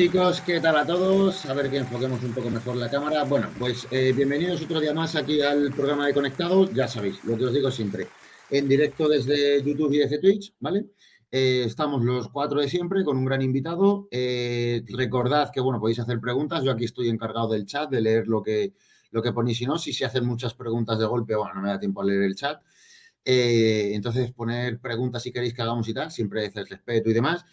Chicos, ¿qué tal a todos? A ver que enfoquemos un poco mejor la cámara. Bueno, pues eh, bienvenidos otro día más aquí al programa de Conectados. Ya sabéis, lo que os digo siempre, en directo desde YouTube y desde Twitch, ¿vale? Eh, estamos los cuatro de siempre con un gran invitado. Eh, recordad que, bueno, podéis hacer preguntas. Yo aquí estoy encargado del chat, de leer lo que, lo que ponéis. Si no, si se hacen muchas preguntas de golpe, bueno, no me da tiempo a leer el chat. entonces, poner preguntas si queréis que hagamos y tal, siempre es respeto y demás.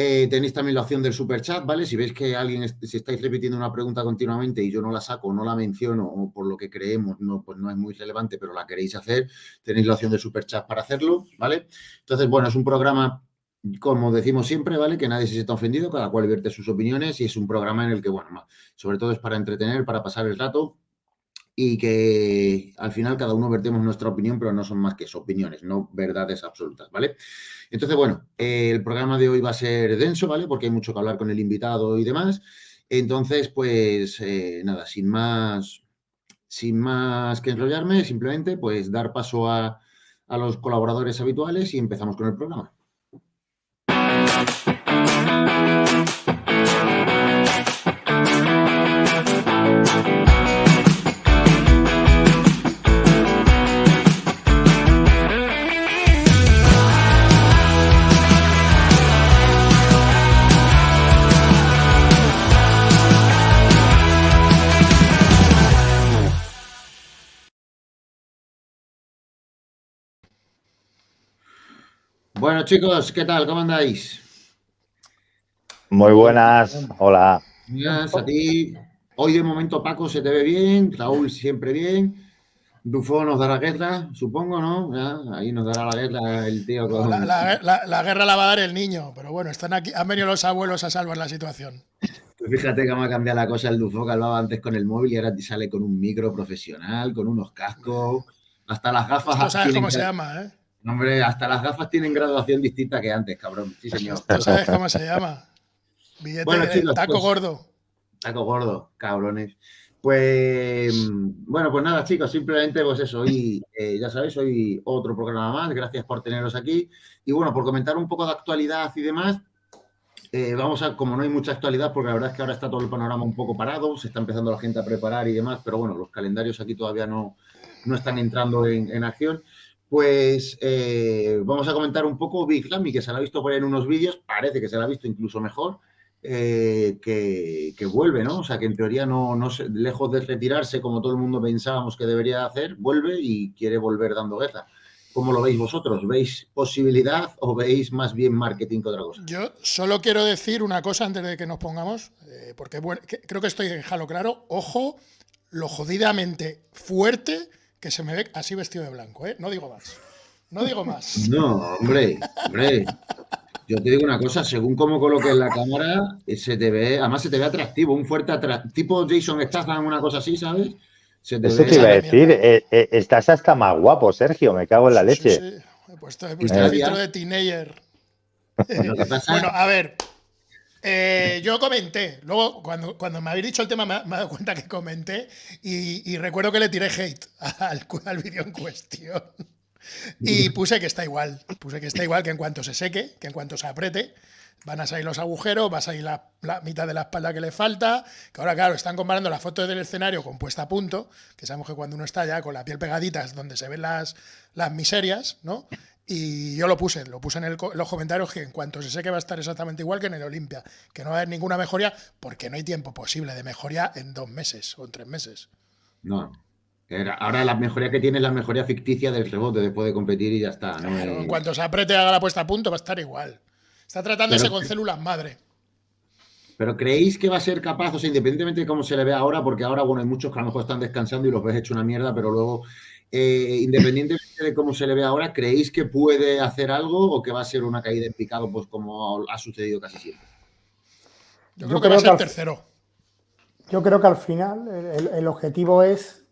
Eh, tenéis también la opción del super chat, ¿vale? Si veis que alguien, si estáis repitiendo una pregunta continuamente y yo no la saco, no la menciono o por lo que creemos, no, pues no es muy relevante, pero la queréis hacer, tenéis la opción del super chat para hacerlo, ¿vale? Entonces, bueno, es un programa, como decimos siempre, ¿vale? Que nadie se sienta ofendido, cada cual vierte sus opiniones y es un programa en el que, bueno, sobre todo es para entretener, para pasar el rato y que al final cada uno vertemos nuestra opinión, pero no son más que opiniones, no verdades absolutas, ¿vale? Entonces, bueno, el programa de hoy va a ser denso, ¿vale? Porque hay mucho que hablar con el invitado y demás. Entonces, pues eh, nada, sin más, sin más que enrollarme, simplemente pues dar paso a, a los colaboradores habituales y empezamos con el programa. Bueno, chicos, ¿qué tal? ¿Cómo andáis? Muy buenas, hola. Buenas a ti. Hoy de momento Paco se te ve bien, Raúl siempre bien. Dufo nos dará guerra, supongo, ¿no? ahí nos dará la guerra el tío. la, guerra la va a dar el niño, pero bueno, están aquí, han venido los abuelos a salvar la situación. Pues fíjate cómo ha cambiado la cosa el Dufo que hablaba antes con el móvil y ahora te sale con un micro profesional, con unos cascos, hasta las gafas. No sabes cómo se llama, ¿eh? Hombre, hasta las gafas tienen graduación distinta que antes, cabrón. Sí, señor. ¿Tú sabes cómo se llama? Billete bueno, taco pues, gordo. Taco gordo, cabrones. Pues, bueno, pues nada, chicos, simplemente, pues eso, hoy, eh, ya sabéis, hoy otro programa más, gracias por teneros aquí. Y bueno, por comentar un poco de actualidad y demás, eh, vamos a, como no hay mucha actualidad, porque la verdad es que ahora está todo el panorama un poco parado, se está empezando la gente a preparar y demás, pero bueno, los calendarios aquí todavía no, no están entrando en, en acción. Pues eh, vamos a comentar un poco Big Ramy, que se la ha visto por ahí en unos vídeos, parece que se la ha visto incluso mejor, eh, que, vuelve, ¿no? O sea, que en teoría no, no lejos de retirarse como todo el mundo pensábamos que debería hacer, vuelve y quiere volver dando guerra. ¿Cómo lo veis vosotros? ¿Veis posibilidad o veis más bien marketing que otra cosa? Yo solo quiero decir una cosa antes de que nos pongamos, eh, porque creo que estoy en jalo claro. Ojo, lo jodidamente fuerte que se me ve así vestido de blanco, ¿eh? No digo más. No digo más. No, hombre, hombre. Yo te digo una cosa, según cómo coloques la cámara, se te ve, además se te ve atractivo, un fuerte atractivo, tipo Jason Statham, una cosa así, ¿sabes? Se te Eso te iba a decir, eh, eh, estás hasta más guapo, Sergio, me cago en la leche. Sí, sí. He puesto, he puesto el filtro de teenager. bueno, a ver, eh, yo comenté, luego cuando, cuando me habéis dicho el tema me, he dado cuenta que comenté y, recuerdo que le tiré hate al, al vídeo en cuestión. Y puse que está igual, puse que está igual que en cuanto se seque, que en cuanto se apriete, van a salir los agujeros, va a salir la, mitad de la espalda que le falta, que ahora claro, están comparando la foto del escenario con puesta a punto, que sabemos que cuando uno está ya con la piel pegadita es donde se ven las, las miserias, ¿no? Y yo lo puse, lo puse en, los comentarios que en cuanto se sé que va a estar exactamente igual que en el Olimpia, que no va a haber ninguna mejoría, porque no hay tiempo posible de mejoría en dos meses o en tres meses. No. Ahora la mejoría que tiene es la mejoría ficticia del rebote después de competir y ya está. En cuanto se apriete y haga la puesta a punto, va a estar igual. Está tratándose con células madre. Pero ¿creéis que va a ser capaz, o sea, independientemente de cómo se le ve ahora, porque ahora, bueno, hay muchos que a lo mejor están descansando y los ves hecho una mierda, pero luego eh, independientemente de cómo se le ve ahora, ¿creéis que puede hacer algo o que va a ser una caída en picado, pues como ha sucedido casi siempre? Yo creo, que va a ser tercero. Yo creo que al final el, objetivo es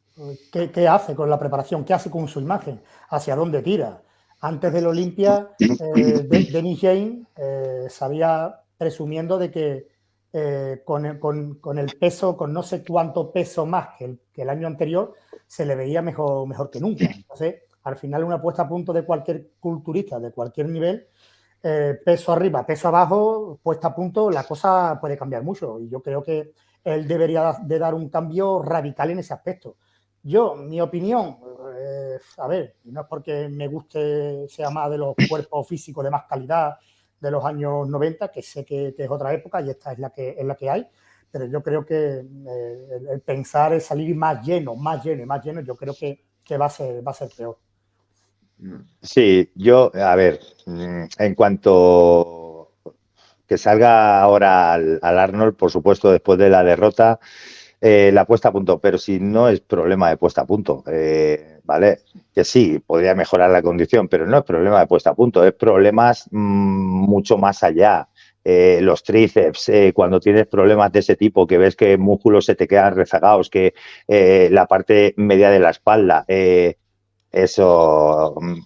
¿qué, hace con la preparación, qué hace con su imagen, hacia dónde tira. Antes del Olimpia, eh, Denis Jane eh, sabía presumiendo de que eh, con, el peso, con no sé cuánto peso más que el año anterior, se le veía mejor, mejor que nunca. Entonces, al final una puesta a punto de cualquier culturista, de cualquier nivel, eh, peso arriba, peso abajo, puesta a punto, la cosa puede cambiar mucho. Y yo creo que él debería de dar un cambio radical en ese aspecto. Yo, mi opinión, eh, a ver, no es porque me guste, sea más de los cuerpos físicos de más calidad de los años 90, que sé que, es otra época y esta es la que, es la que hay, pero yo creo que eh, el, pensar es salir más lleno, más lleno y más lleno, yo creo que, va, a ser, va a ser peor. Sí, yo, a ver, mm, en cuanto que salga ahora al, Arnold, por supuesto, después de la derrota, eh, la puesta a punto, pero si no es problema de puesta a punto, eh, ¿vale? Que sí, podría mejorar la condición, pero no es problema de puesta a punto, es problemas mm, mucho más allá. Eh, los tríceps, cuando tienes problemas de ese tipo, que ves que músculos se te quedan rezagados, que la parte media de la espalda, eso, mm,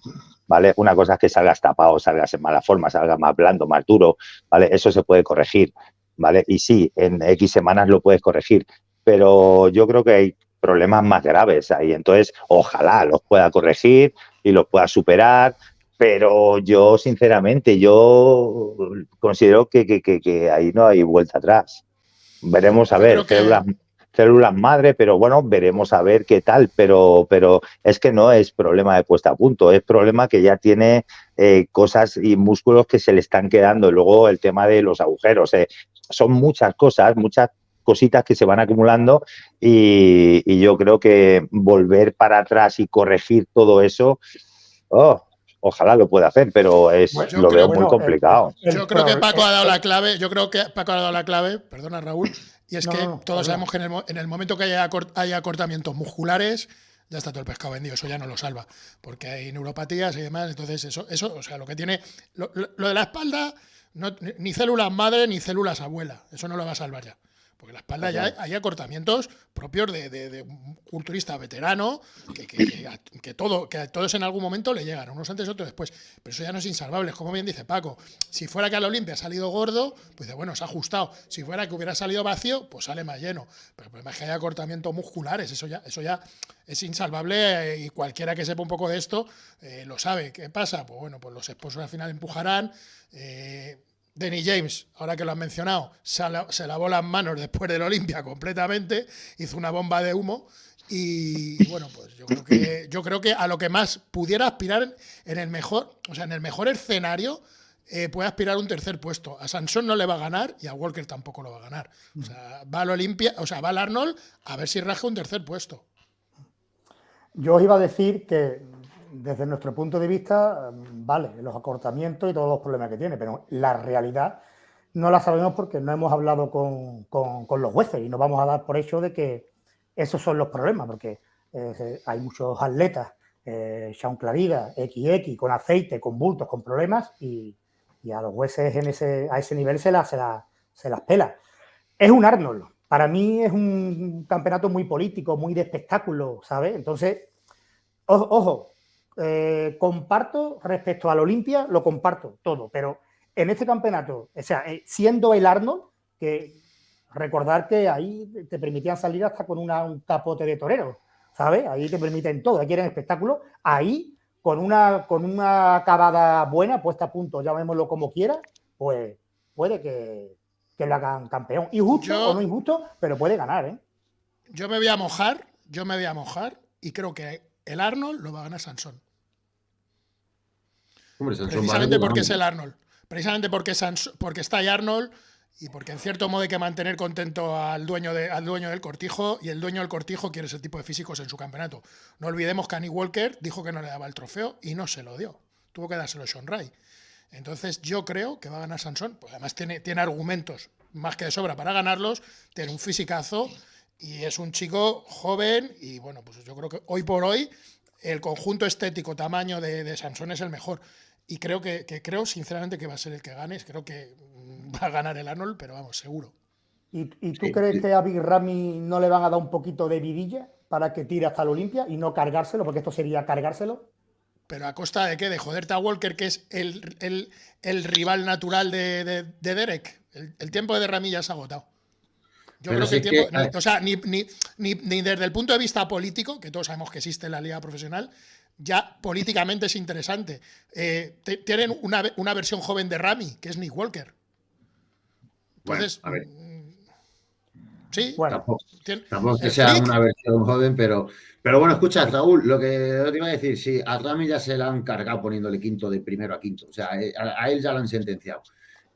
¿vale? Una cosa es que salgas tapado, salgas en mala forma, salgas más blando, más duro, ¿vale? Eso se puede corregir, ¿vale? Y sí, en X semanas lo puedes corregir, pero yo creo que hay problemas más graves ahí, entonces ojalá los pueda corregir y los pueda superar, pero yo sinceramente, yo considero que, que, ahí no hay vuelta atrás. Veremos a ver, células, células madre, pero bueno, veremos a ver qué tal, pero, pero es que no es problema de puesta a punto, es problema que ya tiene eh, cosas y músculos que se le están quedando. Luego el tema de los agujeros, eh, son muchas cosas, muchas cositas que se van acumulando y, yo creo que volver para atrás y corregir todo eso, oh, ojalá lo pueda hacer, pero es lo veo muy complicado. yo creo que Paco ha dado la clave, yo creo que Paco ha dado la clave, perdona Raúl, y es que todos sabemos que en el, momento que haya, acortamientos musculares, ya está todo el pescado vendido, eso ya no lo salva, porque hay neuropatías y demás, entonces eso, eso o sea, lo que tiene, lo, lo de la espalda, no, ni células madre ni células abuela, eso no lo va a salvar ya. Porque la espalda ya hay, acortamientos propios de, un culturista veterano que, todo, que a todos en algún momento le llegan, unos antes, otros después. Pero eso ya no es insalvable, como bien dice Paco. Si fuera que al Olimpia ha salido gordo, pues bueno, se ha ajustado. Si fuera que hubiera salido vacío, pues sale más lleno. Pero el problema es que hay acortamientos musculares, eso ya, eso ya es insalvable eh, y cualquiera que sepa un poco de esto eh, lo sabe. ¿Qué pasa? Pues bueno, pues los esposos al final empujarán. Eh, Denny James, ahora que lo han mencionado, se, lavó las manos después del Olimpia completamente, hizo una bomba de humo y, bueno, pues yo creo que a lo que más pudiera aspirar en el mejor, o sea, en el mejor escenario eh, puede aspirar un tercer puesto. A Sansón no le va a ganar y a Walker tampoco lo va a ganar. O sea, va al Olimpia, o sea, va al Arnold a ver si raja un tercer puesto. Yo os iba a decir que desde nuestro punto de vista, vale, los acortamientos y todos los problemas que tiene, pero la realidad no la sabemos porque no hemos hablado con, los jueces y no vamos a dar por hecho de que esos son los problemas, porque eh, hay muchos atletas, eh, Sean Clariga, XX, con aceite, con bultos, con problemas y, a los jueces en ese, a ese nivel se, la, se las pela. Es un Arnold. Para mí es un campeonato muy político, muy de espectáculo, ¿sabes? Entonces, ojo, eh, comparto respecto al Olimpia, lo comparto todo, pero en este campeonato, o sea, eh, siendo el Arnold, que recordar que ahí te permitían salir hasta con un capote de torero, ¿sabes? Ahí te permiten todo, aquí quieren espectáculo, ahí con una, con una acabada buena, puesta a punto, llamémoslo como quiera, pues puede que, que le hagan campeón. Injusto o no injusto, pero puede ganar, ¿eh? Yo me voy a mojar, yo me voy a mojar y creo que el Arnold lo va a ganar Sansón. Precisamente porque es el Arnold. Precisamente porque, porque está ahí Arnold y porque en cierto modo hay que mantener contento al dueño, al dueño del cortijo y el dueño del cortijo quiere ese tipo de físicos en su campeonato. No olvidemos que Annie Walker dijo que no le daba el trofeo y no se lo dio. Tuvo que dárselo a Sean Ray. Entonces yo creo que va a ganar Sansón. Pues además tiene, tiene argumentos más que de sobra para ganarlos. Tiene un fisicazo y es un chico joven y bueno, pues yo creo que hoy por hoy el conjunto estético, tamaño de, de Sansón es el mejor y creo que, creo sinceramente que va a ser el que gane. Creo que mm, va a ganar el Arnold, pero vamos, seguro. ¿Y, tú crees que a Big Ramy no le van a dar un poquito de vidilla para que tire hasta el Olimpia y no cargárselo? Porque esto sería cargárselo. ¿Pero a costa de qué? ¿De joderte a Walker, que es el, rival natural de, Derek? El, tiempo de Ramy ya se ha agotado. Yo creo que el tiempo. o sea, ni, ni, desde el punto de vista político, que todos sabemos que existe en la liga profesional, ya políticamente es interesante. Eh, tienen una, versión joven de Rami, que es Nick Walker. Entonces, a ver. Mm, sí, tampoco, que sea una versión joven, pero, pero bueno, escucha, Raúl, lo que te iba a decir, sí, a Rami ya se la han cargado poniéndole quinto de primero a quinto, o sea, eh, a, él ya lo han sentenciado.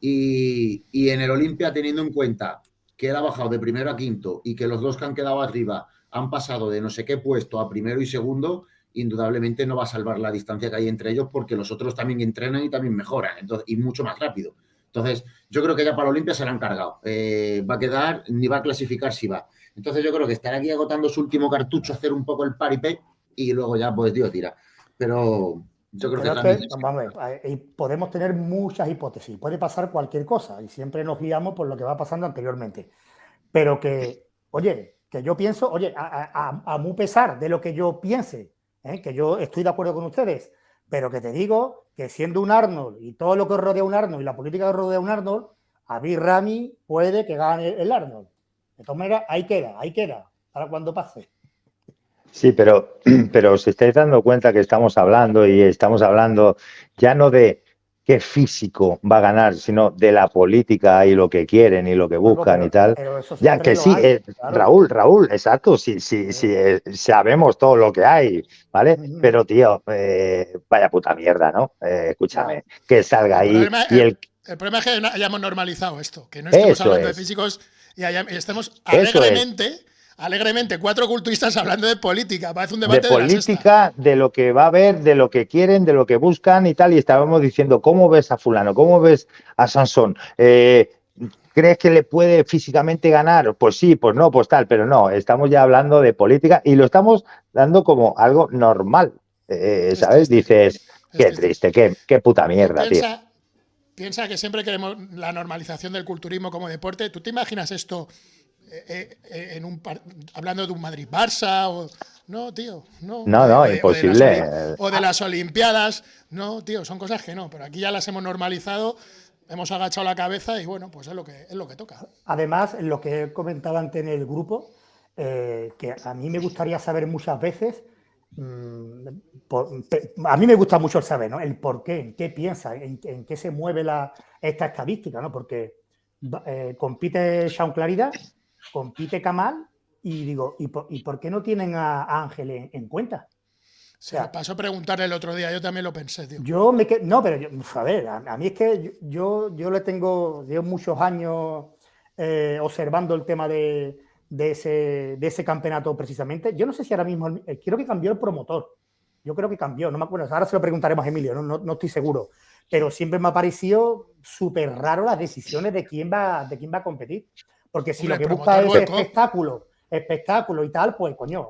Y, y en el Olimpia, teniendo en cuenta que él ha bajado de primero a quinto y que los dos que han quedado arriba han pasado de no sé qué puesto a primero y segundo, indudablemente no va a salvar la distancia que hay entre ellos porque los otros también entrenan y también mejoran entonces, y mucho más rápido. Entonces, yo creo que ya para Olimpia se la han cargado. Eh, va a quedar, ni va a clasificar si va. Entonces, yo creo que estará aquí agotando su último cartucho, hacer un poco el paripé y luego ya, pues, Dios tira. Pero yo creo que, vamos podemos tener muchas hipótesis. Puede pasar cualquier cosa y siempre nos guiamos por lo que va pasando anteriormente. Pero que, oye, que yo pienso, oye, a, a, a muy pesar de lo que yo piense ¿eh? que yo estoy de acuerdo con ustedes, pero que te digo que siendo un Arnold y todo lo que rodea un Arnold y la política que rodea un Arnold, a mí Rami puede que gane el Arnold. De todas maneras, ahí queda, ahí queda, para cuando pase. Sí, pero, pero os estáis dando cuenta que estamos hablando y estamos hablando ya no de qué físico va a ganar, sino de la política y lo que quieren y lo que buscan y tal. Ya que sí, eh, Raúl, Raúl, exacto, sí, sí, sí, eh, sabemos todo lo que hay, ¿vale? Pero tío, eh, vaya puta mierda, ¿no? escúchame, que salga ahí y el... El problema es que hayamos normalizado esto, que no estemos hablando de físicos y, estemos alegremente alegremente cuatro culturistas hablando de política. Parece un debate de, política, de, lo que va a haber, de lo que quieren, de lo que buscan y tal. Y estábamos diciendo, ¿cómo ves a fulano? ¿Cómo ves a Sansón? Eh, ¿Crees que le puede físicamente ganar? Pues sí, pues no, pues tal, pero no, estamos ya hablando de política y lo estamos dando como algo normal, eh, ¿sabes? Dices, qué triste, qué, qué puta mierda, tío. Piensa que siempre queremos la normalización del culturismo como deporte. ¿Tú te imaginas esto eh, eh, en un hablando de un Madrid-Barça o no, tío, no. No, no, imposible. O de, las Olimpiadas, no, tío, son cosas que no, pero aquí ya las hemos normalizado, hemos agachado la cabeza y bueno, pues es lo que es lo que toca. Además, lo que he comentado antes en el grupo, eh, que a mí me gustaría saber muchas veces, mm, a mí me gusta mucho el saber, ¿no? El por qué, en qué piensa, en, qué se mueve la, esta estadística, ¿no? Porque compite Sean Claridad compite Kamal y digo, ¿y por, qué no tienen a, Ángel en, cuenta? O sea, pasó a preguntarle el otro día, yo también lo pensé, tío. Yo me no, pero yo, a ver, a, mí es que yo, yo le tengo, llevo muchos años eh, observando el tema de, ese, de ese campeonato precisamente. Yo no sé si ahora mismo, eh, creo que cambió el promotor. Yo creo que cambió, no me acuerdo. Ahora se lo preguntaremos a Emilio, no, no, estoy seguro. Pero siempre me ha parecido súper raro las decisiones de quién va, de quién va a competir. Porque si lo que busca es espectáculo, espectáculo y tal, pues coño,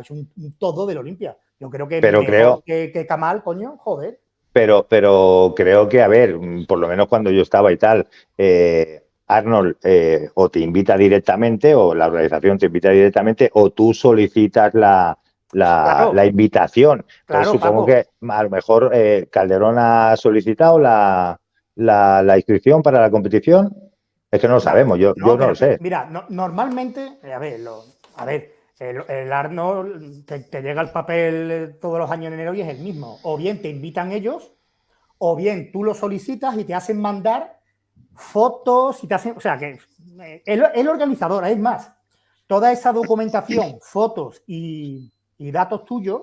es un, todo del Olimpia. Yo creo que pero creo que, que Kamal, coño, joder. Pero, pero creo que, a ver, por lo menos cuando yo estaba y tal, eh, Arnold eh, o te invita directamente, o la organización te invita directamente, o tú solicitas la, la, invitación. supongo que a lo mejor eh, Calderón ha solicitado la, la, inscripción para la competición. Es que no lo sabemos, yo no, lo sé. Mira, normalmente, a ver, a ver, el, Arnold te, llega el papel todos los años en enero y es el mismo. O bien te invitan ellos, o bien tú lo solicitas y te hacen mandar fotos y te hacen. O sea, que eh, el, el organizador, es más, toda esa documentación, fotos y, datos tuyos,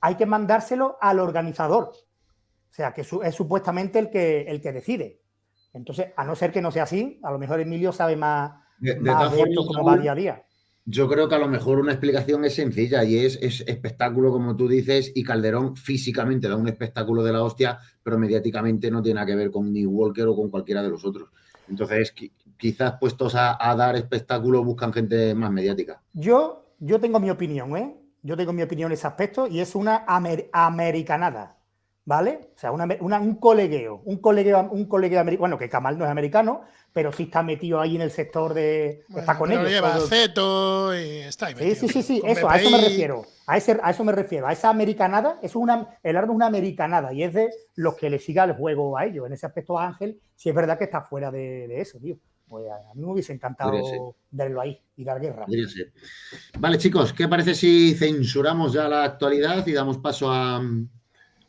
hay que mandárselo al organizador. O sea, que es supuestamente el que, el que decide. Entonces, a no ser que no sea así, a lo mejor Emilio sabe más de, esto cómo va día a día. Yo creo que a lo mejor una explicación es sencilla y es, espectáculo, como tú dices, y Calderón físicamente da un espectáculo de la hostia, pero mediáticamente no tiene nada que ver con New Walker o con cualquiera de los otros. Entonces, quizás puestos a, dar espectáculo buscan gente más mediática. Yo, yo tengo mi opinión, ¿eh? Yo tengo mi opinión en ese aspecto y es una americanada. ¿Vale? O sea, un colegueo, un colegueo, un colegueo americano, bueno, que Kamal no es americano, pero sí está metido ahí en el sector de... está con ellos. lleva Ceto y está ahí Sí, sí, sí, sí, eso, a eso me refiero. A, ese, a eso me refiero, a esa americanada, es una, el árbol es una americanada y es de los que le siga el juego a ellos. En ese aspecto Ángel, sí es verdad que está fuera de, eso, tío. Pues a mí me hubiese encantado verlo ahí y dar guerra. Vale, chicos, ¿qué parece si censuramos ya la actualidad y damos paso a,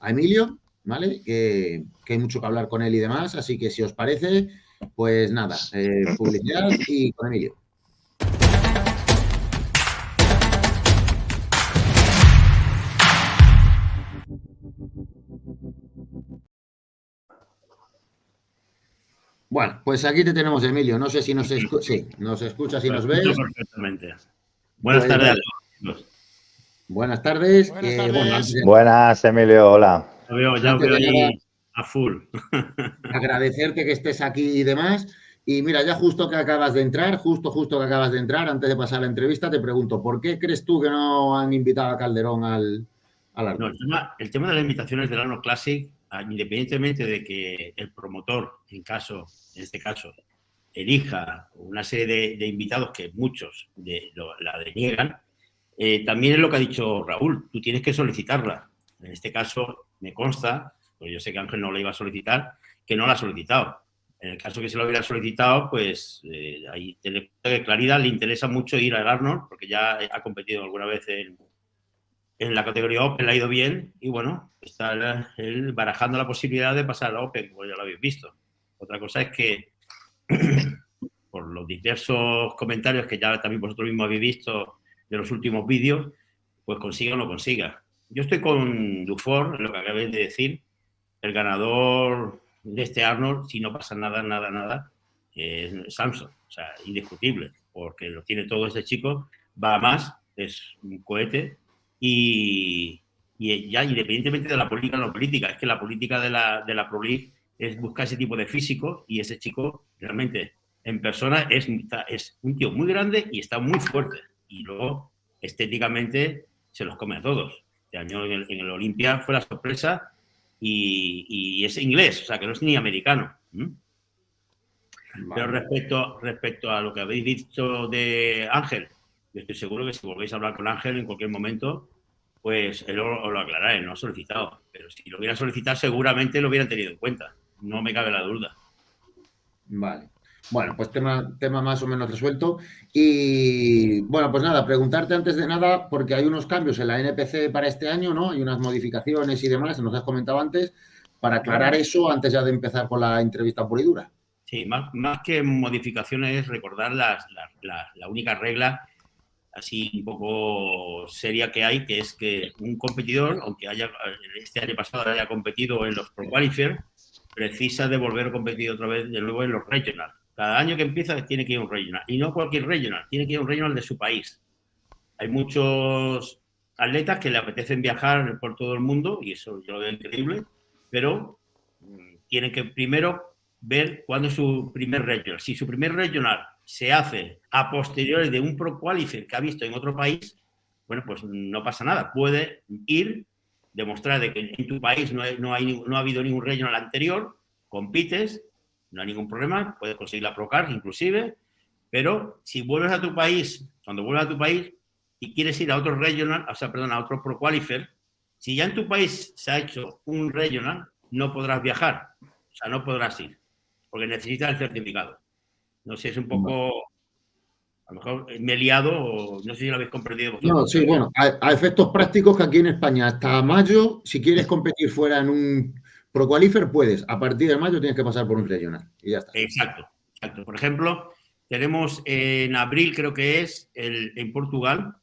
Emilio? ¿Vale? Que, hay mucho que hablar con él y demás, así que si os parece, pues nada, eh, publicidad y con Emilio. Bueno, pues aquí te tenemos, Emilio. No sé si nos, escuchas, sí, nos escuchas y nos ves. Perfectamente. Buenas pues, tardes Buenas tardes. Buenas, Buenas, Emilio. Hola. Ya veo, ya veo ahí a full. Agradecerte que estés aquí y demás. Y mira, ya justo que acabas de entrar, justo, justo que acabas de entrar, antes de pasar la entrevista, te pregunto, ¿por qué crees tú que no han invitado a Calderón al, al no, el, tema, el, tema, de las invitaciones del Arnold Classic, ah, independientemente de que el promotor, en caso en este caso, elija una serie de, invitados que muchos de, la deniegan, eh, también es lo que ha dicho Raúl, tú tienes que solicitarla. En este caso, me consta, pues yo sé que Ángel no la iba a solicitar, que no la ha solicitado. En el caso que se lo hubiera solicitado, pues eh, ahí tiene claridad, le interesa mucho ir al Arnold, porque ya ha competido alguna vez en, en la categoría Open, le ha ido bien, y bueno, está él barajando la posibilidad de pasar a Open, como ya lo habéis visto. Otra cosa es que, por los diversos comentarios que ya también vosotros mismos habéis visto de los últimos vídeos, pues consiga o no consiga. Yo estoy con Dufour, lo que acabéis de decir, el ganador de este Arnold, si no pasa nada, nada, nada, es Samsung, o sea, indiscutible, porque lo tiene todo este chico, va a más, es un cohete y, ya independientemente de la política o no política, es que la política de la, de la Pro League es buscar ese tipo de físico y ese chico realmente en persona es, es un tío muy grande y está muy fuerte. Y luego, estéticamente, se los come a todos. Este año en el, Olimpia fue la sorpresa y, es inglés, o sea, que no es ni americano. Pero respecto, respecto a lo que habéis dicho de Ángel, yo estoy seguro que si volvéis a hablar con Ángel en cualquier momento, pues él os lo aclarará, no ha solicitado. Pero si lo hubiera solicitado, seguramente lo hubieran tenido en cuenta no me cabe la duda. Vale. Bueno, pues tema, tema más o menos resuelto. Y bueno, pues nada, preguntarte antes de nada, porque hay unos cambios en la NPC para este año, ¿no? Hay unas modificaciones y demás, nos has comentado antes, para aclarar eso antes ya de empezar con la entrevista por y dura. Sí, más, más que modificaciones, recordar las, la única regla así un poco seria que hay, que es que un competidor, aunque haya este año pasado haya competido en los Pro Qualifier, precisa de volver a competir otra vez de nuevo en los regional. Cada año que empieza tiene que ir un regional. Y no cualquier regional, tiene que ir un regional de su país. Hay muchos atletas que le apetecen viajar por todo el mundo, y eso yo lo veo increíble, pero mm, tienen que primero ver cuándo es su primer regional. Si su primer regional se hace a posteriori de un pro qualifier que ha visto en otro país, bueno, pues no pasa nada. Puede ir demostrar de que en tu país no, no, hay, no ha habido ningún regional anterior, compites, no hay ningún problema, puedes conseguir la Procard inclusive, pero si vuelves a tu país, cuando vuelves a tu país y quieres ir a otro regional, o sea, perdón, a otro Pro Qualifier, si ya en tu país se ha hecho un regional, no podrás viajar, o sea, no podrás ir, porque necesitas el certificado. No sé, es un poco a lo mejor me liado no sé si lo habéis comprendido. No, sí, bueno, a, efectos prácticos que aquí en España hasta mayo, si quieres competir fuera en un Pro Qualifier, puedes. A partir de mayo tienes que pasar por un regional y ya está. Exacto, exacto. Por ejemplo, tenemos en abril, creo que es, el, en Portugal,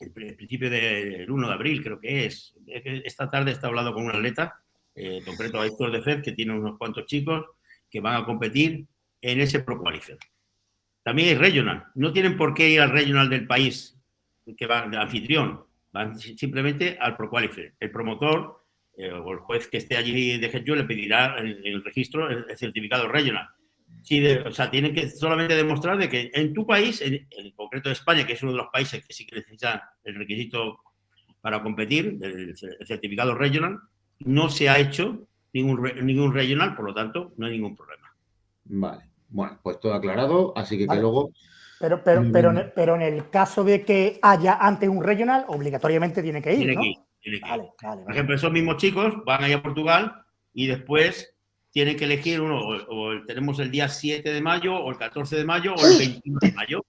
el, principio del 1 de abril, creo que es. Esta tarde está hablando con un atleta, eh, concreto a Héctor de Fed, que tiene unos cuantos chicos que van a competir en ese Pro Qualifier. También hay regional. No tienen por qué ir al regional del país que va de anfitrión. Van simplemente al pro qualifier. El promotor eh, o el juez que esté allí de GETU le pedirá en el, registro el, certificado regional. o sea, tienen que solamente demostrar de que en tu país, en, concreto España, que es uno de los países que sí que necesitan el requisito para competir, el, certificado regional, no se ha hecho ningún, ningún regional, por lo tanto, no hay ningún problema. Vale. Bueno, pues todo aclarado, así que, que luego... Pero, pero, pero, mm. pero, en el caso de que haya antes un regional, obligatoriamente tiene que ir, tiene ¿no? Que ir, tiene que ir. Vale, vale, Por ejemplo, esos mismos chicos van allá a Portugal y después tienen que elegir uno, o, tenemos el día 7 de mayo, o el 14 de mayo, o el 21 de mayo,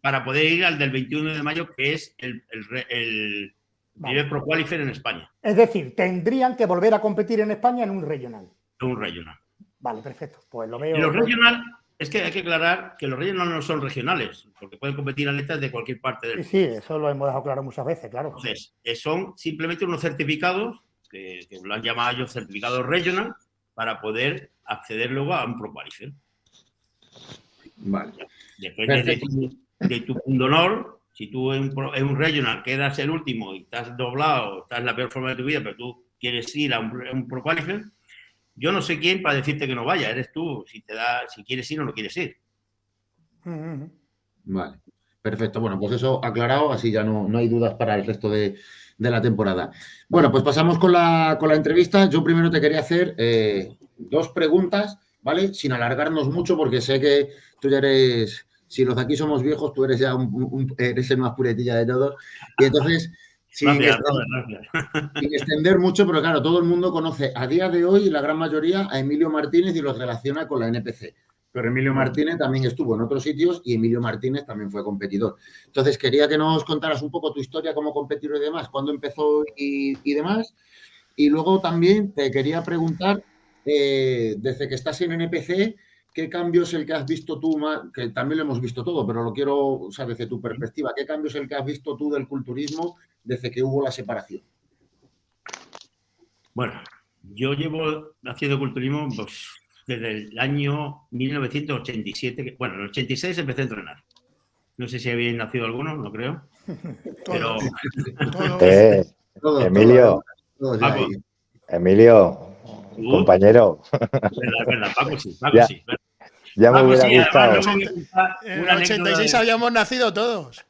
para poder ir al del 21 de mayo, que es el, el, el Pro Qualifier en España. Es decir, tendrían que volver a competir en España en un regional. En un regional. Vale, perfecto. Pues lo veo. Y los regional, es que hay que aclarar que los regional no son regionales, porque pueden competir atletas de cualquier parte del mundo. Sí, sí, eso lo hemos dejado claro muchas veces, claro. Entonces, eh, son simplemente unos certificados, que, lo han llamado ellos certificados regional, para poder acceder luego a un Pro Qualifier. Vale. Depende de tu, de tu punto honor. Si tú en un, regional quedas el último y estás doblado, estás en la peor forma de tu vida, pero tú quieres ir a un, Pro Qualifier, yo no sé quién para decirte que no vaya. Eres tú. Si te da, si quieres ir o no quieres ir. Vale. Perfecto. Bueno, pues eso aclarado, así ya no, no hay dudas para el resto de, de la temporada. Bueno, pues pasamos con la, con la entrevista. Yo primero te quería hacer eh, dos preguntas, ¿vale? Sin alargarnos mucho, porque sé que tú ya eres, si los de aquí somos viejos, tú eres ya eres el más puretilla de todos. Y entonces, sin, extender, mucho, pero claro, todo el mundo conoce a día de hoy, la gran mayoría, a Emilio Martínez y los relaciona con la NPC pero Emilio Martínez también estuvo en otros sitios y Emilio Martínez también fue competidor. Entonces, quería que nos contaras un poco tu historia como competidor y demás, cuándo empezó y, demás. Y luego también te quería preguntar, eh, desde que estás en NPC, ¿qué cambio es el que has visto tú, que también lo hemos visto todo, pero lo quiero, o sea, desde tu perspectiva, ¿qué cambio es el que has visto tú del culturismo desde que hubo la separación? Bueno, yo llevo haciendo culturismo pues, desde el año 1987, bueno, en el 86 empecé a entrenar. No sé si había nacido alguno, no creo. Pero... Eh, Emilio, Emilio, compañero. Paco sí, Paco ya, sí. Ya me hubiera gustado. en el 86 habíamos nacido todos.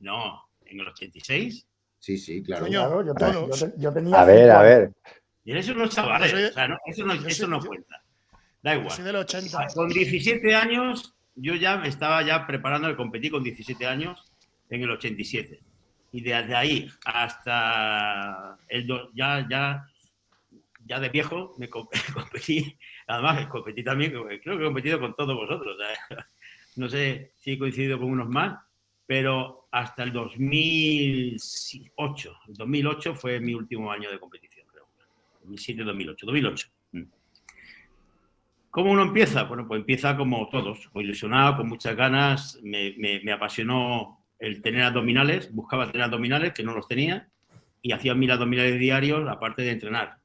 No, en el 86. Sí, sí, claro. yo, yo, tenía a ver, a ver. Y eso no chavales, o sea, no, eso no, eso no cuenta. Da igual. Con 17 años, yo ya me estaba ya preparando de competir con 17 años en el 87. Y desde ahí hasta el ya, ya, ya de viejo me competí, además competí también, creo que he competido con todos vosotros. No sé si he coincidido con unos más, pero hasta el 2008. El 2008 fue mi último año de competición, creo. 2007-2008. 2008. ¿Cómo uno empieza? Bueno, pues empieza como todos, ilusionado, con muchas ganas, me, apasionó el tener abdominales, buscaba tener abdominales, que no los tenía, y hacía mil abdominales diarios, aparte de entrenar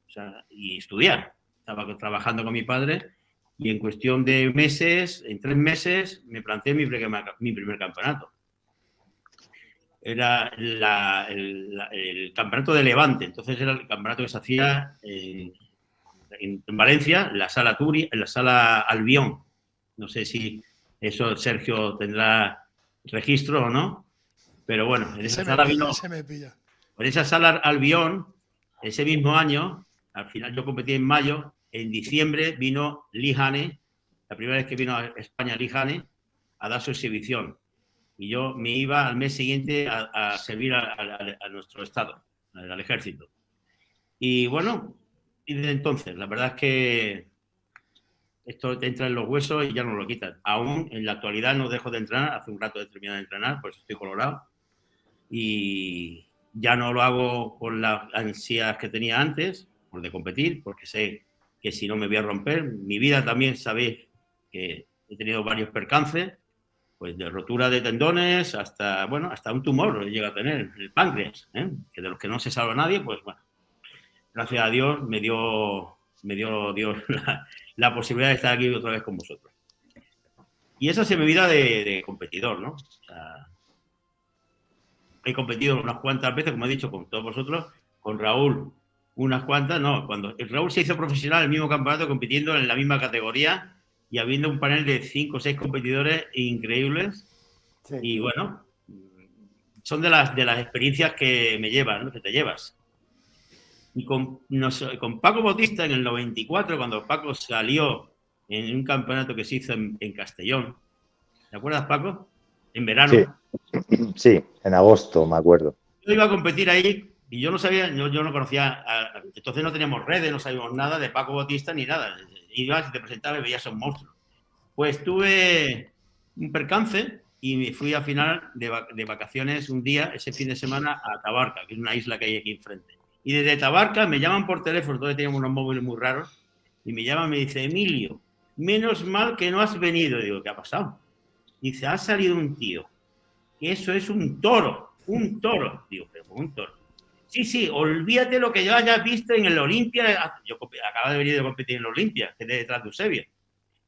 y estudiar. Estaba trabajando con mi padre y en cuestión de meses, en tres meses, me planteé mi primer, campeonato. Era el, campeonato de Levante, entonces era el campeonato que se hacía en en, Valencia, la sala Turi, en la sala Albión. No sé si eso Sergio tendrá registro o no, pero bueno, en esa sala vino. En esa sala Albión, ese mismo año, al final yo competí en mayo, en diciembre vino Lijane, la primera vez que vino a España Lijane, a dar su exhibición. Y yo me iba al mes siguiente a, servir a, a, nuestro Estado, al ejército. Y bueno, y desde entonces, la verdad es que esto te entra en los huesos y ya no lo quitan. Aún en la actualidad no dejo de entrenar, hace un rato he terminado de entrenar, pues estoy colorado. Y ya no lo hago con las ansias que tenía antes, por de competir, porque sé que si no me voy a romper. Mi vida también sabéis que he tenido varios percances, pues de rotura de tendones hasta, bueno, hasta un tumor llega a tener, el páncreas, ¿eh? que de los que no se salva nadie, pues bueno, gracias a Dios, me dio, me dio Dios la, posibilidad de estar aquí otra vez con vosotros. Y esa es mi vida de, competidor, ¿no? he competido unas cuantas veces, como he dicho, con todos vosotros, con Raúl unas cuantas, no, cuando Raúl se hizo profesional en el mismo campeonato, compitiendo en la misma categoría y habiendo un panel de cinco o seis competidores increíbles. Y bueno, son de las, de las experiencias que me llevan, ¿no? que te llevas. Y con, con Paco Bautista en el 94, cuando Paco salió en un campeonato que se hizo en, Castellón. ¿Te acuerdas, Paco? En verano. Sí. en agosto, me acuerdo. Yo iba a competir ahí y yo no sabía, yo, no conocía, entonces no teníamos redes, no sabíamos nada de Paco Bautista ni nada. ibas y te presentabas y veías un monstruo. Pues tuve un percance y me fui a final de, vacaciones un día, ese fin de semana, a Tabarca, que es una isla que hay aquí enfrente. Y desde Tabarca me llaman por teléfono, todavía teníamos unos móviles muy raros, y me llaman y me dice, Emilio, menos mal que no has venido. digo, ¿qué ha pasado? Dice, ha salido un tío, eso es un toro, un toro. Digo, pero un toro. Sí, sí, olvídate lo que yo hayas visto en el Olimpia. Yo acabo de venir de competir en el Olimpia, que es detrás de Eusebio.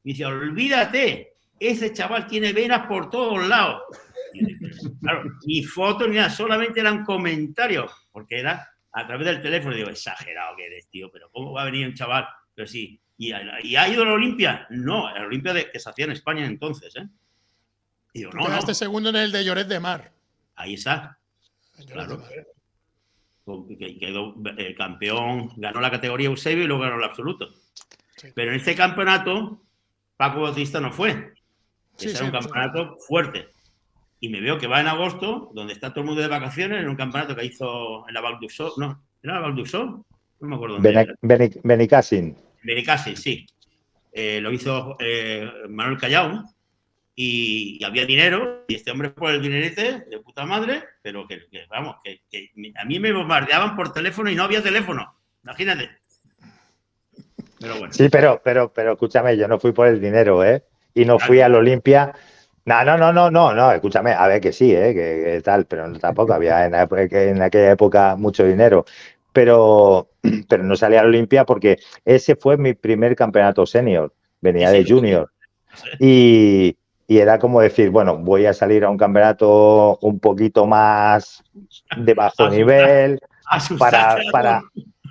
Dice, olvídate, ese chaval tiene venas por todos lados. claro, ni fotos ni nada, solamente eran comentarios, porque era a través del teléfono. Digo, exagerado que eres, tío, pero ¿cómo va a venir un chaval? Pero sí, ¿y, ha ido a la Olimpia? No, a la Olimpia de, que se hacía en España entonces, ¿eh? Y digo, no, no. segundo en el de Lloret de Mar. Ahí está. Claro. Quedó el campeón, ganó la categoría Eusebio y luego ganó el absoluto. Pero en este campeonato, Paco Bautista no fue. Sí, era un campeonato fuerte. Y me veo que va en agosto, donde está todo el mundo de vacaciones, en un campeonato que hizo en la Val No, ¿era la Val No me acuerdo dónde Benicassin. Benicassin, sí. Eh, lo hizo eh, Manuel Callao y, había dinero y este hombre fue el dinerete de puta madre, pero que, vamos, que, a mí me bombardeaban por teléfono y no había teléfono. Imagínate. Pero bueno. Sí, pero, pero, pero escúchame, yo no fui por el dinero, ¿eh? Y no fui al Olimpia. No, no, no, no, no, no, escúchame, a ver que sí, ¿eh? que, tal, pero tampoco había en, en, aquella época mucho dinero. Pero, pero no salí al Olimpia porque ese fue mi primer campeonato senior, venía de junior. Y, y era como decir, bueno, voy a salir a un campeonato un poquito más de bajo nivel para, para,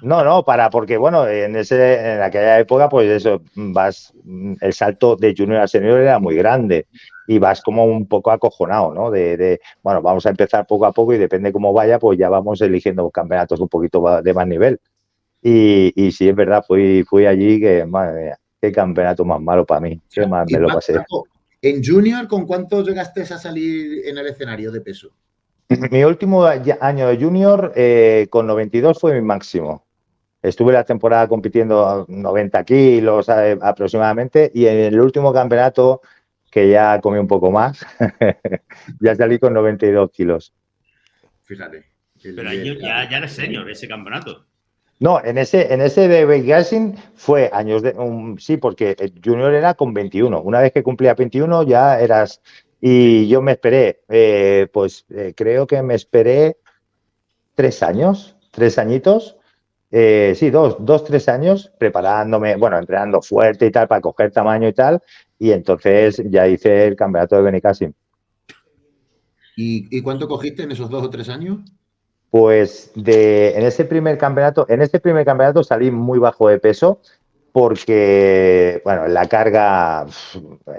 no, no, para, porque bueno, en ese, en aquella época, pues eso, vas, el salto de junior a senior era muy grande y vas como un poco acojonado, ¿no? De, de, bueno, vamos a empezar poco a poco y depende cómo vaya, pues ya vamos eligiendo campeonatos un poquito de más nivel. Y, y sí, es verdad, fui, fui allí que, madre mía, qué campeonato más malo para mí, qué más me lo pasé. En Junior, ¿con cuánto llegaste a salir en el escenario de peso? Mi último año de Junior, eh, con 92 fue mi máximo. Estuve la temporada compitiendo a 90 kilos eh, aproximadamente y en el último campeonato, que ya comí un poco más, ya salí con 92 kilos. Fíjate. Pero ya, ya eres senior ese campeonato. No, en ese, en ese de Gasing fue años de. sí, porque Junior era con 21. Una vez que cumplía 21 ya eras. Y yo me esperé, eh, pues eh, creo que me esperé tres años, tres añitos. Eh, sí, dos, dos, tres años preparándome, bueno, entrenando fuerte y tal para coger tamaño y tal. Y entonces ya hice el campeonato de Benicassim. ¿Y, ¿Y cuánto cogiste en esos dos o tres años? Pues de, en ese primer campeonato, en este primer campeonato salí muy bajo de peso porque, bueno, la carga,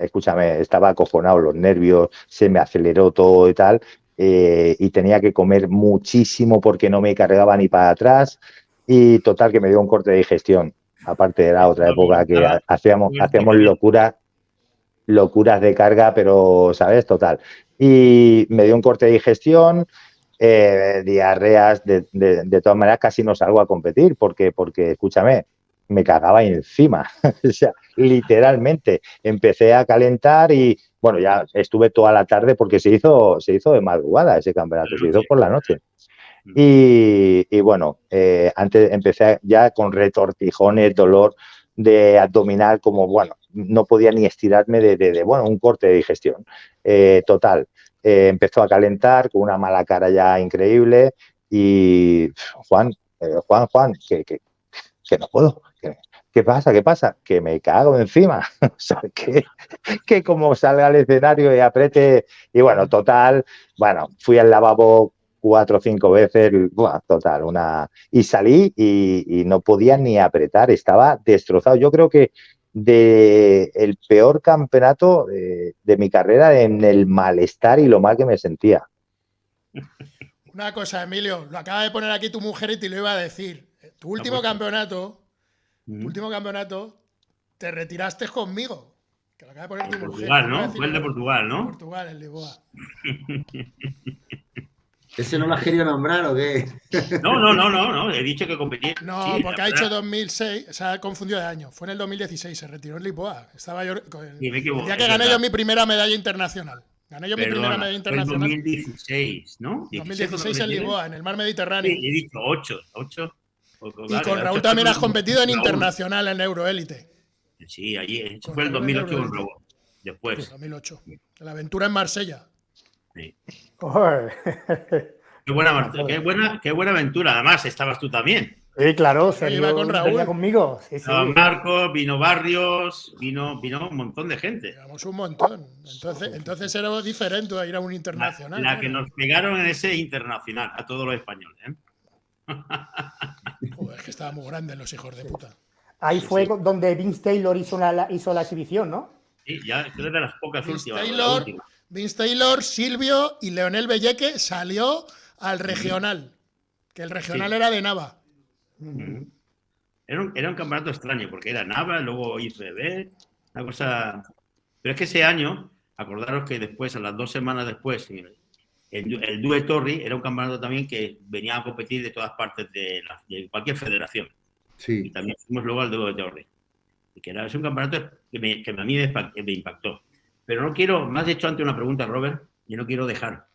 escúchame, estaba acojonado, los nervios, se me aceleró todo y tal, eh, y tenía que comer muchísimo porque no me cargaba ni para atrás, y total que me dio un corte de digestión, aparte de la otra época que hacíamos, hacíamos locuras, locuras de carga, pero, ¿sabes? Total. Y me dio un corte de digestión, eh, diarreas, de, de, todas maneras casi no salgo a competir porque, porque escúchame, me cagaba encima, o sea, literalmente, empecé a calentar y bueno, ya estuve toda la tarde porque se hizo, se hizo de madrugada ese campeonato, se hizo por la noche. Y, bueno, eh, antes empecé ya con retortijones, dolor de abdominal, como bueno, no podía ni estirarme de, bueno, un corte de digestión. Eh, total, eh, empezó a calentar con una mala cara ya increíble y Juan, eh, Juan, Juan, que, que, no puedo. ¿Qué pasa? ¿Qué pasa? Que me cago encima. que, que como salga al escenario y apriete. Y bueno, total, bueno, fui al lavabo cuatro o cinco veces, total, una... Y salí y, no podía ni apretar, estaba destrozado. Yo creo que de el peor campeonato de, mi carrera en el malestar y lo mal que me sentía. Una cosa, Emilio, lo acaba de poner aquí tu mujer y te lo iba a decir. Tu último campeonato, tu último campeonato, te retiraste conmigo. Que lo acaba de poner tu Portugal, ¿no? Fue el de Portugal, ¿no? Portugal, el Lisboa. ¿Ese no lo has querido nombrar o qué? No, no, no, no, no. He dicho que competía. No, porque ha dicho 2006, se ha confundido de año. Fue en el 2016, se retiró en Lisboa. Estaba yo. El, día que gané yo mi primera medalla internacional. Gané yo mi primera medalla internacional. En 2016, ¿no? 2016 en Lisboa, en el mar Mediterráneo. Sí, he dicho 8, 8. Y con Raúl también has competido en internacional en Euroélite. Sí, allí. fue el 2008 con Raúl. Después. 2008. La aventura en Marsella. Sí. Qué, buena, qué, buena, qué buena aventura. Además, estabas tú también. Sí, claro, se iba con Raúl. conmigo. Sí, sí. Marcos, vino Barrios, vino, vino un montón de gente. Digamos un montón. Entonces, entonces era diferente a ir a un internacional. La, que nos pegaron en ese internacional, a todos los españoles. ¿eh? Joder, es que estaban muy grandes los hijos de puta. Ahí fue donde Vince Taylor hizo la, hizo la exhibición, ¿no? Sí, ya es de las pocas últimas. Vince Taylor, Silvio y Leonel Belleque salió al regional, que el regional era de Nava. Era un, era un, campeonato extraño, porque era Nava, luego ICB, una cosa... Pero es que ese año, acordaros que después, a las dos semanas después, el, el Due Torri era un campeonato también que venía a competir de todas partes de, cualquier federación. Sí. Y también fuimos luego al Due Torri. Y que era, es un campeonato que, me, que a mí me impactó. Pero no quiero, me has hecho antes una pregunta, Robert, y no quiero dejar.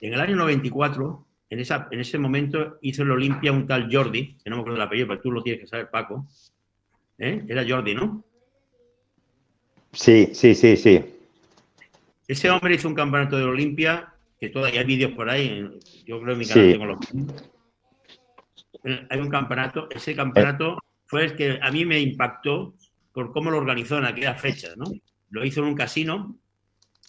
En el año 94, en, esa, en ese momento hizo el Olimpia un tal Jordi, que no me acuerdo el apellido, pero tú lo tienes que saber, Paco. ¿Eh? Era Jordi, ¿no? Sí, sí, sí, sí. Ese hombre hizo un campeonato de Olimpia, que todavía hay vídeos por ahí, yo creo que en mi canal tengo los... Hay un campeonato, ese campeonato fue el que a mí me impactó por cómo lo organizó en aquella fecha, ¿no? Lo hizo en un casino.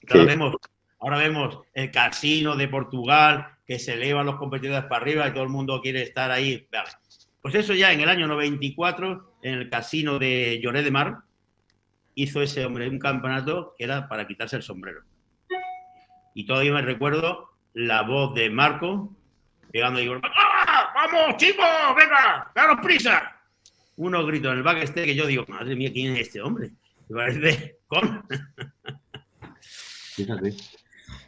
Ahora, vemos, ahora vemos el casino de Portugal, que se elevan los competidores para arriba y todo el mundo quiere estar ahí. Pues eso ya en el año 94, en el casino de Lloret de Mar, hizo ese hombre un campeonato que era para quitarse el sombrero. Y todavía me recuerdo la voz de Marco pegando y ¡Ah! ¡Vamos, chicos! ¡Venga! ¡Daros prisa! Unos gritos en el backstage que yo digo, madre mía, ¿quién es este hombre? Me parece con. Fíjate.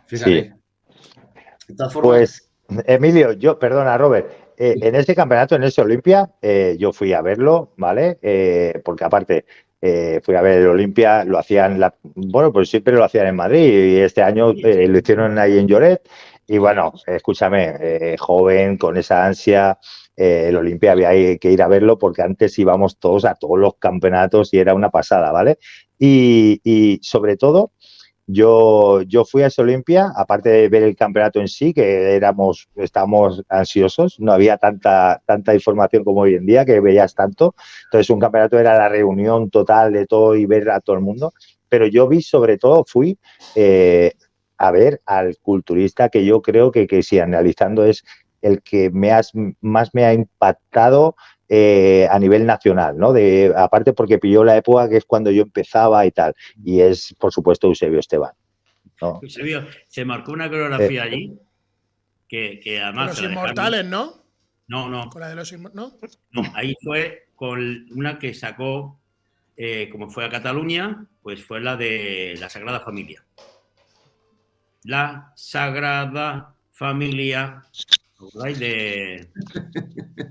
Fíjate. Pues, Emilio, yo, perdona, Robert, eh, en ese campeonato, en ese Olimpia, eh, yo fui a verlo, ¿vale? Eh, porque aparte, fui a ver el Olimpia, lo hacían, la, bueno, pues siempre lo hacían en Madrid y este año lo hicieron ahí en Lloret. Y bueno, escúchame, joven, con esa ansia, el Olimpia había que ir a verlo porque antes íbamos todos a todos los campeonatos y era una pasada, ¿vale? Y, sobre todo, yo, yo fui a ese Olimpia, aparte de ver el campeonato en sí, que éramos, estábamos ansiosos, no había tanta, tanta información como hoy en día, que veías tanto. Entonces, un campeonato era la reunión total de todo y ver a todo el mundo. Pero yo vi, sobre todo, fui eh, a ver al culturista que yo creo que, que si analizando es el que me has, más me ha impactado eh, a nivel nacional, ¿no? De, aparte porque pilló la época que es cuando yo empezaba y tal, y es, por supuesto, Eusebio Esteban. Eusebio, se marcó una coreografía eh. allí que, que además... Los inmortales, ¿no? No, no. Con la de los ¿no? no, ahí fue con una que sacó, eh, como fue a Cataluña, pues fue la de la Sagrada Familia. La Sagrada Familia de...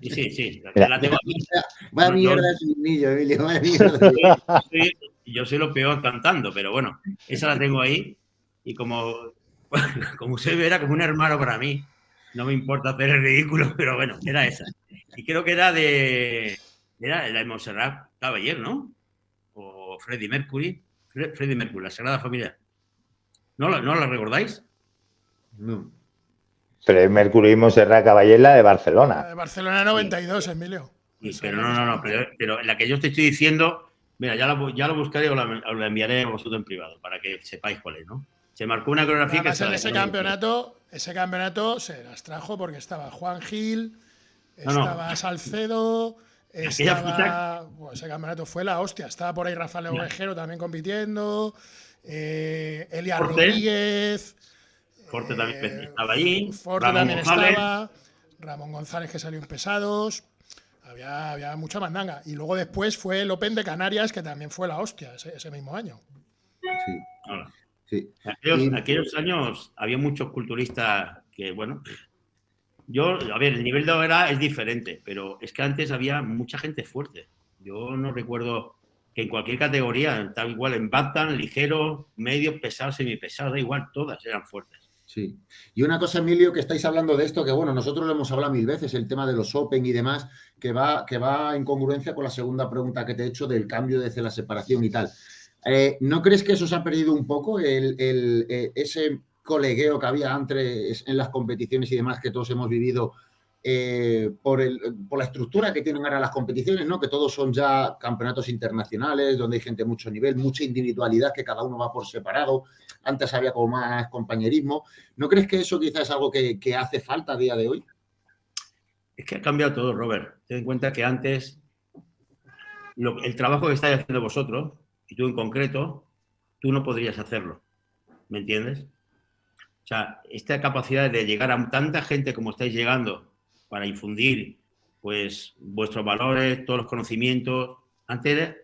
Sí, sí, sí. La, tengo aquí. Vaya mierda es un niño, Emilio, vaya mierda. Yo soy, lo peor cantando, pero bueno, esa la tengo ahí. Y como, como usted ve, era como un hermano para mí. No me importa hacer el ridículo, pero bueno, era esa. Y creo que era de... Era la de Montserrat Caballero, ¿no? O Freddie Mercury. Freddie Mercury, la Sagrada Familia. ¿No, ¿No la recordáis? No. Pero Mercury y Montserrat Caballera de Barcelona. de Barcelona 92, Emilio. pero no, no, no, pero, la que yo te estoy diciendo, mira, ya, ya lo buscaré o la, enviaré a vosotros en privado para que sepáis cuál es, ¿no? Se marcó una coreografía que en ese campeonato, ese campeonato se las trajo porque estaba Juan Gil, estaba Salcedo, estaba, ese campeonato fue la hostia, estaba por ahí Rafael Ovejero también compitiendo, eh, Elia Rodríguez, Forte también eh, estaba allí. Forte también estaba. Ramón González que salió en pesados. Había, había, mucha mandanga. Y luego después fue el Open de Canarias, que también fue la hostia ese, mismo año. Sí. sí. Aquellos, aquellos, años había muchos culturistas que, bueno, yo, a ver, el nivel de ahora es diferente, pero es que antes había mucha gente fuerte. Yo no recuerdo que en cualquier categoría, tal igual en Bantam, ligero, medio, pesado, semipesado, da igual, todas eran fuertes. Sí. Y una cosa, Emilio, que estáis hablando de esto, que bueno, nosotros lo hemos hablado mil veces, el tema de los Open y demás, que va, que va en congruencia con la segunda pregunta que te he hecho del cambio desde la separación y tal. Eh, ¿No crees que eso se ha perdido un poco, el, eh, ese colegueo que había antes en las competiciones y demás que todos hemos vivido eh, por, la estructura que tienen ahora las competiciones, ¿no? que todos son ya campeonatos internacionales, donde hay gente de mucho nivel, mucha individualidad, que cada uno va por separado. Antes había como más compañerismo. ¿No crees que eso quizás es algo que, hace falta a día de hoy? Es que ha cambiado todo, Robert. Ten en cuenta que antes el trabajo que estáis haciendo vosotros, y tú en concreto, tú no podrías hacerlo. ¿Me entiendes? O sea, esta capacidad de llegar a tanta gente como estáis llegando para infundir pues vuestros valores, todos los conocimientos. Antes,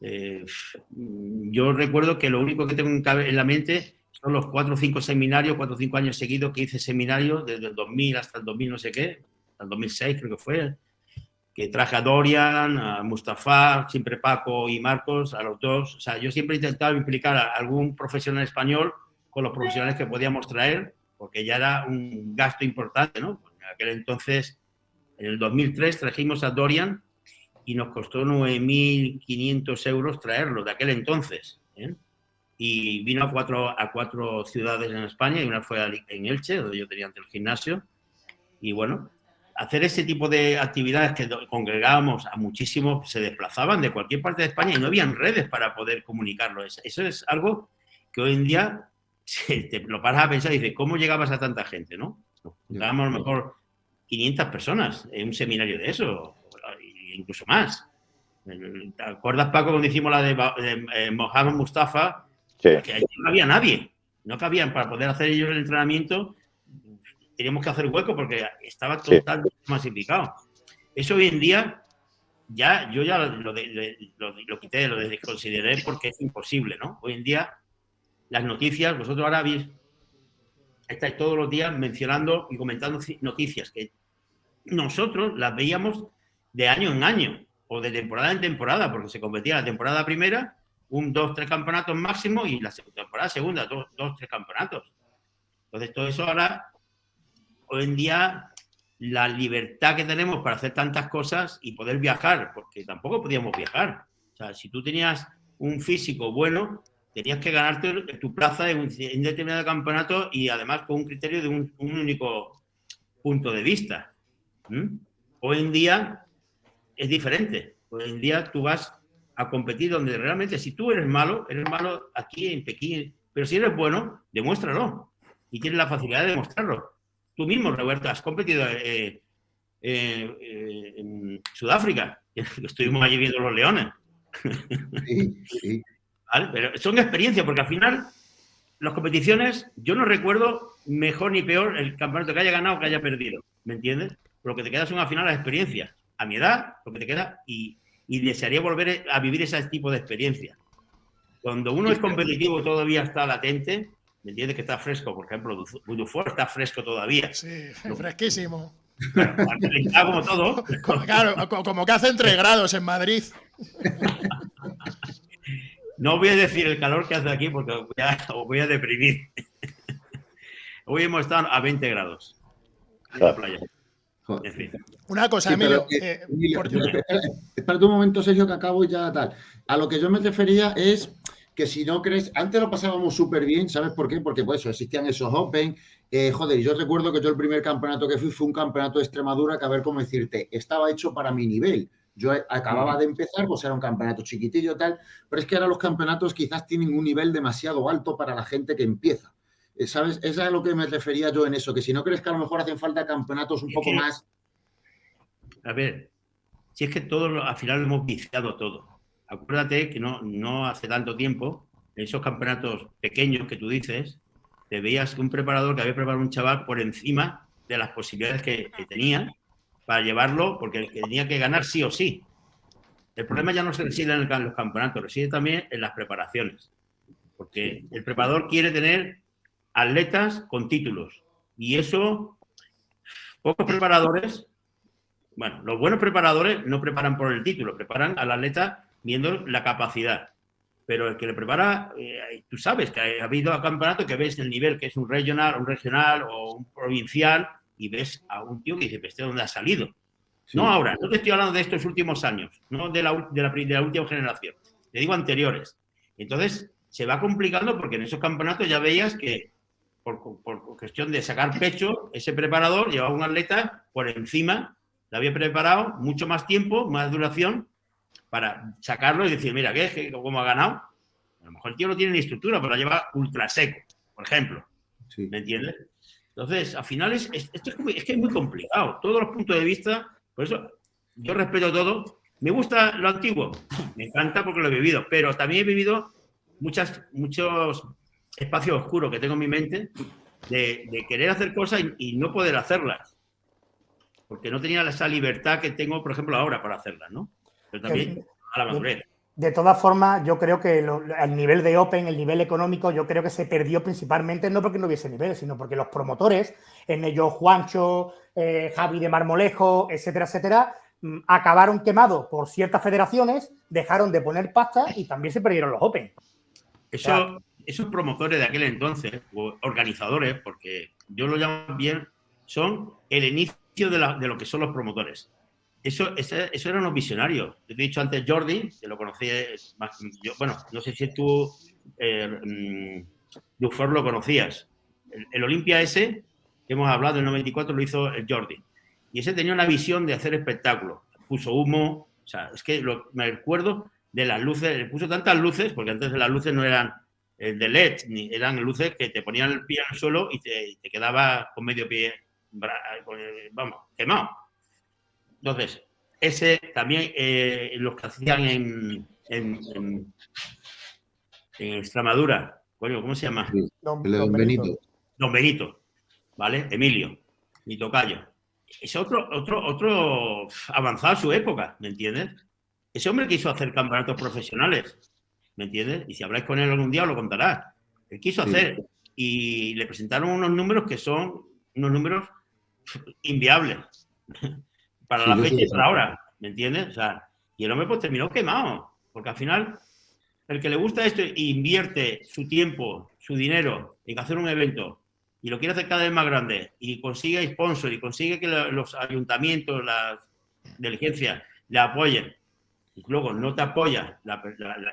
eh, yo recuerdo que lo único que tengo en la mente son los cuatro o cinco seminarios, cuatro o cinco años seguidos que hice seminarios, desde el 2000 hasta el 2000 no sé qué, hasta el 2006 creo que fue, que traje a Dorian, a Mustafa, siempre Paco y Marcos, a los dos. O sea, yo siempre he intentado implicar a algún profesional español con los profesionales que podíamos traer, porque ya era un gasto importante, ¿no? Aquel entonces, en el 2003, trajimos a Dorian y nos costó 9.500 euros traerlo de aquel entonces. ¿eh? Y vino a cuatro, a cuatro ciudades en España y una fue en Elche, donde yo tenía antes el gimnasio. Y bueno, hacer ese tipo de actividades que congregábamos a muchísimos, se desplazaban de cualquier parte de España y no habían redes para poder comunicarlo. Eso es algo que hoy en día te lo paras a pensar y dices, ¿cómo llegabas a tanta gente, no? Llegábamos a lo mejor 500 personas en un seminario de eso, incluso más. ¿Te acuerdas, Paco, cuando hicimos la de, eh, Mohamed Mustafa? Que no había nadie. No cabían para poder hacer ellos el entrenamiento. Teníamos que hacer hueco porque estaba totalmente masificado. Eso hoy en día, ya, yo ya lo, lo quité, lo desconsideré porque es imposible, ¿no? Hoy en día las noticias, vosotros ahora habéis, estáis todos los días mencionando y comentando noticias que nosotros las veíamos de año en año o de temporada en temporada, porque se competía la temporada primera, un, dos, tres campeonatos máximo y la temporada segunda, dos, dos, tres campeonatos. Entonces, todo eso ahora, hoy en día, la libertad que tenemos para hacer tantas cosas y poder viajar, porque tampoco podíamos viajar. O sea, si tú tenías un físico bueno, tenías que ganarte tu plaza en un, determinado campeonato y además con un criterio de un, único punto de vista. Hoy en día es diferente. Hoy en día tú vas a competir donde realmente si tú eres malo, eres malo aquí en Pekín, pero si eres bueno, demuéstralo y tienes la facilidad de demostrarlo. Tú mismo, Roberto, has competido eh, eh, eh, en Sudáfrica, estuvimos allí viendo los leones. Sí, sí. Pero son experiencias, porque al final las competiciones, yo no recuerdo mejor ni peor el campeonato que haya ganado o que haya perdido, ¿me entiendes? Lo que te queda son al final las experiencias. A mi edad, lo que te queda, y, desearía volver a vivir ese tipo de experiencia. Cuando uno es competitivo todavía está latente, ¿me entiendes? Que está fresco, por ejemplo, Dufour está fresco todavía. Sí, fresquísimo. como todo. Claro, como que hace entre grados en Madrid. No voy a decir el calor que hace aquí porque os voy a deprimir. Hoy hemos estado a 20 grados en la playa. Una cosa, Emilio. Eh, espera, un momento, Sergio, que acabo ya tal. A lo que yo me refería es que si no crees, antes lo pasábamos súper bien, ¿sabes por qué? Porque pues existían esos Open. Eh, joder, yo recuerdo que yo el primer campeonato que fui fue un campeonato de Extremadura que a ver cómo decirte, estaba hecho para mi nivel. Yo acababa de empezar, pues era un campeonato chiquitillo tal, pero es que ahora los campeonatos quizás tienen un nivel demasiado alto para la gente que empieza. Eh, ¿Sabes? Esa es a lo que me refería yo en eso, que si no crees que a lo mejor hacen falta campeonatos un poco más... A ver, si es que todo, al final lo hemos viciado todo. Acuérdate que no, no hace tanto tiempo, en esos campeonatos pequeños que tú dices, te veías que un preparador que había preparado un chaval por encima de las posibilidades que, que tenía para llevarlo, porque tenía que ganar sí o sí. El problema ya no se reside en los campeonatos, reside también en las preparaciones. Porque el preparador quiere tener atletas con títulos. Y eso Pocos preparadores, bueno, los buenos preparadores no preparan por el título, preparan al atleta viendo la capacidad. Pero el que le prepara, eh, tú sabes que ha habido campeonatos que ves el nivel que es un regional, un regional o un provincial y ves a un tío que dice, ¿este dónde ha salido? No ahora, no te estoy hablando de estos últimos años, no de la, de la, de la última generación, te digo anteriores. Entonces, se va complicando porque en esos campeonatos ya veías que por, por, cuestión de sacar pecho, ese preparador llevaba un atleta por encima, le había preparado mucho más tiempo, más duración, para sacarlo y decir, mira, ¿qué es? ¿Cómo ha ganado? A lo mejor el tío no tiene ni estructura, pero la lleva ultra seco, por ejemplo. ¿Me entiendes? Entonces, al final es, esto es, que es muy complicado. Todos los puntos de vista, por eso yo respeto todo. Me gusta lo antiguo, me encanta porque lo he vivido, pero también he vivido muchas, muchos espacios oscuros que tengo en mi mente de, querer hacer cosas y, no poder hacerlas. Porque no tenía esa libertad que tengo, por ejemplo, ahora para hacerlas, ¿no? Pero también a la madurez. De todas formas, yo creo que el nivel de Open, el nivel económico, yo creo que se perdió principalmente no porque no hubiese nivel, sino porque los promotores, en ellos Juancho, eh, Javi de Marmolejo, etcétera, etcétera, mm, acabaron quemados por ciertas federaciones, dejaron de poner pasta y también se perdieron los Open. Eso, esos promotores de aquel entonces, organizadores, porque yo lo llamo bien, son el inicio de, lo que son los promotores. Eso, eso eran los visionarios. Te he dicho antes Jordi, que lo conocí, bueno, no sé si tú, eh, mm, lo conocías. El, el Olimpia ese, que hemos hablado, el 94, lo hizo Jordi. Y ese tenía una visión de hacer espectáculos. Puso humo, o sea, es que me acuerdo de las luces, puso tantas luces, porque antes las luces no eran eh, de LED, ni eran luces que te ponían el pie al suelo y te, quedaba con medio pie, vamos, quemado. Entonces, ese también eh, los que hacían en, en, Extremadura, ¿cómo se llama? Don, Benito. Don Benito, ¿vale? Emilio, mi tocayo. Es otro, otro, otro avanzado a su época, ¿me entiendes? Ese hombre quiso hacer campeonatos profesionales, ¿me entiendes? Y si habláis con él algún día, lo contará. Él quiso hacer y le presentaron unos números que son unos números inviables para la fecha y para ahora, ¿me entiendes? O sea, y el hombre pues terminó quemado, porque al final el que le gusta esto e invierte su tiempo, su dinero en hacer un evento y lo quiere hacer cada vez más grande y consigue sponsor y consigue que los ayuntamientos, las diligencias le apoyen luego no te apoya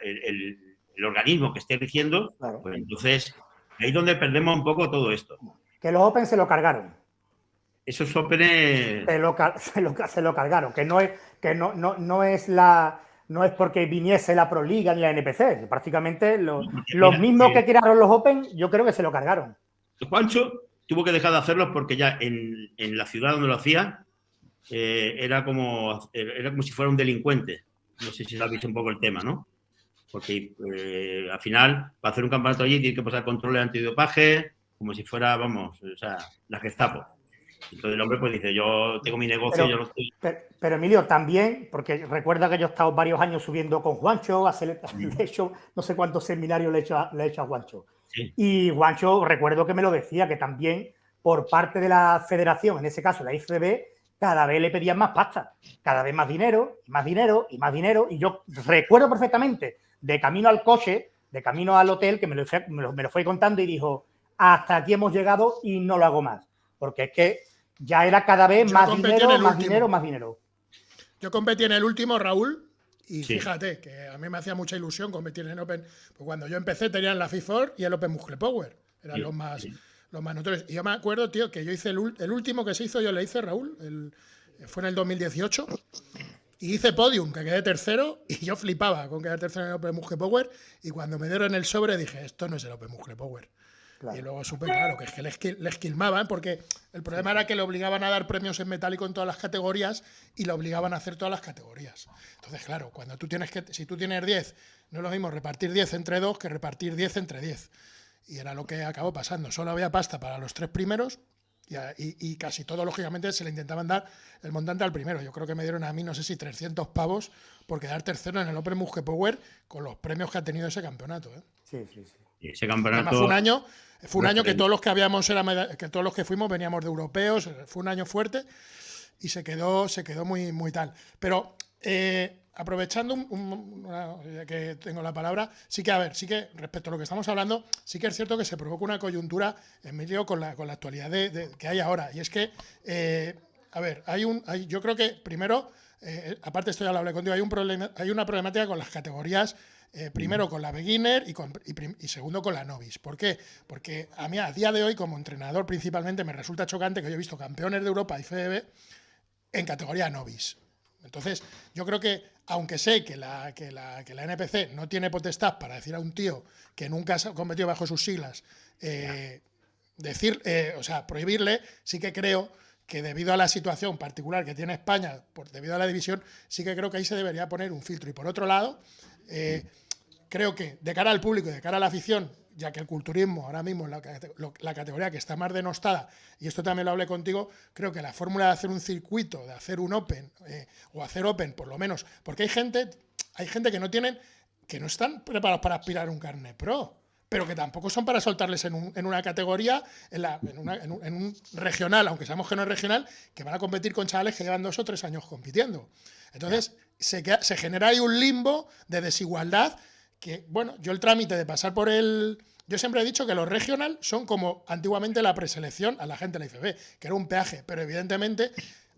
el, organismo que esté eligiendo, pues entonces ahí es donde perdemos un poco todo esto. Que los Open se lo cargaron. Esos Open se lo, se lo, cargaron, que no es, que no, no, no es la no es porque viniese la Pro Liga ni la NPC, prácticamente los, mismos que crearon los Open, yo creo que se lo cargaron. Juancho tuvo que dejar de hacerlos porque ya en, la ciudad donde lo hacía eh, era, como, era como si fuera un delincuente. No sé si visto un poco el tema, ¿no? Porque eh, al final, para hacer un campeonato allí, tiene que pasar controles antidopaje, como si fuera, vamos, o sea, la Gestapo. Entonces el hombre pues dice, yo tengo mi negocio, pero, yo no estoy... Pero, Emilio, también, porque recuerda que yo he estado varios años subiendo con Juancho, hacer, de hecho, no sé cuántos seminarios le he hecho a, le he hecho a Juancho. Y Juancho, recuerdo que me lo decía, que también por parte de la federación, en ese caso la IFB, cada vez le pedían más pasta, cada vez más dinero, y más dinero, y más dinero. Y yo recuerdo perfectamente, de camino al coche, de camino al hotel, que me lo, me lo, fue contando y dijo, hasta aquí hemos llegado y no lo hago más. Porque es que ya era cada vez más dinero, más dinero, más dinero. Yo competí en el último, Raúl, y fíjate que a mí me hacía mucha ilusión competir en Open. Pues cuando yo empecé tenían la FIFOR y el Open Muscle Power. Eran los más los más Y yo me acuerdo, tío, que yo hice el, último que se hizo, yo le hice, Raúl, el, fue en el 2018. Y hice podium, que quedé tercero, y yo flipaba con quedar tercero en el Open Muscle Power. Y cuando me dieron el sobre dije, esto no es el Open Muscle Power. Y luego supe, claro, que es que le, esquilmaban, porque el problema era que le obligaban a dar premios en metálico en todas las categorías y le obligaban a hacer todas las categorías. Entonces, claro, cuando tú tienes que, si tú tienes 10, no es lo mismo repartir 10 entre 2 que repartir 10 entre 10. Y era lo que acabó pasando. Solo había pasta para los tres primeros Y, casi todo, lógicamente, se le intentaban dar el montante al primero. Yo creo que me dieron a mí, no sé si 300 pavos por quedar tercero en el Open Muge Power con los premios que ha tenido ese campeonato. ¿eh? Sí, sí, sí. ese campeonato. fue un año, fue un año que todos los que habíamos era que todos los que fuimos veníamos de europeos. Fue un año fuerte y se quedó, se quedó muy, muy tal. Pero eh, aprovechando ya que tengo la palabra, sí que, a ver, sí que respecto a lo que estamos hablando, sí que es cierto que se provoca una coyuntura en medio con la, con la actualidad de, que hay ahora. Y es que, eh, a ver, hay un, yo creo que primero, eh, aparte esto ya lo hablé contigo, hay, un problema, hay una problemática con las categorías. Eh, primero con la beginner y, y, segundo con la novice. ¿Por qué? Porque a mí a día de hoy como entrenador principalmente me resulta chocante que yo he visto campeones de Europa y FDB en categoría novice. Entonces, yo creo que, aunque sé que la, que la, que la NPC no tiene potestad para decir a un tío que nunca ha competido bajo sus siglas, eh, decir, eh, o sea, prohibirle, sí que creo que debido a la situación particular que tiene España, por, debido a la división, sí que creo que ahí se debería poner un filtro. Y por otro lado, eh, creo que de cara al público y de cara a la afición, ya que el culturismo ahora mismo es la, categoría que está más denostada, y esto también lo hablé contigo, creo que la fórmula de hacer un circuito, de hacer un Open, eh, o hacer Open por lo menos, porque hay gente, hay gente que no tienen, que no están preparados para aspirar a un carnet pro, pero que tampoco son para soltarles en, una categoría, en, un, regional, aunque sabemos que no es regional, que van a competir con chavales que llevan dos o tres años compitiendo. Entonces, se, se genera ahí un limbo de desigualdad que, bueno, yo el trámite de pasar por el... Yo siempre he dicho que los regional son como antiguamente la preselección a la gente de la IFB, que era un peaje, pero evidentemente,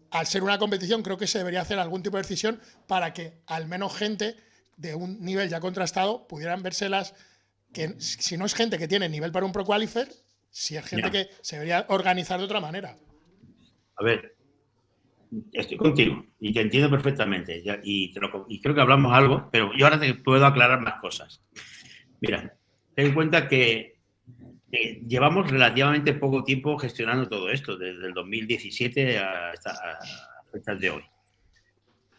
al ser una competición, creo que se debería hacer algún tipo de decisión para que al menos gente de un nivel ya contrastado pudieran vérselas, que si no es gente que tiene nivel para un Pro Qualifier, si es gente que se debería organizar de otra manera. A ver, Estoy contigo y te entiendo perfectamente y, creo que hablamos algo, pero yo ahora te puedo aclarar más cosas. Mira, ten en cuenta que llevamos relativamente poco tiempo gestionando todo esto, desde el 2017 hasta fechas de hoy.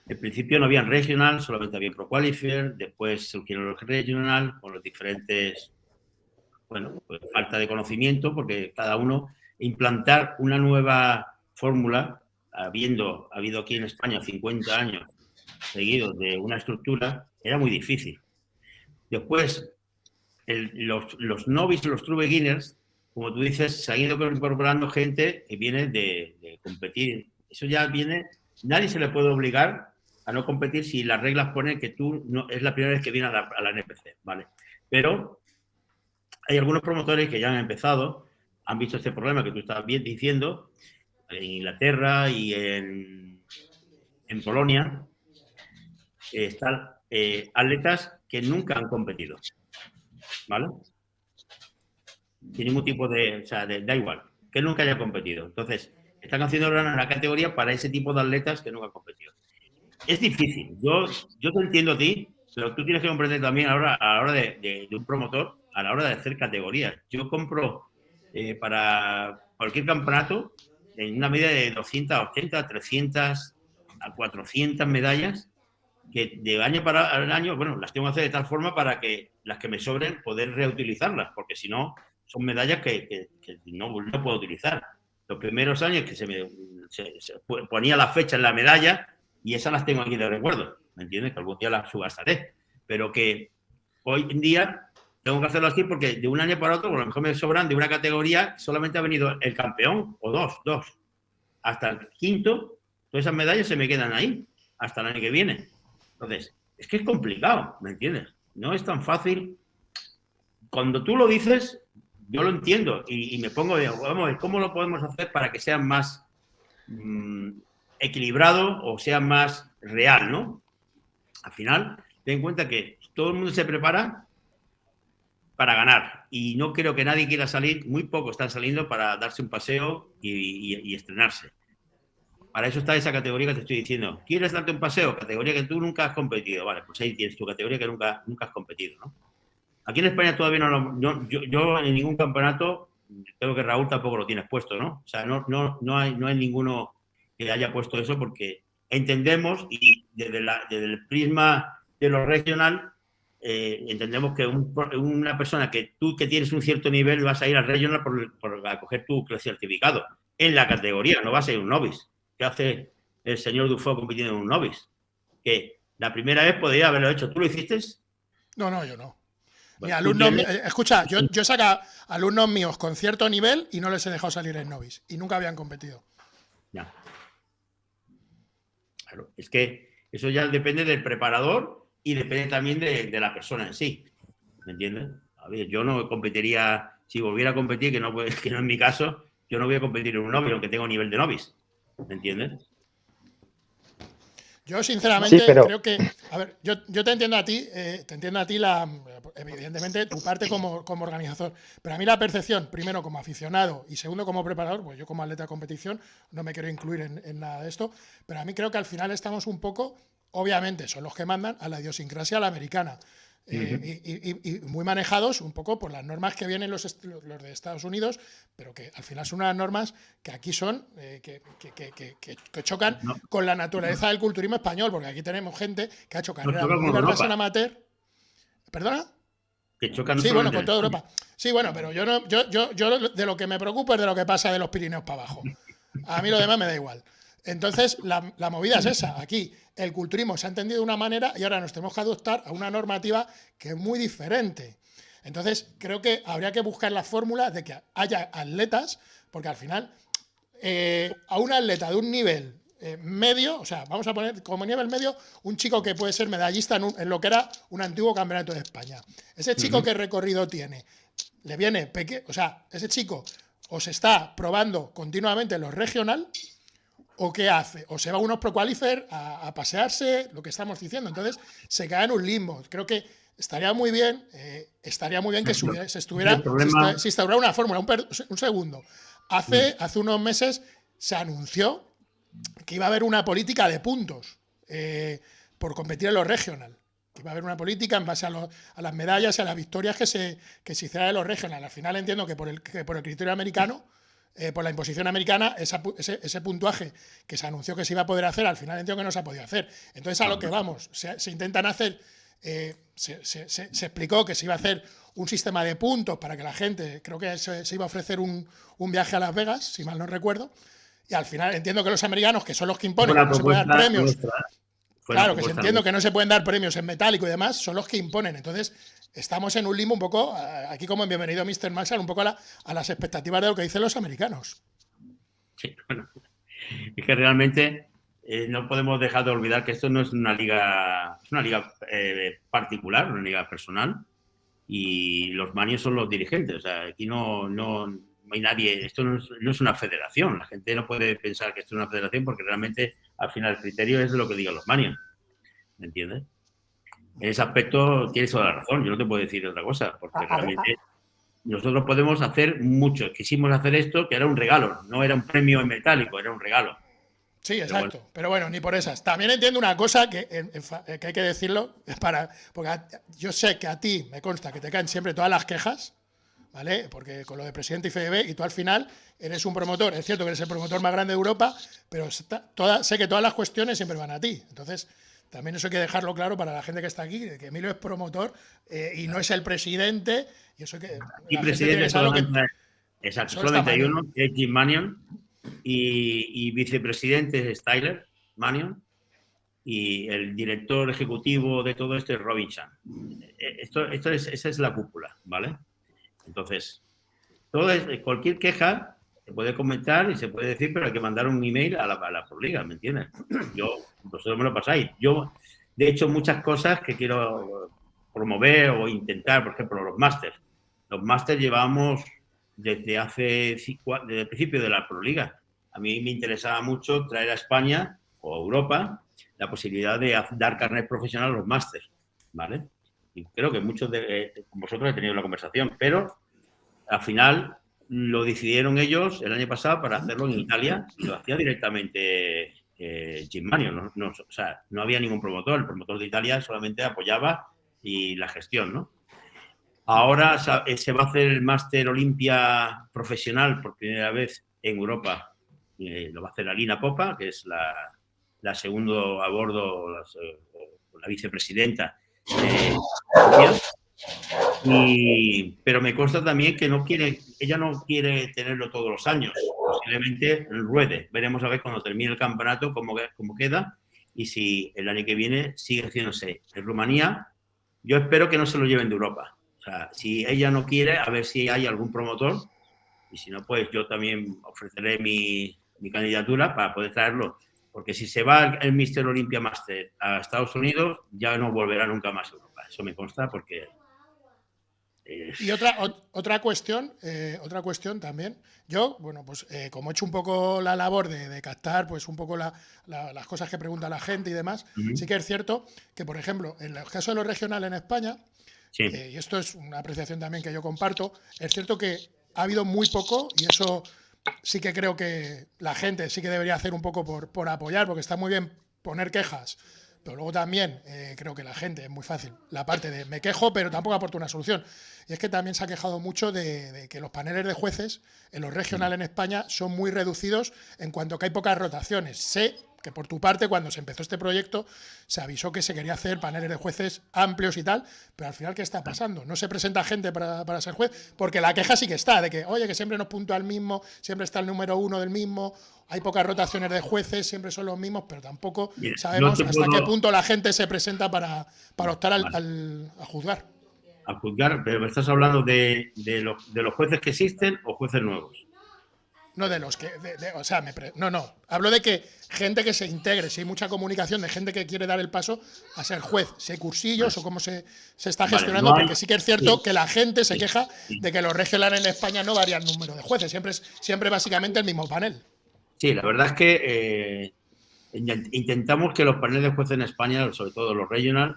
En principio no habían regional, solamente había Pro Qualifier, después surgieron los regional con los diferentes, bueno, pues falta de conocimiento, porque cada uno implantar una nueva fórmula habiendo habido aquí en España 50 años seguidos de una estructura, era muy difícil. Después, los, los los true beginners, como tú dices, se han ido incorporando gente que viene de, competir. Eso ya viene, nadie se le puede obligar a no competir si las reglas ponen que tú no, es la primera vez que viene a la, a la NPC, ¿vale? Pero hay algunos promotores que ya han empezado, han visto este problema que tú estás bien diciendo en Inglaterra y en, en Polonia, están eh, atletas que nunca han competido. ¿Vale? Sin ningún tipo de, o sea, da igual, que nunca haya competido. Entonces, están haciendo una categoría para ese tipo de atletas que nunca han competido. Es difícil. Yo, yo te entiendo a ti, pero tú tienes que comprender también a la hora, de, un promotor, a la hora de hacer categorías. Yo compro eh, para cualquier campeonato en una media de 280, 300 a 400 medallas que de año para año, bueno, las tengo que hacer de tal forma para que las que me sobren poder reutilizarlas, porque si no, son medallas que, no, puedo utilizar. Los primeros años que se me ponía la fecha en la medalla y esas las tengo aquí de recuerdo, ¿me entiendes? Que algún día las subastaré, pero que hoy en día tengo que hacerlo así porque de un año para otro, a lo mejor me sobran de una categoría, solamente ha venido el campeón, o dos, dos. Hasta el quinto, todas esas medallas se me quedan ahí, hasta el año que viene. Entonces, es que es complicado, ¿me entiendes? No es tan fácil. Cuando tú lo dices, yo lo entiendo y, me pongo, vamos a ver, ¿cómo lo podemos hacer para que sea más mm, equilibrado o sea más real, ¿no? Al final, ten en cuenta que todo el mundo se prepara para ganar. Y no creo que nadie quiera salir, muy pocos están saliendo para darse un paseo y, estrenarse. Para eso está esa categoría que te estoy diciendo. ¿Quieres darte un paseo? Categoría que tú nunca has competido. Vale, pues ahí tienes tu categoría que nunca, nunca has competido, ¿no? Aquí en España todavía no lo... yo, en ningún campeonato, creo que Raúl tampoco lo tienes puesto, ¿no? O sea, no, no, no, hay, no hay ninguno que haya puesto eso porque entendemos y desde, desde el prisma de lo regional eh, entendemos que una persona que tú que tienes un cierto nivel vas a ir al regional por, por a coger tu certificado. en la categoría, no va a ser un novice. ¿Qué hace el señor Dufo compitiendo en un novice? Que la primera vez podría haberlo hecho. ¿Tú lo hiciste? No, no, yo no. Mi alumnos, eh, escucha, yo, yo saca alumnos míos con cierto nivel y no les he dejado salir en novice y nunca habían competido. Ya. Claro, es que eso ya depende del preparador y depende también de, la persona en sí. ¿Me entiendes? A ver, yo no competiría, si volviera a competir, que no, que no es mi caso, yo no voy a competir en un novice, aunque tengo nivel de novice. ¿Me entiendes? Yo, sinceramente, creo que. A ver, yo, te entiendo a ti, eh, te entiendo a ti, la, evidentemente, tu parte como, como, organizador. Pero a mí la percepción, primero como aficionado y segundo como preparador, pues yo como atleta de competición no me quiero incluir en, en nada de esto, pero a mí creo que al final estamos un poco, obviamente, son los que mandan a la idiosincrasia a la americana. Eh, y, muy manejados un poco por las normas que vienen los, los, de Estados Unidos, pero que al final son unas normas que aquí son, eh, que, que, chocan con la naturaleza del culturismo español, porque aquí tenemos gente que ha hecho carreras muy largas en amateur. ¿Perdona? Que chocan Sí, bueno, con toda Europa. Sí, bueno, pero yo, no, yo, yo, yo de lo que me preocupo es de lo que pasa de los Pirineos para abajo. A mí lo demás me da igual. Entonces, la, la, movida es esa. Aquí el culturismo se ha entendido de una manera y ahora nos tenemos que adoptar a una normativa que es muy diferente. Entonces, creo que habría que buscar la fórmula de que haya atletas, porque al final, eh, a un atleta de un nivel eh, medio, o sea, vamos a poner como nivel medio un chico que puede ser medallista en, lo que era un antiguo campeonato de España. Ese chico que recorrido tiene, le viene pequeño, o sea, ese chico o se está probando continuamente en los regional ¿O qué hace? O se va a unos pro qualifier a, pasearse, lo que estamos diciendo. Entonces, se cae en un limbo. Creo que estaría muy bien, eh, estaría muy bien que se estuviera, si instaurara una fórmula. Un, segundo. Hace, hace unos meses se anunció que iba a haber una política de puntos eh, por competir en los regional. Que iba a haber una política en base a, las medallas y a las victorias que se, que se hicieran en los regional. Al final entiendo que por el, que por el criterio americano eh, por la imposición americana, ese, puntuaje que se anunció que se iba a poder hacer, al final entiendo que no se ha podido hacer. Entonces, a lo que vamos, se, intentan hacer, eh, se, explicó que se iba a hacer un sistema de puntos para que la gente, creo que se, iba a ofrecer un, viaje a Las Vegas, si mal no recuerdo, y al final entiendo que los americanos, que son los que imponen, no se pueden dar premios. claro, que entiendo que no se pueden dar premios en metálico y demás, son los que imponen. Entonces, estamos en un limbo un poco, aquí como en Bienvenido Mr. Marshall, un poco a, las expectativas de lo que dicen los americanos. Sí, bueno, es que realmente eh, no podemos dejar de olvidar que esto no es una liga, es una liga eh, particular, una liga personal, y los manios son los dirigentes. O sea, aquí no, no, hay nadie, esto no es, una federación. La gente no puede pensar que esto es una federación porque realmente al final el criterio es lo que digan los manios. ¿Me entiendes? En ese aspecto tienes toda la razón, yo no te puedo decir otra cosa, porque realmente nosotros podemos hacer mucho. Quisimos hacer esto, que era un regalo, no era un premio en metálico, era un regalo. Sí, exacto. Pero bueno, ni por esas. También entiendo una cosa que, que hay que decirlo, para, porque yo sé que a ti me consta que te caen siempre todas las quejas, ¿vale? Porque con lo de presidente y FDB, y tú al final eres un promotor. Es cierto que eres el promotor más grande de Europa, pero sé que todas las cuestiones siempre van a ti. Entonces, también eso hay que dejarlo claro para la gente que está aquí, que Emilio es promotor eh, y no es el presidente. Y eso que. Y presidente solamente, exacto, solamente hay uno, es Jim Manion, y, vicepresidente es Tyler Manion, y el director ejecutivo de todo esto es Robin Chan. Eh, esto, esto es, esa es la cúpula, ¿vale? Entonces, todo cualquier queja se puede comentar y se puede decir, pero hay que mandar un email a la, a la Proliga, ¿me entiendes? Yo, vosotros me lo pasáis. Yo, de hecho, muchas cosas que quiero promover o intentar, por ejemplo, los másters. Los másters llevamos desde hace, desde el principio de la Proliga. A mí me interesaba mucho traer a España o Europa la posibilidad de dar carnet profesional a los másters, ¿vale? Y creo que muchos de eh, vosotros he tenido la conversación, pero al final lo decidieron ellos el año pasado para hacerlo en Italia y lo hacía directamente eh, Jim Manio. No, o sea, no había ningún promotor. El promotor de Italia solamente apoyaba y la gestión, ¿no? Ahora eh, se va a hacer el Máster Olimpia profesional por primera vez en Europa. Eh, lo va a hacer Alina Popa, que es la, la segundo a bordo, la, la vicepresidenta de y, pero me consta también que no quiere, ella no quiere tenerlo todos los años. posiblemente ruede. Veremos a ver cuando termine el campeonato cómo, cómo queda y si el año que viene sigue haciéndose. En Rumanía, yo espero que no se lo lleven de Europa. O sea, si ella no quiere, a ver si hay algún promotor y si no, pues yo también ofreceré mi, mi candidatura para poder traerlo. Porque si se va el Mister Olympia Master a Estados Unidos, ya no volverá nunca más a Europa. Eso me consta porque y otra, otra cuestión, eh, otra cuestión también. Yo, bueno, pues eh, como he hecho un poco la labor de, captar, pues un poco las cosas que pregunta la gente y demás, sí que es cierto que, por ejemplo, en el caso de los regionales en España, eh, y esto es una apreciación también que yo comparto, es cierto que ha habido muy poco, y eso sí que creo que la gente sí que debería hacer un poco por, por apoyar, porque está muy bien poner quejas pero luego también eh, creo que la gente es muy fácil. La parte de me quejo, pero tampoco aporto una solución. Y es que también se ha quejado mucho de, que los paneles de jueces en los regionales en España son muy reducidos en cuanto que hay pocas rotaciones. Sé que por tu parte, cuando se empezó este proyecto, se avisó que se quería hacer paneles de jueces amplios y tal, pero al final, ¿qué está pasando? No se presenta gente para, ser juez, porque la queja sí que está, de que, oye, que siempre nos puntúa el mismo, siempre está el número uno del mismo, hay pocas rotaciones de jueces, siempre son los mismos, pero tampoco sabemos hasta qué punto la gente se presenta para, para optar al, a juzgar. A juzgar, pero me estás hablando de, de, de los jueces que existen o jueces nuevos. No de los que. o sea, no, no. Hablo de que gente que se integre, si hay mucha comunicación de gente que quiere dar el paso a ser juez, si hay cursillos o cómo se, está gestionando, porque sí que es cierto que la gente se queja de que los regionales en España no varían el número de jueces, siempre es siempre básicamente el mismo panel. Sí, la verdad es que eh, intentamos que los paneles de jueces en España, sobre todo los regional,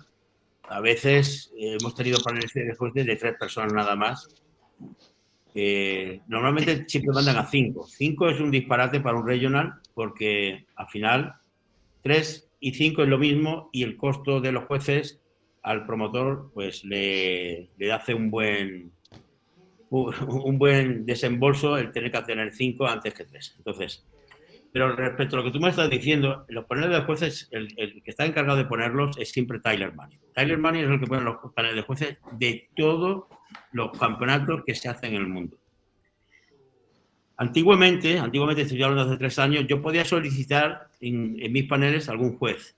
a veces eh, hemos tenido paneles de jueces de tres personas nada más normalmente siempre mandan a 5. 5 es un disparate para un regional porque al final 3 y 5 es lo mismo y el costo de los jueces al promotor pues le, le hace un buen un buen desembolso el tener que tener 5 antes que 3. Entonces, pero respecto a lo que tú me estás diciendo, los paneles de jueces, el, el, que está encargado de ponerlos es siempre Tyler Money. Tyler Money es el que pone los paneles de jueces de todo los campeonatos que se hacen en el mundo. Antiguamente, antiguamente estoy hablando hace tres años, yo podía solicitar en, mis paneles algún juez.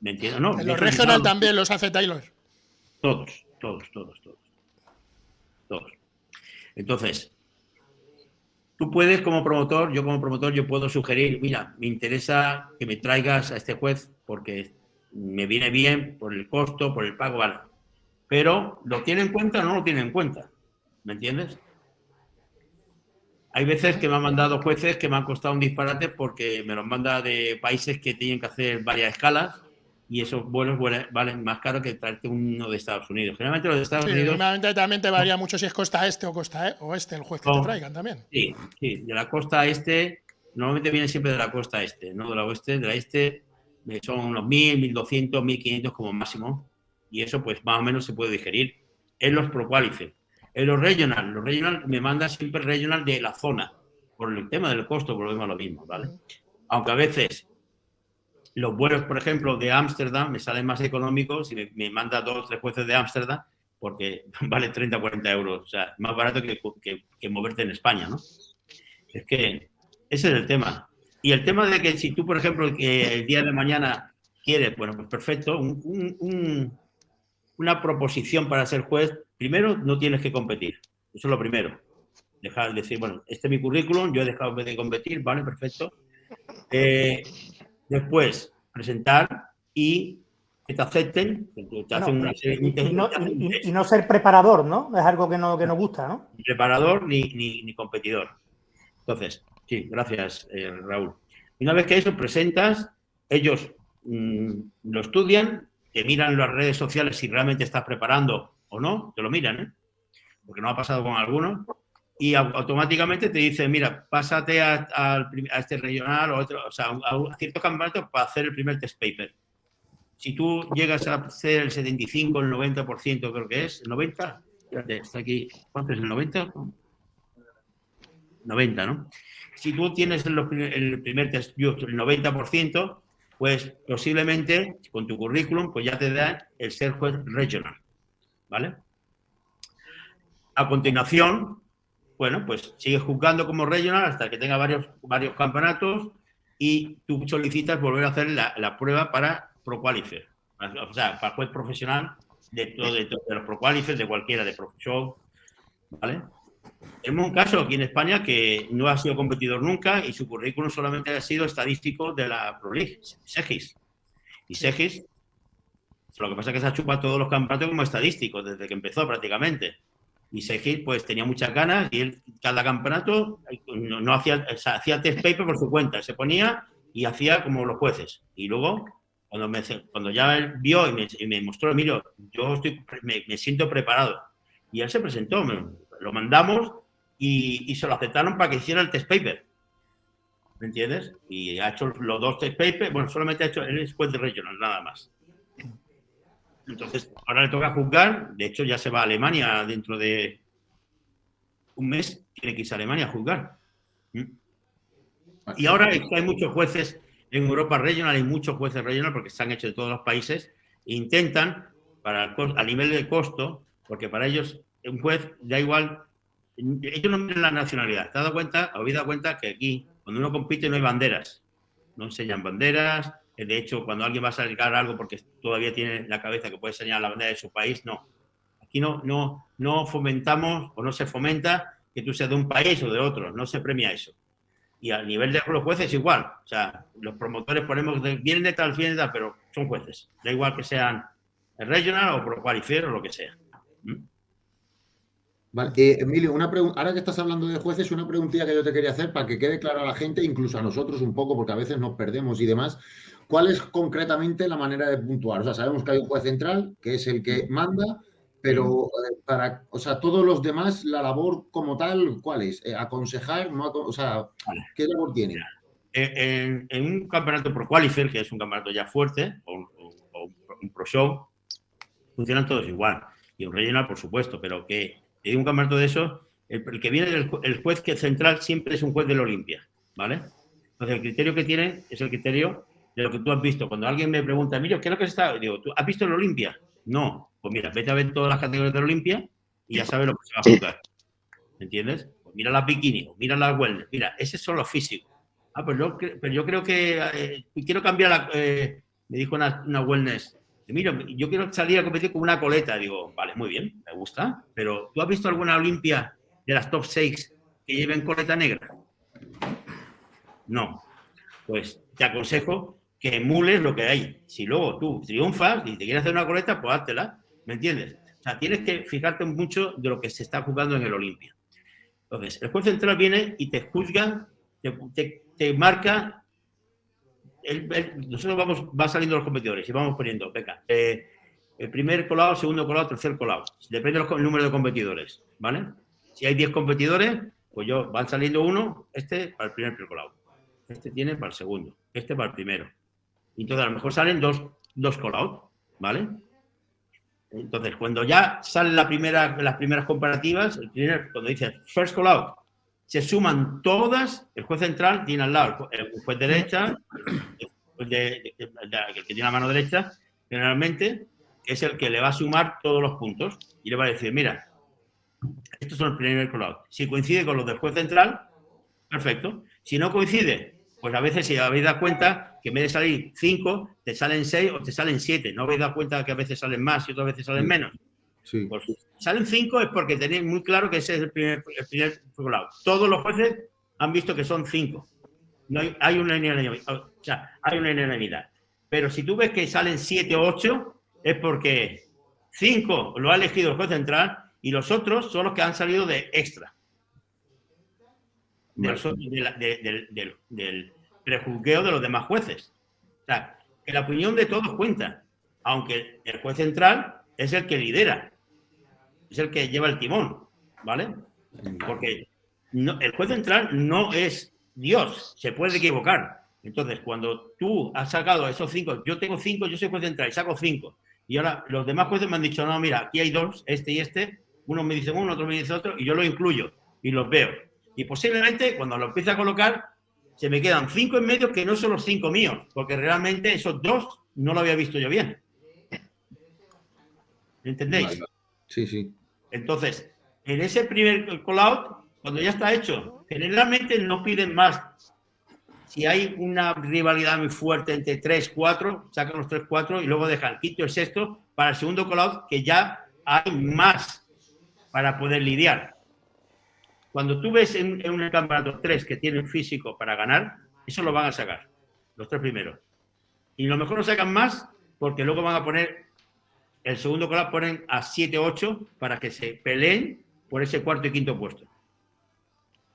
¿Me entiendes? No, en los regional también los hace Taylor. Todos, todos, todos, todos. Todos. Entonces, tú puedes como promotor, yo como promotor, yo puedo sugerir, mira, me interesa que me traigas a este juez porque me viene bien por el costo, por el pago, vale. Pero, ¿lo tiene en cuenta o no lo tiene en cuenta? ¿Me entiendes? Hay veces que me han mandado jueces que me han costado un disparate porque me los manda de países que tienen que hacer varias escalas y esos vuelos valen más caro que traerte uno de Estados Unidos. Generalmente los de Estados Unidos... Generalmente también te varía mucho si es costa este o costa e, oeste el juez que te traigan también. Sí, sí, de la costa este, normalmente viene siempre de la costa este, no de la oeste. De la este eh, son unos 1.000, 1.200, 1.500 como máximo y eso pues más o menos se puede digerir en los procuálices. En los regional, los regional me manda siempre regional de la zona, por el tema del costo, volvemos a lo mismo, ¿vale? Aunque a veces los vuelos, por ejemplo, de Ámsterdam me salen más económicos y me, manda dos o tres jueces de Ámsterdam porque vale 30 40 euros, o sea, más barato que, que, moverte en España, ¿no? Es que ese es el tema. Y el tema de que si tú, por ejemplo, que el día de mañana quieres, bueno, pues perfecto, una proposición para ser juez, primero no tienes que competir. Eso es lo primero. Dejar de decir, bueno, este es mi currículum, yo he dejado de competir, vale, perfecto. Eh, después, presentar y que te acepten. y, no, ser preparador, ¿no? Es algo que no, que nos gusta, ¿no? Ni preparador ni, ni, competidor. Entonces, sí, gracias, eh, Raúl. Una vez que eso presentas, ellos mm, lo estudian, te miran las redes sociales si realmente estás preparando o no, te lo miran, ¿eh? Porque no ha pasado con algunos. Y automáticamente te dicen, mira, pásate a, este regional o, o sea, a, ciertos campeonatos para hacer el primer test paper. Si tú llegas a hacer el 75, el 90%, creo que es, el 90, está aquí, ¿cuánto es el 90? 90, ¿no? Si tú tienes el, el primer test, el 90%, pues posiblemente con tu currículum pues ya te da el ser juez regional. ¿vale? A continuación, bueno, pues sigue juzgando como regional hasta que tenga varios, varios campeonatos y tú solicitas volver a hacer la, prueba para Pro Qualifier. O sea, para juez profesional de, de, los Pro de cualquiera, de Pro Show, ¿vale? Tenemos un caso aquí en España que no ha sido competidor nunca y su currículum solamente ha sido estadístico de la Pro League, Segis. Y Segis, lo que pasa es que se ha chupado todos los campeonatos como estadísticos desde que empezó prácticamente. Y Segis pues tenía muchas ganas y él cada campeonato no, hacía, hacía test paper por su cuenta, se ponía y hacía como los jueces. Y luego, cuando, me, cuando ya vio y me, mostró, Emilio, yo estoy, me, me, siento preparado. Y él se presentó, lo mandamos y, se lo aceptaron para que hiciera el test paper. ¿Me entiendes? Y ha hecho los dos test papers, bueno, solamente ha hecho, el es de regional, nada más. Entonces, ahora le toca juzgar, de hecho ya se va a Alemania dentro de un mes, tiene que irse a Alemania a juzgar. ¿Mm? Y ahora hay muchos jueces en Europa regional, hay muchos jueces regional porque se han hecho de todos los países, e intentan, para, a nivel de costo, porque para ellos un juez da igual, ellos no miran la nacionalidad. ¿Te has dado cuenta? ¿Habéis dado cuenta que aquí, cuando uno compite, no hay banderas? No enseñan banderas. De hecho, cuando alguien va a sacar algo porque todavía tiene la cabeza que puede enseñar la bandera de su país, no. Aquí no, no, no fomentamos o no se fomenta que tú seas de un país o de otro. No se premia eso. Y a nivel de los jueces igual. O sea, los promotores ponemos, vienen de tal, vienen de tal, pero son jueces. Da igual que sean regional o pro qualifier o lo que sea. ¿Mm? Vale. Eh, Emilio, una ahora que estás hablando de jueces, una preguntilla que yo te quería hacer para que quede claro a la gente, incluso a nosotros un poco, porque a veces nos perdemos y demás. ¿Cuál es concretamente la manera de puntuar? O sea, sabemos que hay un juez central, que es el que manda, pero eh, para, o sea, todos los demás, la labor como tal, ¿cuál es? Eh, ¿Aconsejar? No, o sea, ¿qué labor tiene? En, un campeonato pro qualifier, que es un campeonato ya fuerte, o, un pro show, funcionan todos igual. Y un regional, por supuesto, pero que y un campeonato de eso, el, que viene del el juez que central siempre es un juez del Olimpia, ¿vale? Entonces, el criterio que tiene es el criterio de lo que tú has visto. Cuando alguien me pregunta, Emilio, ¿qué es lo que está? Digo, ¿tú has visto el Olimpia? No. Pues mira, vete a ver todas las categorías del Olimpia y ya sabes lo que se va a jugar. ¿Me entiendes? Pues mira las bikini, mira las wellness. Mira, esos son los físicos. Ah, pues yo, pero yo creo que eh, quiero cambiar la... Eh, me dijo una, una wellness, mira, yo quiero salir a competir con una coleta. Digo, vale, muy bien, me gusta, pero ¿tú has visto alguna Olimpia de las top 6 que lleven coleta negra? No. Pues te aconsejo que emules lo que hay. Si luego tú triunfas y te quieres hacer una coleta, pues háztela. ¿Me entiendes? O sea, tienes que fijarte mucho de lo que se está jugando en el Olimpia. Entonces, el juez central viene y te juzga, te, marca nosotros vamos, va saliendo los competidores y vamos poniendo, venga, eh, el primer colado, segundo colado, tercer colado. Depende del número de competidores, ¿vale? Si hay 10 competidores, pues yo, van saliendo uno, este para el primer colado, este tiene para el segundo, este para el primero. Entonces, a lo mejor salen dos, dos colados, ¿vale? Entonces, cuando ya salen la primera, las primeras comparativas, cuando dice first call out, se suman todas, el juez central tiene al lado el juez derecha, el, que tiene la mano derecha, generalmente, es el que le va a sumar todos los puntos y le va a decir, mira, estos son el primer colado. Si coincide con los del juez central, perfecto. Si no coincide, pues a veces si habéis dado cuenta que en vez de salir 5, te salen 6 o te salen 7. ¿No habéis dado cuenta que a veces salen más y otras veces salen menos? Sí. Pues salen cinco es porque tenéis muy claro que ese es el primer, el primer Todos los jueces han visto que son cinco. No hay, hay una o sea, hay una unanimidad. Pero si tú ves que salen siete o ocho, es porque cinco lo ha elegido el juez central y los otros son los que han salido de extra. del, del, del prejuzgueo de los demás jueces. O sea, que la opinión de todos cuenta, aunque el juez central es el que lidera es el que lleva el timón, ¿vale? Porque el juez central no es Dios, se puede equivocar. Entonces, cuando tú has sacado esos cinco, yo tengo cinco, yo soy juez central y saco cinco, y ahora los demás jueces me han dicho, no, mira, aquí hay dos, este y este, uno me dice uno, otro me dice otro, y yo lo incluyo y los veo. Y posiblemente cuando lo empiece a colocar, se me quedan cinco en medio que no son los cinco míos, porque realmente esos dos no lo había visto yo bien. ¿Entendéis? Sí, sí. Entonces, en ese primer call-out cuando ya está hecho. Generalmente no piden más. Si hay una rivalidad muy fuerte entre 3, 4, sacan los 3, 4 y luego dejan y el sexto para el segundo call que ya hay más para poder lidiar. Cuando tú ves en, en un campeonato 3 que tienen físico para ganar, eso lo van a sacar, los tres primeros. Y lo mejor no sacan más porque luego van a poner, el segundo call ponen a 7, 8 para que se peleen por ese cuarto y quinto puesto.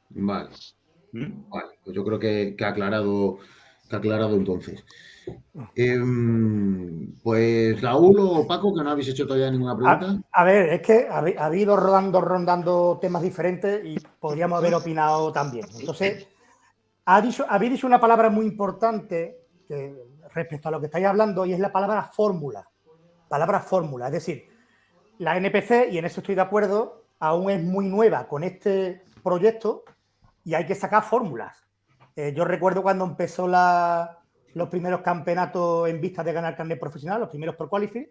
Vale. ¿Mm? Vale, pues yo creo que, ha aclarado, que ha aclarado entonces. Em, pues Raúl o Paco, que no habéis hecho todavía ninguna pregunta. A, ver, es que ha, habido rodando, rondando temas diferentes y podríamos haber opinado también. Entonces, ha dicho, habéis dicho una palabra muy importante respecto a lo que estáis hablando y es la palabra fórmula. Palabra fórmula, es decir, la NPC, y en eso estoy de acuerdo, aún es muy nueva con este proyecto y hay que sacar fórmulas. Eh, yo recuerdo cuando empezó los primeros campeonatos en vista de ganar carnet profesional, los primeros por qualify,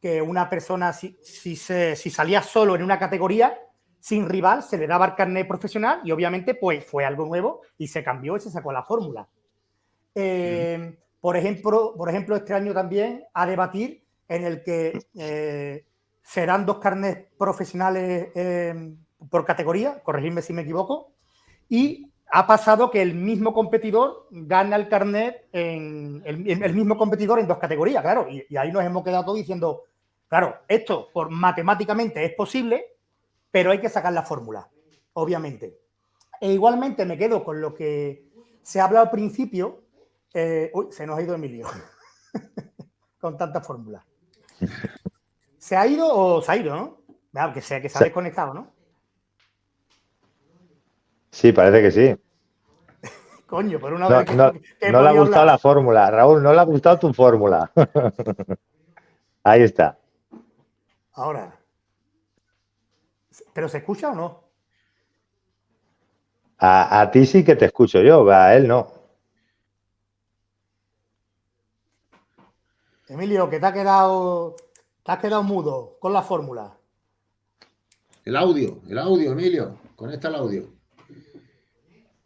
que una persona, si, si, si, salía solo en una categoría, sin rival, se le daba el carnet profesional y obviamente pues fue algo nuevo y se cambió y se sacó la fórmula. Eh, por, ejemplo, por ejemplo, este año también a debatir en el que eh, serán dos carnets profesionales por categoría, corregidme si me equivoco, y ha pasado que el mismo competidor gana el carnet en el, mismo competidor en dos categorías, claro, y, ahí nos hemos quedado todos diciendo, claro, esto por matemáticamente es posible, pero hay que sacar la fórmula, obviamente. E igualmente me quedo con lo que se habla al principio. Eh, uy, se nos ha ido Emilio con tanta fórmula. ¿Se ha ido o se ha ido, no? Claro, que sea que se ha desconectado, ¿no? Sí, parece que sí. Coño, por una no, vez que, no, no le ha gustado la fórmula. Raúl, no le ha gustado tu fórmula. Ahí está. Ahora. ¿Pero se escucha o no? A, a, ti sí que te escucho yo, a él no. Emilio, que te ha quedado, te has quedado mudo con la fórmula. El audio, el audio, Emilio. Conecta el audio.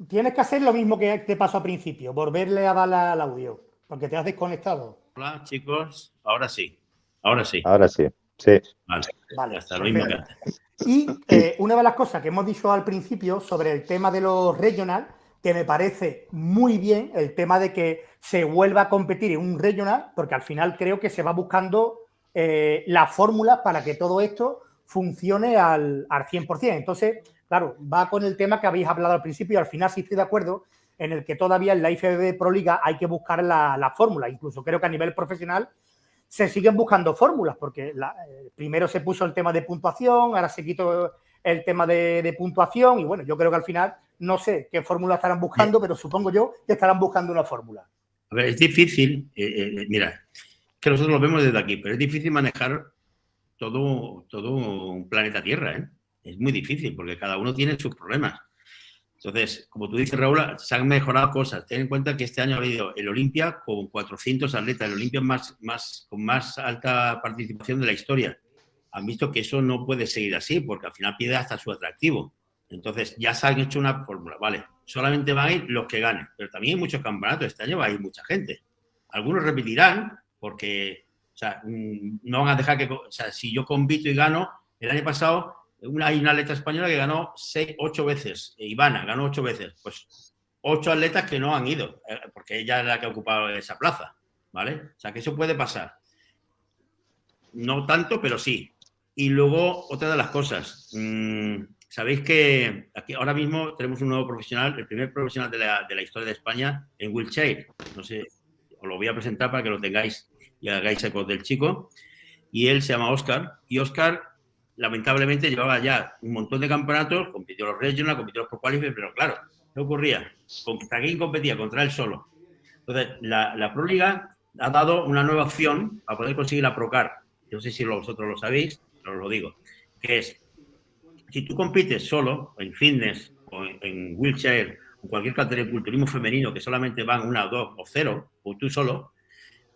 Tienes que hacer lo mismo que te pasó al principio, volverle a dar al audio, porque te has desconectado. Hola, chicos. Ahora sí. Ahora sí. Ahora sí. Sí. Vale. vale hasta lo mismo que Y eh, una de las cosas que hemos dicho al principio sobre el tema de los regional, que me parece muy bien el tema de que se vuelva a competir en un regional, porque al final creo que se va buscando eh, la fórmula para que todo esto funcione al, al 100%. Entonces, claro, va con el tema que habéis hablado al principio y al final sí estoy de acuerdo en el que todavía en la IFBB Pro Liga hay que buscar la, fórmula. Incluso creo que a nivel profesional se siguen buscando fórmulas, porque eh, primero se puso el tema de puntuación, ahora se quitó el tema de, puntuación y bueno, yo creo que al final no sé qué fórmula estarán buscando, pero supongo yo que estarán buscando una fórmula. A ver, es difícil, eh, eh, mira, que nosotros lo vemos desde aquí, pero es difícil manejar todo, todo un planeta Tierra, ¿eh? Es muy difícil porque cada uno tiene sus problemas. Entonces, como tú dices, Raúl, se han mejorado cosas. Ten en cuenta que este año ha habido el Olimpia con 400 atletas, el Olimpia más, más, con más alta participación de la historia. Han visto que eso no puede seguir así porque al final pierde hasta su atractivo. Entonces, ya se han hecho una fórmula, vale, solamente van a ir los que ganen, pero también hay muchos campeonatos, este año va a ir mucha gente. Algunos repetirán porque, o sea, mm, no van a dejar que, o sea, si yo compito y gano, el año pasado una, hay una atleta española que ganó seis, ocho veces, e Ivana ganó ocho veces, pues ocho atletas que no han ido, eh, porque ella es la que ha ocupado esa plaza, ¿vale? O sea, que eso puede pasar. No tanto, pero sí. Y luego, otra de las cosas, mm, sabéis que aquí ahora mismo tenemos un nuevo profesional, el primer profesional de la, de la historia de España en wheelchair. No sé, os lo voy a presentar para que lo tengáis y hagáis eco del chico. Y él se llama Oscar. Y Oscar lamentablemente llevaba ya un montón de campeonatos, compitió los regional, compitió los pro pero claro, ¿qué ocurría? ¿Contra quién competía? Contra él solo. Entonces, la, la Pro Liga ha dado una nueva opción para poder conseguir la Procar. No sé si vosotros lo sabéis, pero os lo digo, que es, si tú compites solo en fitness o en, wheelchair o cualquier categoría de culturismo femenino que solamente van una dos o cero, o tú solo,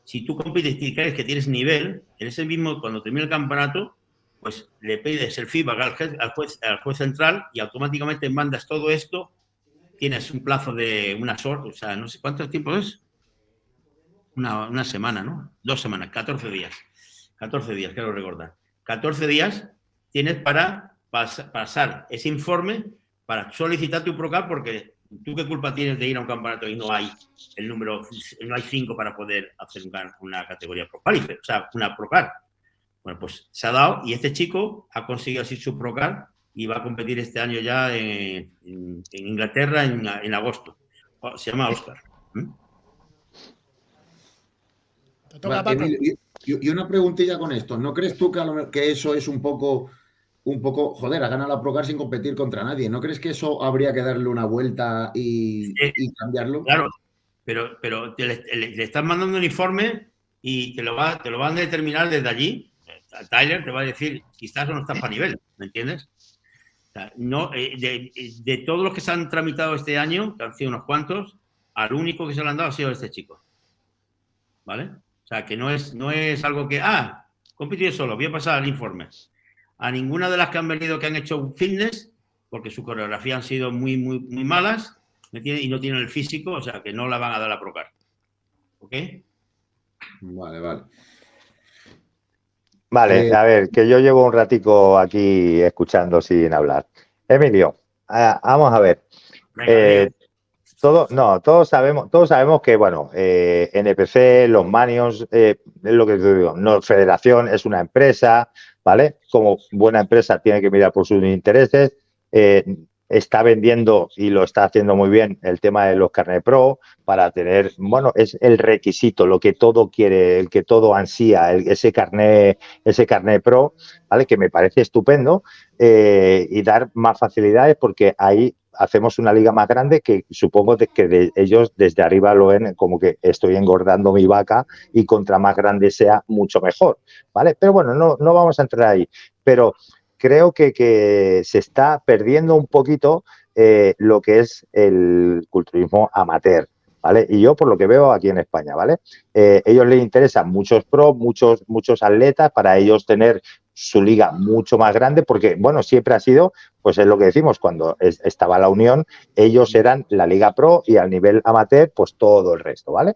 si tú compites y crees que tienes nivel, en ese mismo, cuando termine el campeonato, pues le pides el feedback al juez, al juez, central y automáticamente mandas todo esto. Tienes un plazo de unas horas, o sea, no sé cuánto tiempo es. Una, semana, ¿no? Dos semanas, 14 días. 14 días, quiero recordar. 14 días tienes para pasar ese informe para solicitar tu PROCAR porque tú qué culpa tienes de ir a un campeonato y no hay el número, no hay cinco para poder hacer una categoría PROCAR, o sea, una PROCAR. Bueno, pues se ha dado y este chico ha conseguido así su PROCAR y va a competir este año ya en, Inglaterra en, agosto. Se llama Oscar. y, una preguntilla con esto. ¿No crees tú que, eso es un poco, un poco, joder, ha ganado la Procar sin competir contra nadie? ¿No crees que eso habría que darle una vuelta y, cambiarlo? Claro, pero, pero le, están mandando un informe y te lo, va, te lo van a determinar desde allí. Tyler te va a decir o no estás para nivel, ¿me entiendes? eh, de, todos los que se han tramitado este año, que han sido unos cuantos, al único que se lo han dado ha sido este chico. ¿Vale? O sea, que no es, no es algo que, ah, compite solo, voy a pasar el informe. A ninguna de las que han venido que han hecho fitness, porque su coreografía han sido muy, muy, muy malas y no tienen el físico, o sea, que no la van a dar a procar. ¿Ok? Vale, vale. Vale, eh, a ver, que yo llevo un ratico aquí escuchando sin hablar. Emilio, vamos a ver. Eh, todo, no, todos sabemos, todos sabemos que, bueno, eh, NPC, los Manions, eh, es lo que te digo, no, Federación es una empresa, ¿vale? Como buena empresa tiene que mirar por sus intereses. Eh, está vendiendo y lo está haciendo muy bien el tema de los carnet pro para tener, bueno, es el requisito, lo que todo quiere, el que todo ansía, ese carnet, ese carnet pro, ¿vale? Que me parece estupendo y dar más facilidades porque ahí hacemos una liga más grande que supongo que ellos desde arriba lo ven como que estoy engordando mi vaca y contra más grande sea, mucho mejor, ¿vale? Pero bueno, no, no vamos a entrar ahí. Pero creo que, se está perdiendo un poquito eh, lo que es el culturismo amateur, ¿vale? Y yo por lo que veo aquí en España, ¿vale? Eh, ellos les interesan muchos pros, muchos, muchos atletas para ellos tener su liga mucho más grande, porque, bueno, siempre ha sido, pues es lo que decimos, cuando estaba la Unión, ellos eran la Liga Pro y al nivel amateur, pues todo el resto, ¿vale?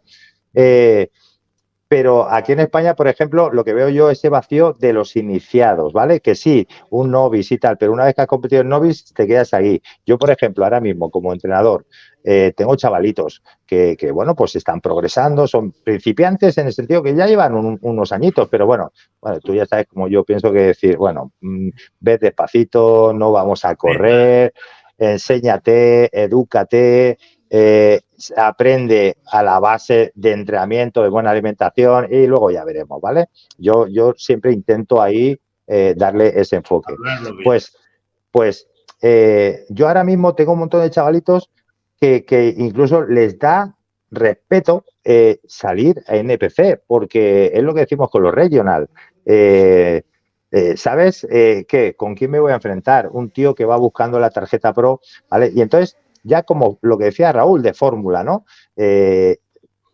Eh, pero aquí en España, por ejemplo, lo que veo yo es ese vacío de los iniciados, ¿vale? Que sí, un novice y tal, pero una vez que has competido en novice, te quedas ahí. Yo, por ejemplo, ahora mismo, como entrenador, eh, tengo chavalitos que, bueno, pues están progresando, son principiantes en el sentido que ya llevan unos añitos, pero bueno, bueno, tú ya sabes como yo pienso que decir, bueno, mm, ve despacito, no vamos a correr, enséñate, edúcate, eh, aprende a la base de entrenamiento, de buena alimentación y luego ya veremos, ¿vale? Yo, yo siempre intento ahí eh, darle ese enfoque. Pues, pues yo ahora mismo tengo un montón de chavalitos que, incluso les da respeto eh, salir a NPC, porque es lo que decimos con los regional. Eh, eh, ¿Sabes qué? ¿Con quién me voy a enfrentar? Un tío que va buscando la tarjeta Pro, ¿vale? Y entonces, ya como lo que decía Raúl de Fórmula, ¿no?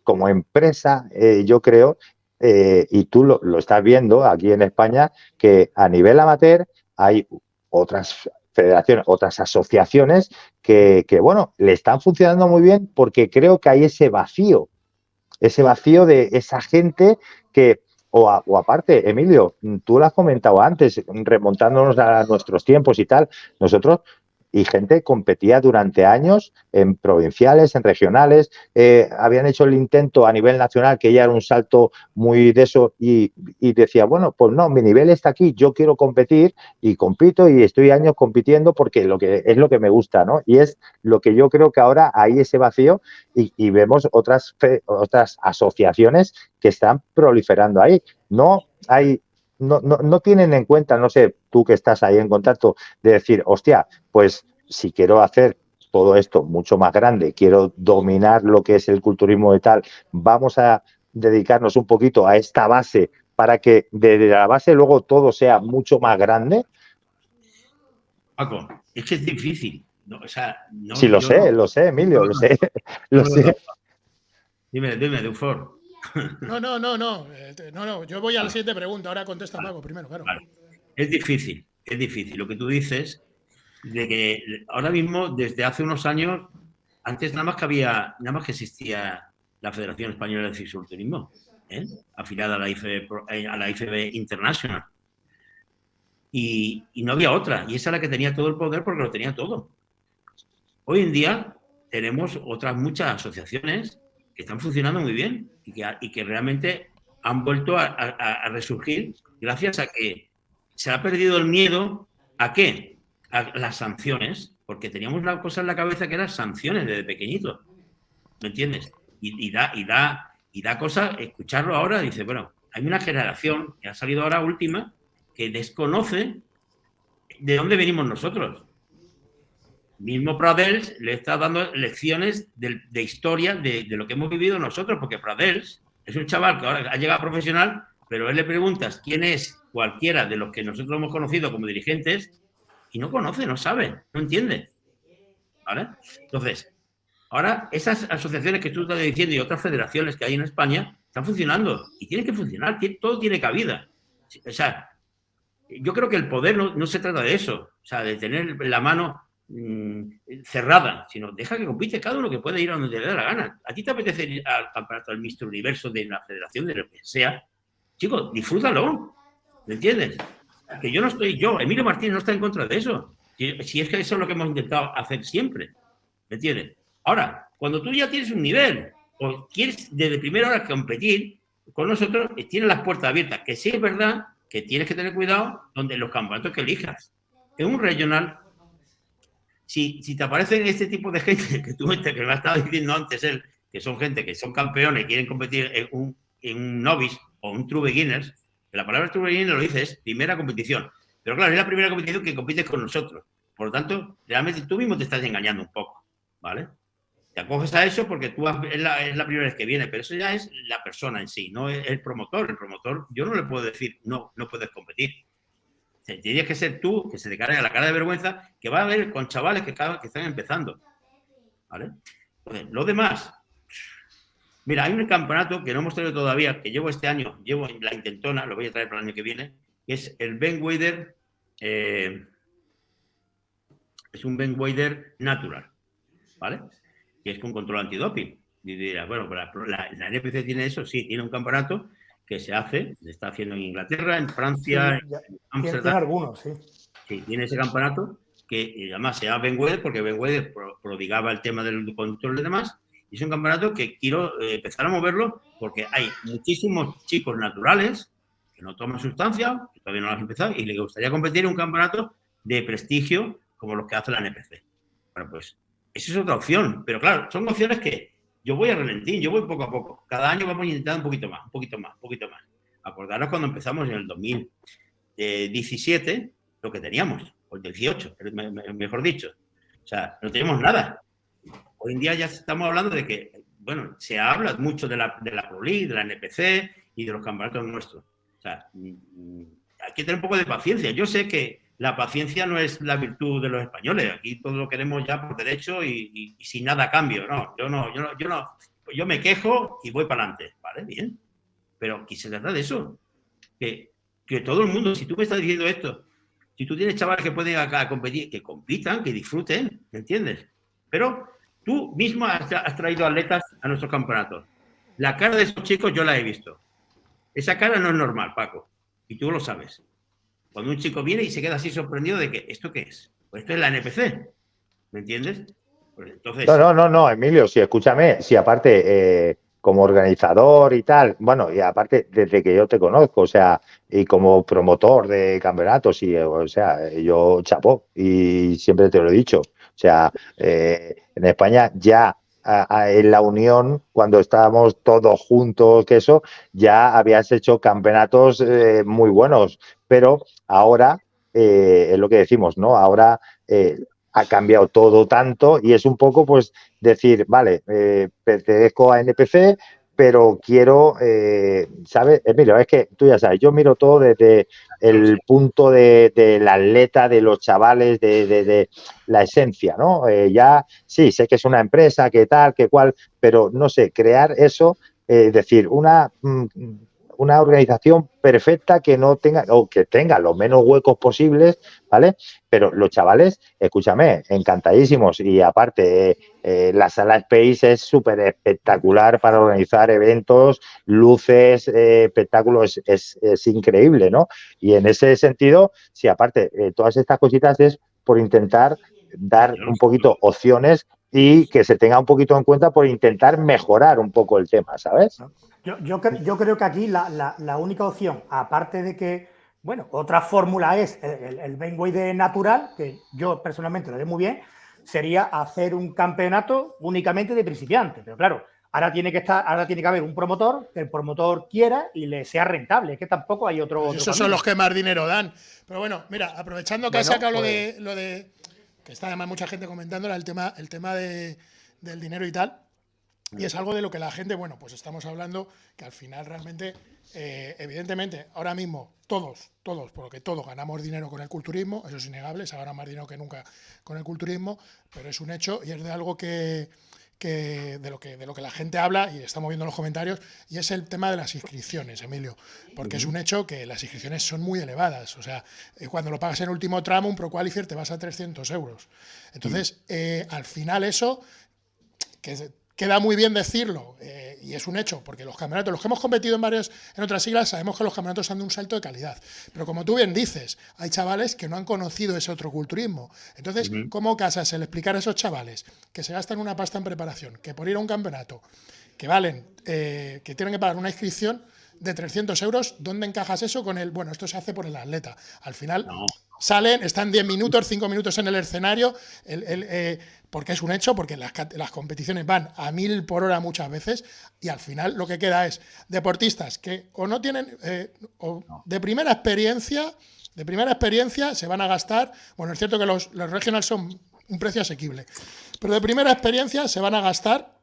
como empresa, yo creo, y tú lo, estás viendo aquí en España, que a nivel amateur hay otras federaciones, otras asociaciones que, bueno, le están funcionando muy bien porque creo que hay ese vacío, ese vacío de esa gente que, o, o, aparte, Emilio, tú lo has comentado antes, remontándonos a nuestros tiempos y tal, nosotros y gente competía durante años en provinciales, en regionales, eh, habían hecho el intento a nivel nacional, que ya era un salto muy de eso, y, decía, bueno, pues no, mi nivel está aquí, yo quiero competir y compito y estoy años compitiendo porque lo que es lo que me gusta, ¿no? Y es lo que yo creo que ahora hay ese vacío y, vemos otras, otras asociaciones que están proliferando ahí. No hay no, no, no, tienen en cuenta, no sé, tú que estás ahí en contacto, de decir, hostia, pues si quiero hacer todo esto mucho más grande, quiero dominar lo que es el culturismo y tal, vamos a dedicarnos un poquito a esta base para que desde la base luego todo sea mucho más grande. Paco, es que es difícil. No, sí, lo sé, lo sé, Emilio, lo sé. Lo sé. Dime, dime, No, no, no, no. Eh, no, no. Yo voy a la siguiente pregunta. Ahora contesta Paco primero, claro. es difícil, es difícil. Lo que tú dices, de que ahora mismo, desde hace unos años, antes nada más que había, nada más que existía la Federación Española de Fisiculturismo, ¿eh? afiliada a la, IFB, a la IFB International. Y, y, no había otra, y esa era la que tenía todo el poder porque lo tenía todo. Hoy en día tenemos otras muchas asociaciones que están funcionando muy bien y que, y que realmente han vuelto a, resurgir gracias a que se ha perdido el miedo a qué? A las sanciones, porque teníamos una cosa en la cabeza que eran sanciones desde pequeñito. ¿Me entiendes? Y, da, y, da, y da cosa escucharlo ahora, dice, bueno, hay una generación que ha salido ahora última que desconoce de dónde venimos nosotros. Mismo Pradels le está dando lecciones de, historia de, de, lo que hemos vivido nosotros, porque Pradels es un chaval que ahora ha llegado profesional, pero él le preguntas quién es cualquiera de los que nosotros hemos conocido como dirigentes y no conoce, no sabe, no entiende. ¿Vale? Entonces, ahora esas asociaciones que tú estás diciendo y otras federaciones que hay en España están funcionando y tienen que funcionar, todo tiene cabida. O sea, yo creo que el poder no, no se trata de eso, o sea, de tener la mano cerrada, sino deja que compite cada uno que puede ir a donde le dé la gana. ¿A ti te apetece ir al campeonato del Mister Universo de la federación, de lo que sea? Chicos, disfrútalo. ¿Me entiendes? Que yo no estoy, yo, Emilio Martínez no está en contra de eso. Si, es que eso es lo que hemos intentado hacer siempre. ¿Me entiendes? Ahora, cuando tú ya tienes un nivel o quieres desde primera hora competir, con nosotros tienes las puertas abiertas. Que sí es verdad que tienes que tener cuidado donde los campeonatos que elijas. En un regional si, te aparecen este tipo de gente que tú que me has estado diciendo antes él, que son gente que son campeones y quieren competir en un, en un novice o un true beginners, la palabra true beginner lo dice es primera competición. Pero claro, es la primera competición que compites con nosotros. Por lo tanto, realmente tú mismo te estás engañando un poco, ¿vale? Te acoges a eso porque tú es la, es la primera vez que viene, pero eso ya es la persona en sí, no es el promotor. El promotor, yo no le puedo decir, no, no puedes competir. Tendrías que ser tú, que se te cargue la cara de vergüenza, que va a ver con chavales que, están empezando. ¿Vale? lo demás. Mira, hay un campeonato que no hemos traído todavía, que llevo este año, llevo la intentona, lo voy a traer para el año que viene, que es el Ben Wader. Eh, es un Ben Wader natural. ¿Vale? Que es con control antidoping. Y dirás, bueno, la NPC tiene eso, sí, tiene un campeonato que se hace, se está haciendo en Inglaterra, en Francia, en Amsterdam. Tiene algunos, sí. Sí, tiene ese campeonato que además se llama Ben porque Ben prodigaba el tema del control y demás. Y es un campeonato que quiero eh, empezar a moverlo porque hay muchísimos chicos naturales que no toman sustancia, que todavía no lo han empezado, y les gustaría competir en un campeonato de prestigio como los que hace la NPC. Bueno, pues esa es otra opción. Pero claro, son opciones que yo voy a relentín, yo voy poco a poco. Cada año vamos a intentar un poquito más, un poquito más, un poquito más. Acordaros cuando empezamos en el 2017, lo que teníamos, o el 18, mejor dicho. O sea, no tenemos nada. Hoy en día ya estamos hablando de que, bueno, se habla mucho de la, de la Pro League, de la NPC y de los campeonatos nuestros. O sea, mm, mm, hay que tener un poco de paciencia. Yo sé que la paciencia no es la virtud de los españoles. Aquí todo lo queremos ya por derecho y, sin nada cambio. No, yo no, yo no, yo no. Yo me quejo y voy para adelante. Vale, bien. Pero aquí se trata de eso. Que, que todo el mundo, si tú me estás diciendo esto, si tú tienes chavales que pueden acá competir, que compitan, que disfruten, ¿me entiendes? Pero tú mismo has, has traído atletas a nuestros campeonatos. La cara de esos chicos yo la he visto. Esa cara no es normal, Paco. Y tú lo sabes. Cuando un chico viene y se queda así sorprendido de que, ¿esto qué es? Pues esto es la NPC, ¿me entiendes? Pues entonces... No, no, no, no, Emilio, sí, escúchame, si aparte, eh, como organizador y tal, bueno, y aparte, desde que yo te conozco, o sea, y como promotor de campeonatos, y, o sea, yo chapó, y siempre te lo he dicho, o sea, eh, en España ya en la Unión, cuando estábamos todos juntos, que eso, ya habías hecho campeonatos eh, muy buenos, pero ahora eh, es lo que decimos, ¿no? Ahora eh, ha cambiado todo tanto y es un poco, pues, decir, vale, pertenezco a NPC, pero quiero, eh, ¿sabes? Emilio, es que tú ya sabes, yo miro todo desde el punto de, del atleta, de los chavales, de, la esencia, ¿no? Eh, ya, sí, sé que es una empresa, que tal, que cual, pero no sé, crear eso, es decir, una, mm, una organización perfecta que no tenga, o que tenga los menos huecos posibles, ¿vale? Pero los chavales, escúchame, encantadísimos. Y aparte, eh, la sala Space es súper espectacular para organizar eventos, luces, eh, espectáculos, es, es, increíble, ¿no? Y en ese sentido, sí, aparte, eh, todas estas cositas es por intentar dar un poquito opciones y que se tenga un poquito en cuenta por intentar mejorar un poco el tema, ¿sabes? Yo, yo, yo creo que aquí la, la, única opción, aparte de que, bueno, otra fórmula es el, el, de natural, que yo personalmente lo veo muy bien, sería hacer un campeonato únicamente de principiantes. Pero claro, ahora tiene que estar, ahora tiene que haber un promotor que el promotor quiera y le sea rentable. Es que tampoco hay otro. Pues esos son los que más dinero dan. Pero bueno, mira, aprovechando que has sacado lo de pues lo de que está además mucha gente comentando el tema, el tema de, del dinero y tal. Y es algo de lo que la gente, bueno, pues estamos hablando que al final realmente, eh, evidentemente, ahora mismo todos, todos, porque todos ganamos dinero con el culturismo, eso es innegable, se gana más dinero que nunca con el culturismo, pero es un hecho y es de algo que, que, de, lo que, de lo que la gente habla, y estamos viendo en los comentarios, y es el tema de las inscripciones, Emilio, porque es un hecho que las inscripciones son muy elevadas. O sea, eh, cuando lo pagas en último tramo, un Pro Qualifier te vas a 300 euros. Entonces, eh, al final eso, que queda muy bien decirlo, eh, y es un hecho, porque los campeonatos, los que hemos competido en varios, en otras siglas, sabemos que los campeonatos han de un salto de calidad. Pero como tú bien dices, hay chavales que no han conocido ese otro culturismo. Entonces, ¿cómo casas el explicar a esos chavales que se gastan una pasta en preparación, que por ir a un campeonato, que valen, eh, que tienen que pagar una inscripción de 300 euros, ¿dónde encajas eso con el, bueno, esto se hace por el atleta? Al final, salen, están 10 minutos, 5 minutos en el escenario, eh, porque es un hecho, porque las, competiciones van a mil por hora muchas veces y al final lo que queda es deportistas que o no tienen, eh, o de primera experiencia, de primera experiencia se van a gastar, bueno, es cierto que los, los regionals son un precio asequible, pero de primera experiencia se van a gastar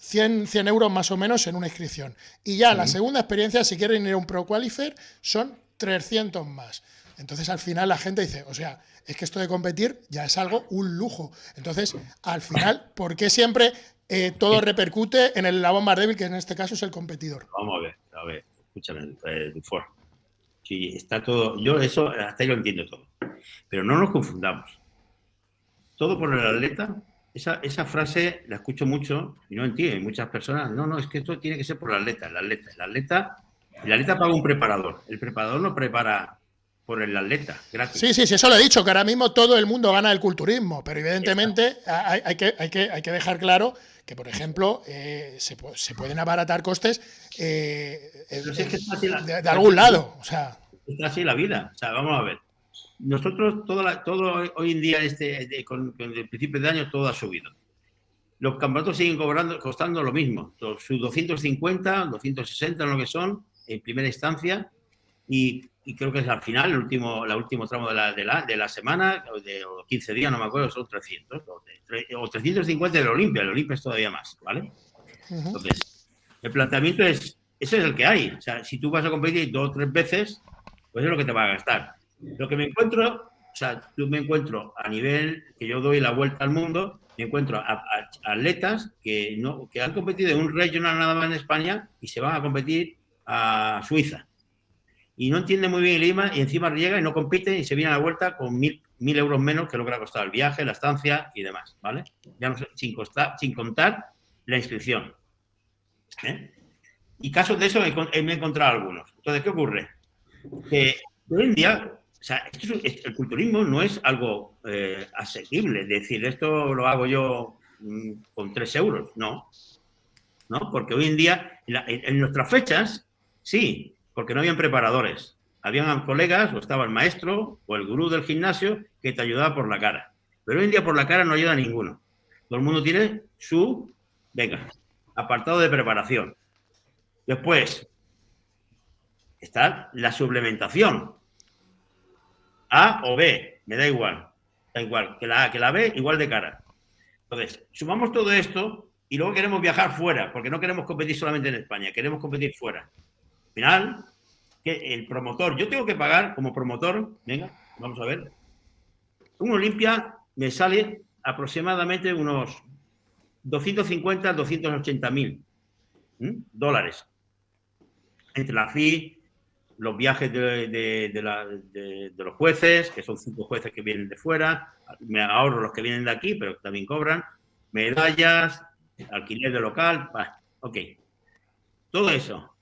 100, 100 euros más o menos en una inscripción. Y ya la segunda experiencia, si quieren ir a un Pro Qualifier, son 300 más. Entonces al final la gente dice, o sea, es que esto de competir ya es algo, un lujo. Entonces, al final, ¿por qué siempre eh, todo repercute en el labón más débil, que en este caso es el competidor? Vamos a ver, a ver, escúchame, eh, Sí, está todo, yo eso hasta ahí lo entiendo todo. Pero no nos confundamos. Todo por el atleta, esa, esa frase la escucho mucho y no entiendo. Muchas personas, no, no, es que esto tiene que ser por el atleta. El atleta, el atleta, el atleta paga un preparador. El preparador no prepara por el atleta. Gracias. Sí, sí, sí, eso lo he dicho, que ahora mismo todo el mundo gana el culturismo, pero evidentemente hay, que, hay, que, hay que dejar claro que, por ejemplo, eh, se, se, pueden abaratar costes eh, de, algún lado. O sea. Es así la vida. O sea, vamos a ver. Nosotros, todo, todo hoy en día, este, con, el principio de año, todo ha subido. Los campeonatos siguen cobrando, costando lo mismo. Sus 250, 260 lo que son, en primera instancia, y y creo que es al final, el último, la último tramo de la, de la, de la semana, o de 15 días, no me acuerdo, son 300, o, 350 del Olimpia, el Olimpia es todavía más, ¿vale? Entonces, el planteamiento es, ese es el que hay, o sea, si tú vas a competir dos o tres veces, pues es lo que te va a gastar. Lo que me encuentro, o sea, yo me encuentro a nivel que yo doy la vuelta al mundo, me encuentro a, atletas que, no, que han competido en un regional nada más en España y se van a competir a Suiza y no entiende muy bien el idioma y encima llega y no compite y se viene a la vuelta con mil, mil euros menos que lo que le ha costado el viaje, la estancia y demás, ¿vale? Ya no sé, sin, sin contar la inscripción. ¿eh? Y casos de eso me, he encontrado algunos. Entonces, ¿qué ocurre? Que hoy en día, o sea, el culturismo no es algo eh, asequible, es decir, esto lo hago yo mm, con tres euros, no. ¿No? Porque hoy en día, en nuestras fechas, sí, porque no habían preparadores. Habían colegas, o estaba el maestro o el gurú del gimnasio que te ayudaba por la cara. Pero hoy en día por la cara no ayuda a ninguno. Todo el mundo tiene su, venga, apartado de preparación. Después está la suplementación. A o B, me da igual. Da igual, que la A, que la B, igual de cara. Entonces, sumamos todo esto y luego queremos viajar fuera, porque no queremos competir solamente en España, queremos competir fuera. Al final, que el promotor, yo tengo que pagar como promotor, venga, vamos a ver, un Olimpia me sale aproximadamente unos 250, 280 mil dólares. entre la FI, los viajes de, los jueces, que son cinco jueces que vienen de fuera, me ahorro los que vienen de aquí, pero también cobran, medallas, alquiler de local, ok. Todo eso,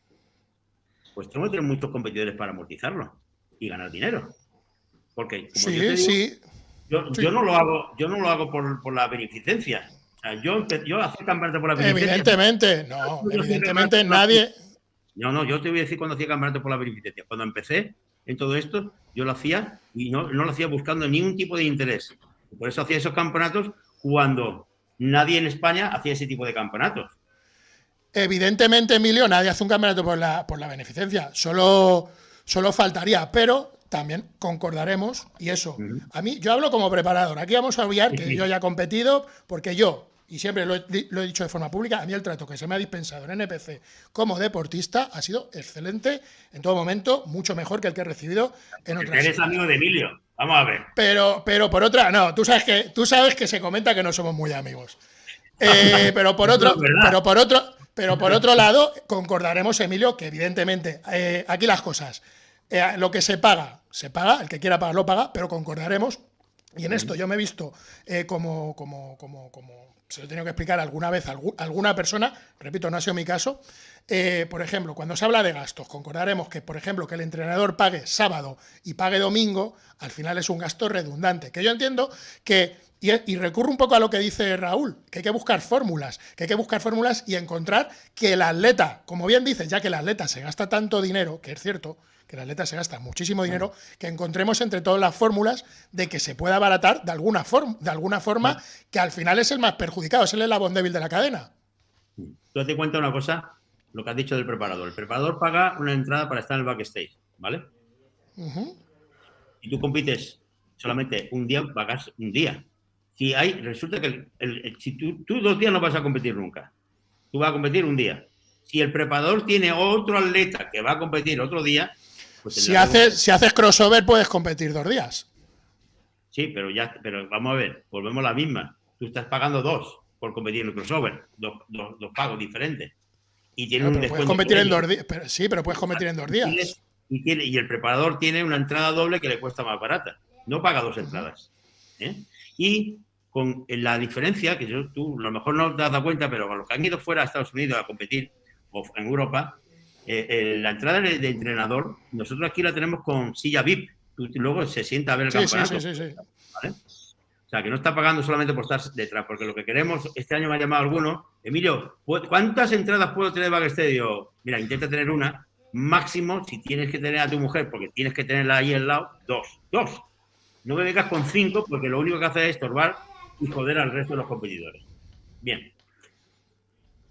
pues tengo que tener muchos competidores para amortizarlo y ganar dinero. Porque, como yo, sí. Yo, no lo hago, yo no lo hago por, la beneficencia. yo, yo hacer campeonato por la beneficencia. Evidentemente, no, evidentemente nadie. No, no, yo te voy a decir cuando hacía campeonato por la beneficencia. Cuando empecé en todo esto, yo lo hacía y no, no lo hacía buscando ningún tipo de interés. Por eso hacía esos campeonatos cuando nadie en España hacía ese tipo de campeonatos. Evidentemente, Emilio, nadie hace un campeonato por la, por la beneficencia. Solo, solo faltaría, pero también concordaremos, y eso, a mí, yo hablo como preparador, aquí vamos a olvidar que yo ya he competido, porque yo, y siempre lo he, dicho de forma pública, a mí el trato que se me ha dispensado en NPC como deportista ha sido excelente en todo momento, mucho mejor que el que he recibido en otras. Eres amigo de Emilio, vamos a ver. Pero, pero por otra, no, tú sabes que, tú sabes que se comenta que no somos muy amigos. Eh, pero por otro, pero por otro, pero por otro lado, concordaremos, Emilio, que evidentemente, eh, aquí las cosas. Eh, lo que se paga, se paga, el que quiera pagar lo paga, pero concordaremos. Y en esto yo me he visto eh, como, como, como, como, se lo he tenido que explicar alguna vez a alguna persona, repito, no ha sido mi caso. Eh, por ejemplo, cuando se habla de gastos, concordaremos que, por ejemplo, que el entrenador pague sábado y pague domingo, al final es un gasto redundante. Que yo entiendo que y, y, recurro un poco a lo que dice Raúl, que hay que buscar fórmulas, que hay que buscar fórmulas y encontrar que el atleta, como bien dices, ya que el atleta se gasta tanto dinero, que es cierto, que el atleta se gasta muchísimo dinero, que encontremos entre todas las fórmulas de que se pueda abaratar de alguna, forma, de alguna forma, que al final es el más perjudicado, es el eslabón débil de la cadena. Tú te cuenta una cosa, lo que has dicho del preparador. El preparador paga una entrada para estar en el backstage, ¿vale? Y tú compites solamente un día, pagas un día. Si hay, resulta que si tú, tú dos días no vas a competir nunca. Tú vas a competir un día. Si el preparador tiene otro atleta que va a competir otro día, pues si, haces, si haces crossover puedes competir dos días. Sí, pero ya, pero vamos a ver, volvemos a la misma. Tú estás pagando dos por competir en el crossover, dos, pagos diferentes. Y tiene un puedes competir en dos días. sí, pero puedes competir en dos días. Y, tiene, y el preparador tiene una entrada doble que le cuesta más barata. No paga dos entradas. ¿eh? Y con la diferencia, que yo, tú a lo mejor no te has dado cuenta, pero con los que han ido fuera a Estados Unidos a competir, o en Europa, eh, eh, la entrada de, entrenador, nosotros aquí la tenemos con silla VIP. luego se sienta a ver el campeonato. O sea, que no está pagando solamente por estar detrás, porque lo que queremos, este año me ha llamado alguno, Emilio, ¿cuántas entradas puedo tener backstage? Mira, intenta tener una, máximo, si tienes que tener a tu mujer, porque tienes que tenerla ahí al lado, dos, dos. No me vengas con cinco, porque lo único que hace es estorbar y joder al resto de los competidores. Bien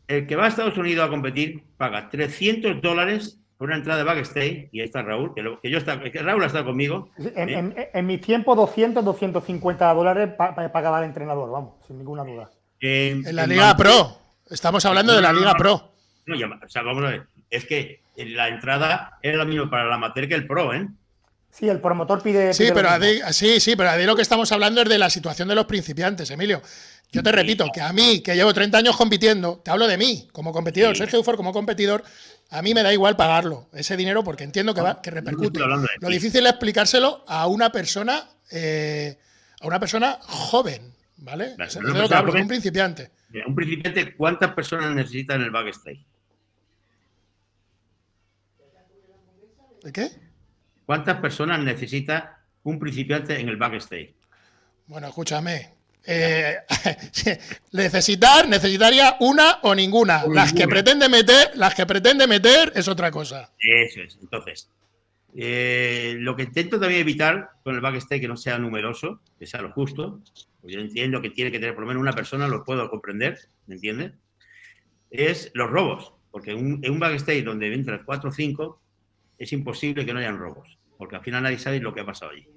el que va a Estados Unidos a competir paga 300 dólares por una entrada de backstage, y ahí está Raúl, que, yo está, que Raúl ha estado conmigo. En, mi tiempo, 200, 250 dólares pagaba el entrenador, vamos, sin ninguna duda. en la Liga Pro, estamos hablando de la Liga Pro. No, o sea, vamos a ver, es que la entrada era lo mismo para el amateur que el Pro, ¿eh? Sí, el promotor pide. sí, pero sí, sí, pero a lo que estamos hablando es de la situación de los principiantes, Emilio. Yo te repito que a mí, que llevo 30 años compitiendo, te hablo de mí como competidor, Sergio Ufor como competidor, a mí me da igual pagarlo, ese dinero, porque entiendo que, va, que repercute. Lo difícil es explicárselo a una persona, eh, a una persona joven, ¿vale? un principiante. Un principiante, ¿cuántas personas necesita en el backstage? ¿De qué? ¿Cuántas personas necesita un principiante en el backstage? Bueno, escúchame, eh, necesitar, necesitaría una o ninguna. Las que pretende meter, las que pretende meter es otra cosa. Eso es. Entonces, eh, lo que intento también evitar con el backstage que no sea numeroso, que sea lo justo, pues yo entiendo que tiene que tener por lo menos una persona, lo puedo comprender, ¿me entiendes? Es los robos, porque en un, backstage donde entran cuatro o cinco, es imposible que no hayan robos, porque al final nadie sabe lo que ha pasado allí.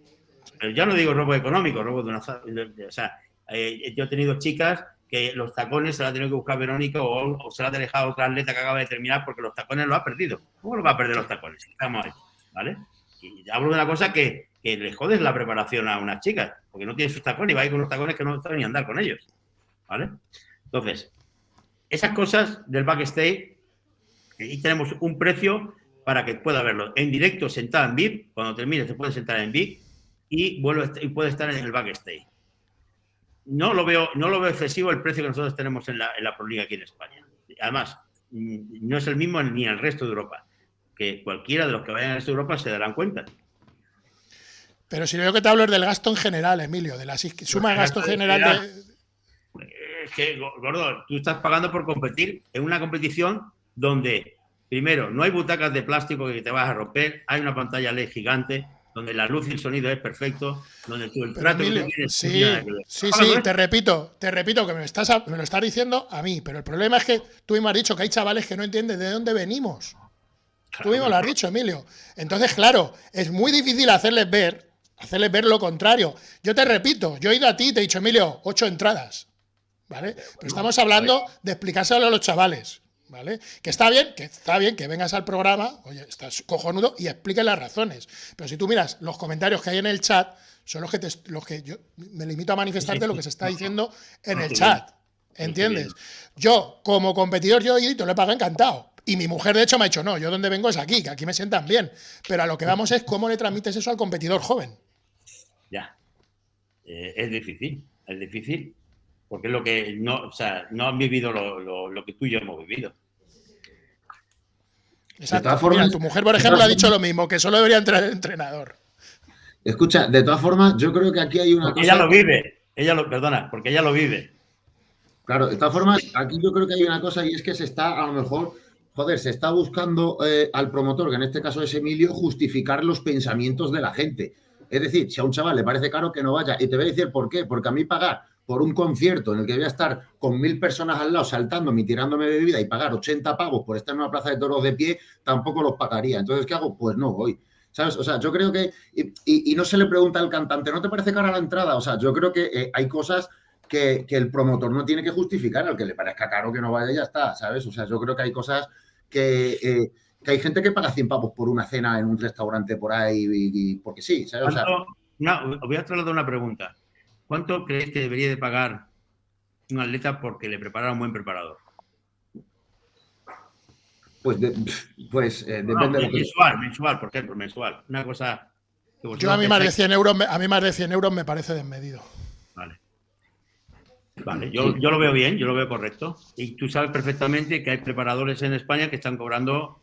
Pero ya no digo robo económico, robo de una... o sea, eh, yo he tenido chicas que los tacones se la ha tenido que buscar Verónica o, se la ha dejado otra atleta que acaba de terminar porque los tacones los ha perdido. ¿Cómo lo va a perder los tacones? Estamos ahí, ¿vale? Y hablo de una cosa que, que le jodes la preparación a unas chicas, porque no tiene sus tacones y va a ir con los tacones que no saben ni andar con ellos, ¿vale? Entonces, esas cosas del backstage, y tenemos un precio para que pueda verlo en directo, sentado en VIP. Cuando termine, se puede sentar en VIP y, vuelve, y puede estar en el backstage. No lo, veo, no lo veo excesivo el precio que nosotros tenemos en la, en la Proliga aquí en España. Además, mm, no es el mismo ni en el resto de Europa. Que cualquiera de los que vayan a resto de Europa se darán cuenta. Pero si yo que te hablo es del gasto en general, Emilio, de la suma de gasto general de... Es que, gordo, tú estás pagando por competir en una competición donde, primero, no hay butacas de plástico que te vas a romper, hay una pantalla LED gigante, donde la luz y el sonido es perfecto, donde tú el trato que tienes... Sí, sí, sí, te repito, te repito que me, estás, me lo estás diciendo a mí, pero el problema es que tú mismo has dicho que hay chavales que no entienden de dónde venimos. tú mismo lo has dicho, Emilio. Entonces, claro, es muy difícil hacerles ver, hacerles ver lo contrario. Yo te repito, yo he ido a ti y te he dicho, Emilio, ocho entradas. ¿Vale? Pero estamos hablando de explicárselo a los chavales. ¿Vale? Que está bien, que está bien que vengas al programa, oye, estás cojonudo y expliques las razones. Pero si tú miras los comentarios que hay en el chat, son los que, los que yo me limito a manifestarte lo que se está diciendo en el chat. ¿Entiendes? Yo, como competidor, yo te lo he pagado encantado. Y mi mujer, de hecho, me ha dicho, no, yo donde vengo es aquí, que aquí me sientan bien. Pero a lo que vamos es cómo le transmites eso al competidor joven. Ya. Eh, es difícil, es difícil porque es lo que no, o sea, no han vivido lo, que tú y yo hemos vivido. Exacto. tu mujer, por ejemplo, ha dicho lo mismo, que solo debería entrar el entrenador. Escucha, de todas formas, yo creo que aquí hay una cosa... Ella lo vive, ella lo, perdona, porque ella lo vive. Claro, de todas formas, aquí yo creo que hay una cosa y es que se está, a lo mejor, joder, se está buscando eh, al promotor, que en este caso es Emilio, justificar los pensamientos de la gente. Es decir, si a un chaval le parece caro que no vaya, y te voy a decir por qué, porque a mí pagar por un concierto en el que voy a estar con mil personas al lado saltándome y tirándome bebida y pagar 80 pavos por estar en una plaza de toros de pie, tampoco los pagaría. Entonces, ¿qué hago? Pues no voy. ¿Sabes? O sea, yo creo que. Y, no se le pregunta al cantante, ¿no te parece cara la entrada? O sea, yo creo que eh, hay cosas que, el promotor no tiene que justificar, al que le parezca caro que no vaya, ya está, ¿sabes? O sea, yo creo que hay cosas que. Eh, que hay gente que paga 100 pavos por una cena en un restaurante por ahí porque sí, ¿sabes? O sea, no, voy a trasladar una pregunta. ¿Cuánto crees que debería de pagar un atleta porque le prepara un buen preparador? Pues, pues eh, depende de mensual, mensual, por ejemplo, mensual. Una cosa. Yo a mí más de 100 euros, a mí más de 100 euros me parece desmedido. Vale. Vale, yo, yo, lo veo bien, yo lo veo correcto. Y tú sabes perfectamente que hay preparadores en España que están cobrando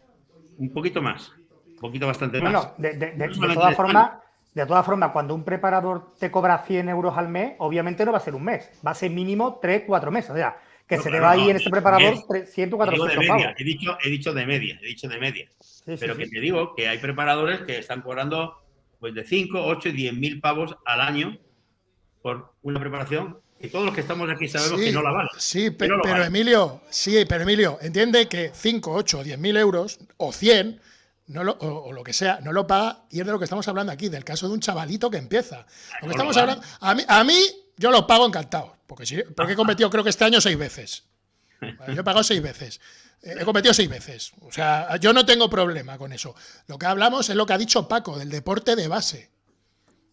un poquito más, un poquito bastante más. Bueno, de, de todas formas, de todas formas, cuando un preparador te cobra 100 euros al mes, obviamente no va a ser un mes, va a ser mínimo 3, 4 meses. O sea, que se te va ahí en ese preparador 100, 400 He dicho, he dicho de media, he dicho de media. Pero que te digo que hay preparadores que están cobrando pues de 5, 8 y 10 mil pavos al año por una preparación y todos los que estamos aquí sabemos que no la vale. Sí, pero, Emilio, sí, pero Emilio, entiende que 5, 8 o 10 mil euros o 100 no lo, o, lo que sea, no lo paga y es de lo que estamos hablando aquí, del caso de un chavalito que empieza. Lo que estamos hablando, a mí, a mí yo lo pago encantado, porque, sí, porque he cometido creo que este año seis veces. Yo he pagado seis veces. Eh, he cometido seis veces. O sea, yo no tengo problema con eso. Lo que hablamos es lo que ha dicho Paco, del deporte de base.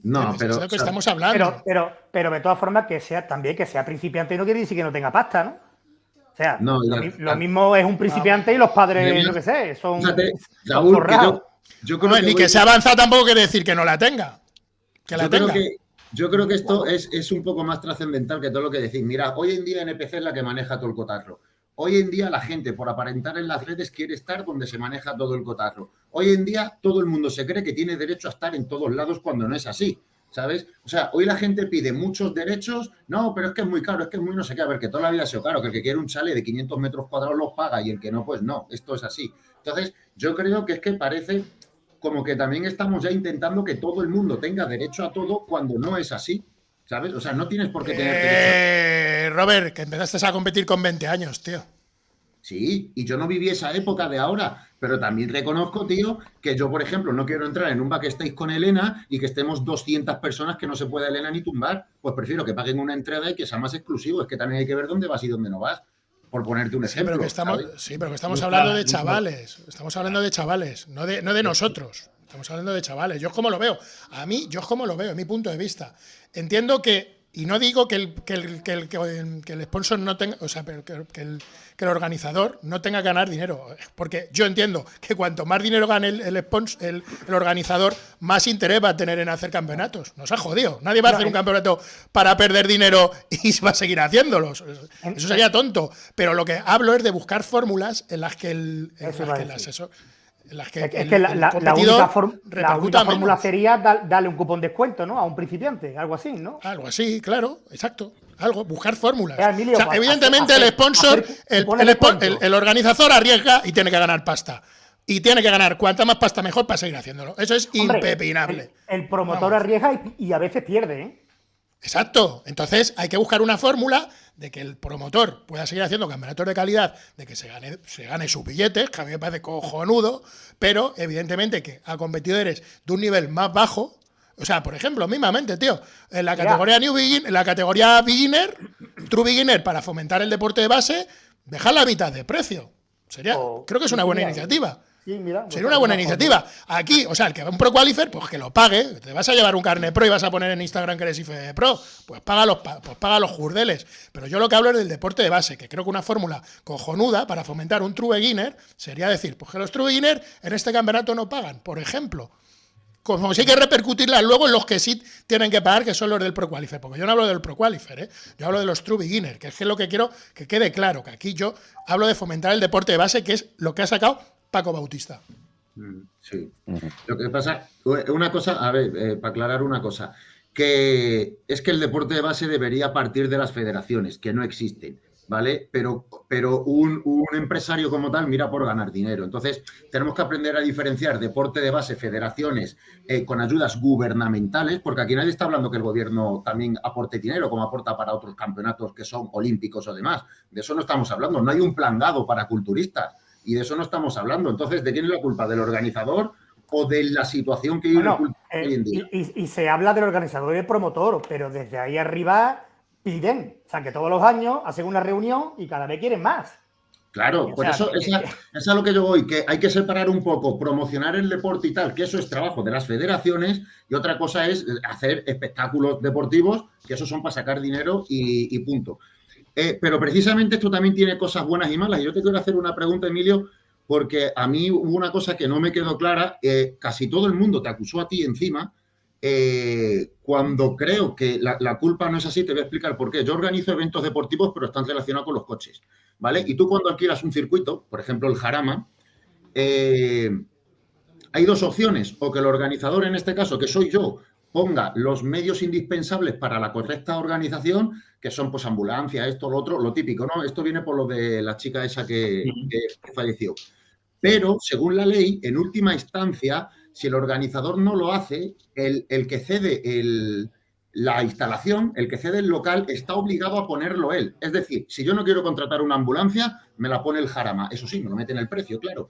No, pero. Es lo que estamos hablando. Pero, pero, pero de todas formas, que sea también que sea principiante no quiere decir que no tenga pasta, ¿no? O sea, lo, mismo es un principiante y los padres, no que sé, son, yo, creo ni que, se avanza tampoco quiere decir que no la tenga. Que la yo tenga. Creo que, yo creo que esto es, un poco más trascendental que todo lo que decís. Mira, hoy en día NPC es la que maneja todo el cotarro. Hoy en día la gente, por aparentar en las redes, quiere estar donde se maneja todo el cotarro. Hoy en día todo el mundo se cree que tiene derecho a estar en todos lados cuando no es así. ¿Sabes? O sea, hoy la gente pide muchos derechos, no, pero es que es muy caro, es que es muy no sé qué, a ver, que toda la vida ha sido caro, que el que quiere un chale de 500 metros cuadrados los paga y el que no, pues no, esto es así. Entonces, yo creo que es que parece como que también estamos ya intentando que todo el mundo tenga derecho a todo cuando no es así, ¿sabes? O sea, no tienes por qué tener eh, Robert, que empezaste a competir con 20 años, tío. Sí, y yo no viví esa época de ahora, pero también reconozco, tío, que yo, por ejemplo, no quiero entrar en un backstage con Elena y que estemos 200 personas que no se pueda Elena ni tumbar. Pues prefiero que paguen una entrada y que sea más exclusivo. Es que también hay que ver dónde vas y dónde no vas. Por ponerte un ejemplo. Sí, pero que estamos, sí, pero que estamos hablando de chavales. Estamos hablando de chavales, no de, no de nosotros. Estamos hablando de chavales. Yo es como lo veo. A mí, yo es como lo veo, en mi punto de vista. Entiendo que y no digo que el, que el, que el, que el sponsor no tenga, o sea, pero que, el, que el organizador no tenga que ganar dinero. Porque yo entiendo que cuanto más dinero gane el, el, el, organizador, más interés va a tener en hacer campeonatos. Nos ha jodido. Nadie va a hacer un campeonato para perder dinero y va a seguir haciéndolos. Eso sería tonto. Pero lo que hablo es de buscar fórmulas en las que el, asesor es que la, única, fórmula sería darle un cupón de descuento, ¿no? A un principiante, algo así, ¿no? Algo así, claro, exacto. Algo, buscar fórmulas. Pues, evidentemente el sponsor, el, organizador arriesga y tiene que ganar pasta. Y tiene que ganar cuanta más pasta mejor para seguir haciéndolo. Eso es impepinable. El, promotor arriesga y, y, a veces pierde, ¿eh? Exacto. Entonces hay que buscar una fórmula de que el promotor pueda seguir haciendo campeonatos de calidad, de que se gane, se gane sus billetes, que a mí me parece cojonudo, pero evidentemente que a competidores de un nivel más bajo, o sea, por ejemplo, mismamente, tío, en la categoría New Begin, en la categoría Beginner, True Beginner, para fomentar el deporte de base, dejar la mitad de precio. Sería, creo que es una buena iniciativa. Sería una buena iniciativa. Aquí, o sea, el que va un Pro Qualifier, pues que lo pague. Te vas a llevar un carne pro y vas a poner en Instagram que eres IFE Pro. Pues paga los, pues paga los jurdeles. Pero yo lo que hablo es del deporte de base, que creo que una fórmula cojonuda para fomentar un true beginner sería decir, pues que los true beginner en este campeonato no pagan, por ejemplo. Como si hay que repercutirla luego en los que sí tienen que pagar, que son los del Pro Qualifier. Porque yo no hablo del Pro Qualifier, ¿eh? yo hablo de los True Beginner, que es lo que quiero que quede claro, que aquí yo hablo de fomentar el deporte de base, que es lo que ha sacado Paco Bautista. Mm, sí. Lo que pasa, una cosa, a ver, eh, para aclarar una cosa, que es que el deporte de base debería partir de las federaciones, que no existen, ¿vale? Pero, pero un, empresario como tal mira por ganar dinero. Entonces, tenemos que aprender a diferenciar deporte de base, federaciones, eh, con ayudas gubernamentales, porque aquí nadie está hablando que el gobierno también aporte dinero, como aporta para otros campeonatos que son olímpicos o demás. De eso no estamos hablando. No hay un plan dado para culturistas y de eso no estamos hablando. Entonces, ¿de quién es la culpa? ¿Del organizador o de la situación que vive eh, hoy en día? Y, se habla del organizador y del promotor, pero desde ahí arriba piden. O sea, que todos los años hacen una reunión y cada vez quieren más. Claro, pues eso, es a lo que yo voy, que hay que separar un poco, promocionar el deporte y tal, que eso es trabajo de las federaciones, y otra cosa es hacer espectáculos deportivos, que eso son para sacar dinero y punto. Eh, pero precisamente esto también tiene cosas buenas y malas. Y yo te quiero hacer una pregunta, Emilio, porque a mí hubo una cosa que no me quedó clara. Eh, casi todo el mundo te acusó a ti encima. Eh, cuando creo que la, culpa no es así, te voy a explicar por qué. Yo organizo eventos deportivos, pero están relacionados con los coches, ¿vale? Y tú cuando alquilas un circuito, por ejemplo el Jarama, hay dos opciones, o que el organizador, en este caso, que soy yo, ponga los medios indispensables para la correcta organización, que son pues ambulancia, esto, lo otro, lo típico, ¿no? Esto viene por lo de la chica esa que, falleció. Pero, según la ley, en última instancia, si el organizador no lo hace, el, que cede la instalación, el que cede el local, está obligado a ponerlo él. Es decir, si yo no quiero contratar una ambulancia, me la pone el jarama. Eso sí, me lo mete en el precio, claro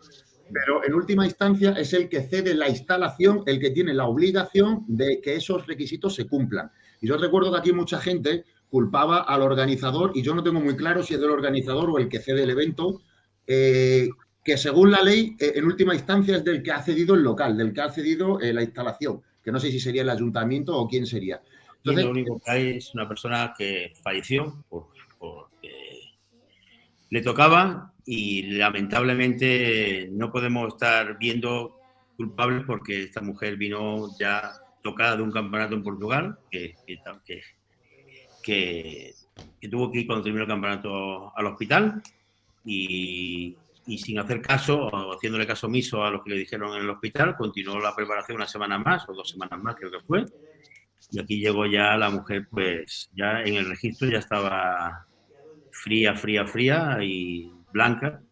pero en última instancia es el que cede la instalación, el que tiene la obligación de que esos requisitos se cumplan. Y yo recuerdo que aquí mucha gente culpaba al organizador, y yo no tengo muy claro si es del organizador o el que cede el evento, eh, que según la ley, eh, en última instancia es del que ha cedido el local, del que ha cedido eh, la instalación, que no sé si sería el ayuntamiento o quién sería. Entonces, lo único que hay es una persona que falleció porque le tocaba y lamentablemente no podemos estar viendo culpables porque esta mujer vino ya tocada de un campeonato en Portugal que, que, tuvo que ir cuando terminó el campeonato al hospital y, y, sin hacer caso o haciéndole caso omiso a lo que le dijeron en el hospital, continuó la preparación una semana más o dos semanas más creo que fue. Y aquí llegó ya la mujer pues ya en el registro ya estaba fría, fría, fría y blanca.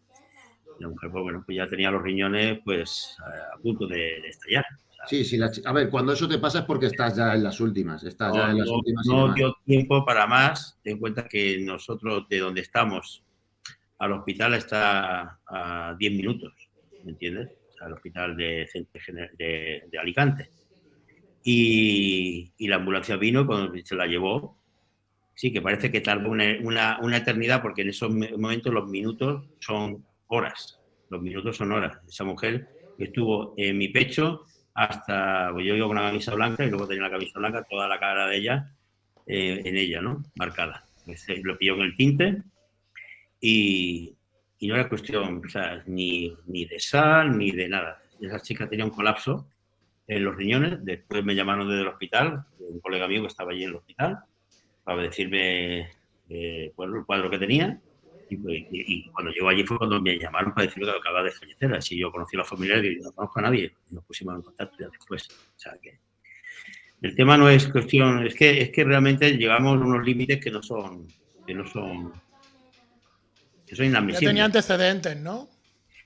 la mujer, pues bueno, pues ya tenía los riñones pues a punto de, estallar. Sí, sí, a ver, cuando eso te pasa es porque estás ya en las últimas, estás ya en las últimas. No dio tiempo para más, ten en cuenta que nosotros de donde estamos al hospital está a 10 minutos, ¿me entiendes? al hospital de, de, de Alicante. Y, y, la ambulancia vino cuando se la llevó sí, que parece que tardó una, una, eternidad porque en esos momentos los minutos son horas. Los minutos son horas. Esa mujer estuvo en mi pecho hasta, pues yo iba con una camisa blanca y luego tenía la camisa blanca, toda la cara de ella eh, en ella, ¿no? Marcada. Lo pilló en el tinte y, no era cuestión, o sea, ni, ni de sal, ni de nada. Esa chica tenía un colapso en los riñones. Después me llamaron desde el hospital, un colega mío que estaba allí en el hospital, para decirme eh, el cuadro que tenía. Y, cuando llegó allí fue cuando me llamaron para decirme que acababa de fallecer. Así yo conocí a la familia y no conozco a nadie. Y nos pusimos en contacto ya después. O sea que el tema no es cuestión, es que, es que realmente llegamos a unos límites que no son, que no son, que son inadmisibles. Ya tenía antecedentes, ¿no?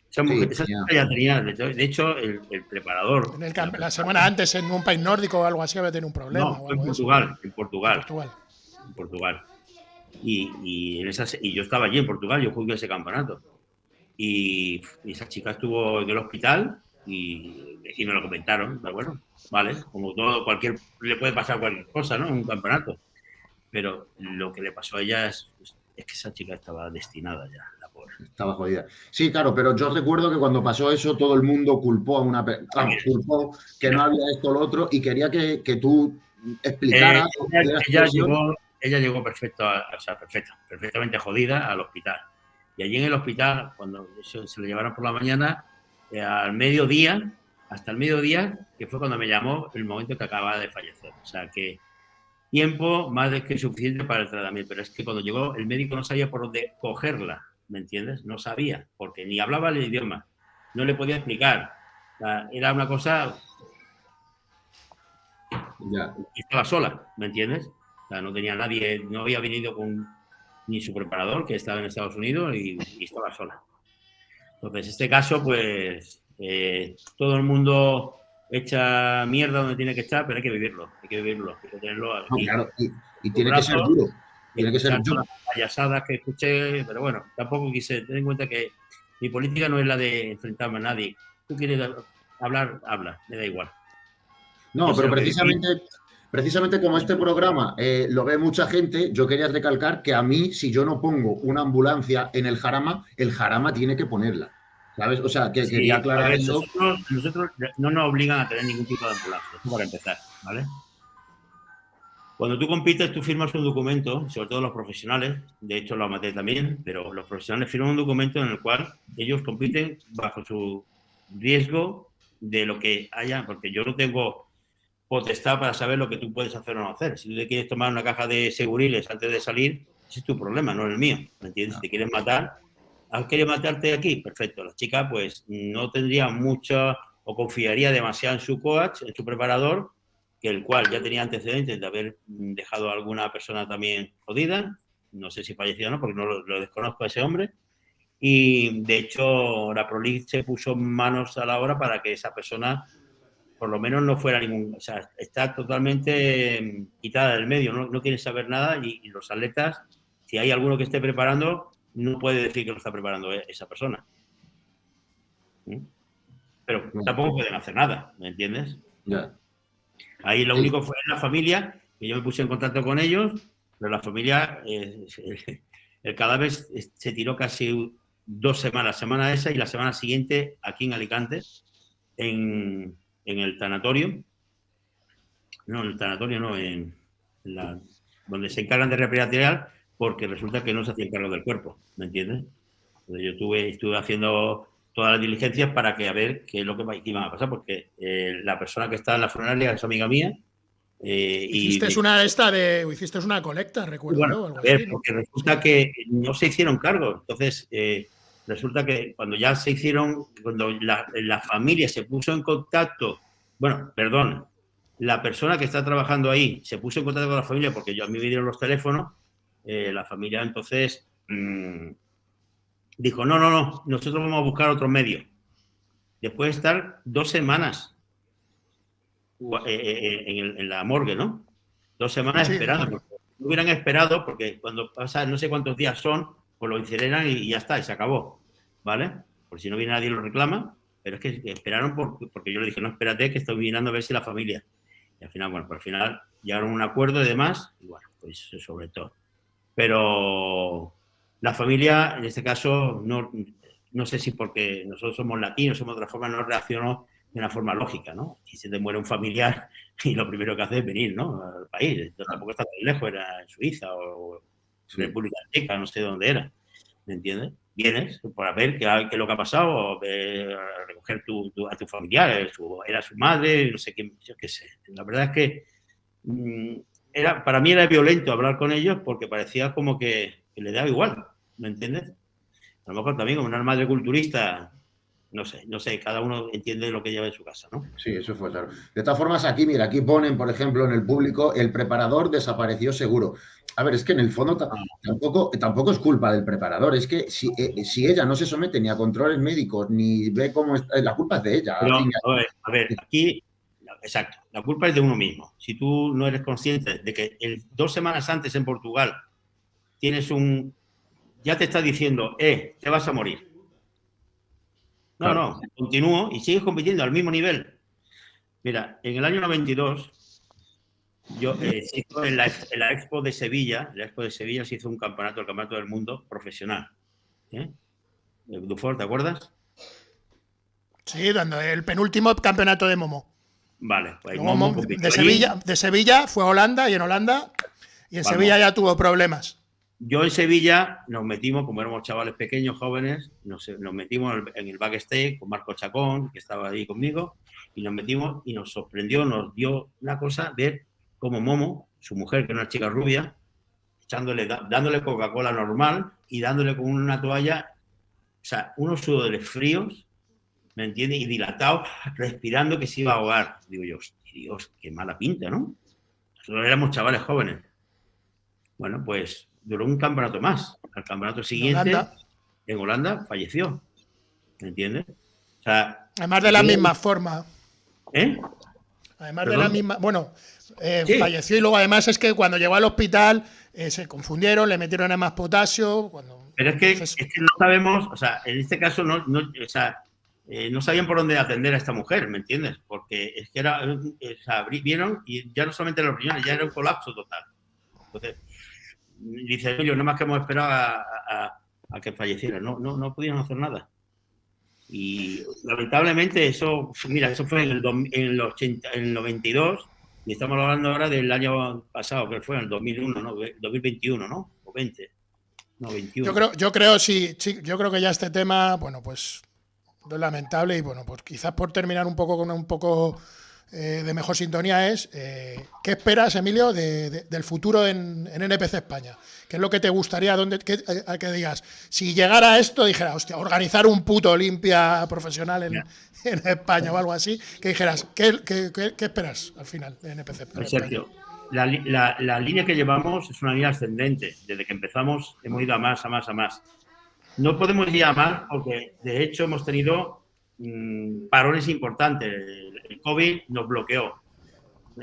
ya tenía, de hecho, el, preparador. la semana antes en un país nórdico o algo así había tenido un problema. No, en Portugal, en Portugal, en Portugal. Y, y, en y yo estaba allí en Portugal, yo jugué ese campeonato. Y, esa chica estuvo en el hospital y, y me lo comentaron. Pero bueno, vale, como todo, cualquier, le puede pasar cualquier cosa, ¿no? En un campeonato. Pero lo que le pasó a ella es, es que esa chica estaba destinada ya, la pobre. Estaba jodida. Sí, claro, pero yo recuerdo que cuando pasó eso todo el mundo culpó a una persona, culpó que no había esto o lo otro y quería que, que tú explicaras. Eh, ella, llegó, ella, llegó, perfecto, o sea, perfecta, perfectamente jodida al hospital. Y allí en el hospital, cuando se, le llevaron por la mañana, eh, al mediodía, hasta el mediodía, que fue cuando me llamó el momento que acababa de fallecer. O sea que tiempo más de que suficiente para el tratamiento. Pero es que cuando llegó, el médico no sabía por dónde cogerla, ¿me entiendes? No sabía, porque ni hablaba el idioma, no le podía explicar. era una cosa. Ya. Estaba sola, ¿me entiendes? O sea, no tenía nadie, no había venido con ni su preparador, que estaba en Estados Unidos, y, estaba sola. Entonces, este caso, pues, eh, todo el mundo echa mierda donde tiene que estar, pero hay que vivirlo, hay que vivirlo, hay que tenerlo claro, y, tiene que ser duro. Tiene que ser duro. payasadas que escuché, pero bueno, tampoco quise tener en cuenta que mi política no es la de enfrentarme a nadie. Tú quieres hablar, habla, me da igual. No, pero precisamente, precisamente como este programa eh, lo ve mucha gente, yo quería recalcar que a mí, si yo no pongo una ambulancia en el jarama, el jarama tiene que ponerla. ¿Sabes? O sea, que quería aclarar eso. Nosotros, no nos obligan a tener ningún tipo de ambulancia, esto para empezar, ¿vale? Cuando tú compites, tú firmas un documento, sobre todo los profesionales, de hecho los amateurs también, pero los profesionales firman un documento en el cual ellos compiten bajo su riesgo de lo que haya, porque yo no tengo potestad para saber lo que tú puedes hacer o no hacer. Si tú te quieres tomar una caja de seguriles antes de salir, ese es tu problema, no el mío. ¿Me entiendes? Si te quieres matar, ¿Has querido matarte aquí? Perfecto. La chica pues no tendría mucho o confiaría demasiado en su coach, en su preparador, que el cual ya tenía antecedentes de haber dejado a alguna persona también jodida. No sé si falleció o no, porque no lo, desconozco a ese hombre. Y de hecho, la Prolig se puso manos a la obra para que esa persona por lo menos no fuera ningún, o sea, está totalmente mm, quitada del medio, no, no quiere saber nada y, y, los atletas, si hay alguno que esté preparando, no puede decir que lo está preparando e-, esa persona. ¿Mm? Pero tampoco pueden hacer nada, ¿me entiendes? Ahí lo único fue la familia, que yo me puse en contacto con ellos, pero la familia, eh, el cadáver se tiró casi dos semanas, semana esa y la semana siguiente aquí en Alicante, en, el tanatorio. No, en el tanatorio no, en la, donde se encargan de repatriar porque resulta que no se hacía cargo del cuerpo, ¿me entiendes? Entonces yo tuve, estuve haciendo todas las diligencias para que a ver qué es lo que iba a pasar, porque eh, la persona que está en la funeraria es amiga mía. Eh, hiciste y, una esta de, hiciste una colecta, recuerdo. Bueno, a ver, porque resulta que no se hicieron cargo. Entonces, eh, resulta que cuando ya se hicieron, cuando la, la, familia se puso en contacto, bueno, perdón, la persona que está trabajando ahí se puso en contacto con la familia porque yo a mí me dieron los teléfonos eh, la familia entonces mm, dijo, no, no, no, nosotros vamos a buscar otro medio. Después de estar dos semanas eh, eh, en, la morgue, ¿no? Dos semanas esperando. No hubieran esperado, porque cuando pasa no sé cuántos días son, pues lo incineran y, ya está, y se acabó. ¿Vale? Por si no viene nadie lo reclama, pero es que esperaron porque yo le dije, no, espérate, que estoy mirando a ver si la familia. Y al final, bueno, por al final llegaron a un acuerdo y demás, y bueno, pues sobre todo. Pero la familia, en este caso, no, no sé si porque nosotros somos latinos, somos de otra forma, no reaccionó de una forma lógica, ¿no? Si se te muere un familiar y lo primero que hace es venir, ¿no? Al país. tampoco está tan lejos, era en Suiza o República Checa, no sé dónde era. ¿Me entiendes? Vienes para ver qué, qué, es lo que ha pasado, a recoger a tu familiar, era su madre, no sé qué, yo qué sé. La verdad es que mm, era, para mí era violento hablar con ellos porque parecía como que, que le daba igual, ¿me entiendes? A lo mejor también como una madre culturista no sé, no sé, cada uno entiende lo que lleva en su casa, ¿no? Sí, eso fue claro. De todas formas, aquí, mira, aquí ponen, por ejemplo, en el público, el preparador desapareció seguro. A ver, es que en el fondo ah. tampoco, tampoco es culpa del preparador, es que si, eh, si, ella no se somete ni a controles médicos, ni ve cómo está, la culpa es de ella. a, ver, aquí, exacto, la culpa es de uno mismo. Si tú no eres consciente de que dos semanas antes en Portugal tienes un, ya te está diciendo, eh, te vas a morir no, no, continúo y sigues compitiendo al mismo nivel. Mira, en el año 92, yo, eh, en, la, Expo de Sevilla, la Expo de Sevilla se hizo un campeonato, el campeonato del mundo profesional. ¿eh? Dufort, ¿te acuerdas? Sí, dando el penúltimo campeonato de Momo. Vale, pues de, Sevilla, de Sevilla fue a Holanda y en Holanda y en Sevilla ya tuvo problemas. Yo en Sevilla nos metimos, como éramos chavales pequeños, jóvenes, nos, metimos en el backstage con Marco Chacón, que estaba ahí conmigo, y nos metimos y nos sorprendió, nos dio una cosa ver cómo Momo, su mujer, que era una chica rubia, echándole, dándole Coca-Cola normal y dándole con una toalla, o sea, unos sudores fríos, ¿me entiendes? Y dilatados, respirando que se iba a ahogar. Digo yo, Dios, qué mala pinta, ¿no? Nosotros éramos chavales jóvenes. Bueno, pues duró un campeonato más. Al campeonato siguiente, en Holanda, falleció. ¿Me entiendes? O sea, Además de la misma forma. ¿Eh? Además de la misma. Bueno, eh, falleció y luego además es que cuando llegó al hospital eh, se confundieron, le metieron a más potasio. Cuando... Pero es que, es que, no sabemos, o sea, en este caso no, no o sea, eh, no sabían por dónde atender a esta mujer, ¿me entiendes? Porque es que era, o sea, vieron y ya no solamente los riñones, ya era un colapso total. Entonces, dice yo, no más que hemos esperado a, que falleciera, no, no, no pudieron hacer nada. Y lamentablemente eso, mira, eso fue en el, en el, 80, en el 92 y estamos hablando ahora del año pasado, que fue en el 2001, ¿no? 2021, ¿no? O 20. No, 21. Yo creo, yo creo, sí, sí, yo creo que ya este tema, bueno, pues es lamentable y bueno, pues quizás por terminar un poco con un poco eh, de mejor sintonía es eh, ¿qué esperas, Emilio, del futuro en, NPC España? ¿Qué es lo que te gustaría donde, que, que digas? Si llegara a esto, dijera, hostia, organizar un puto Olimpia profesional en, España o algo así, que dijeras, ¿qué, esperas al final de NPC España? Sergio, la, la, línea que llevamos es una línea ascendente. Desde que empezamos hemos ido a más, a más, a más. No podemos ir a más porque, de hecho, hemos tenido mm, parones importantes el COVID nos bloqueó.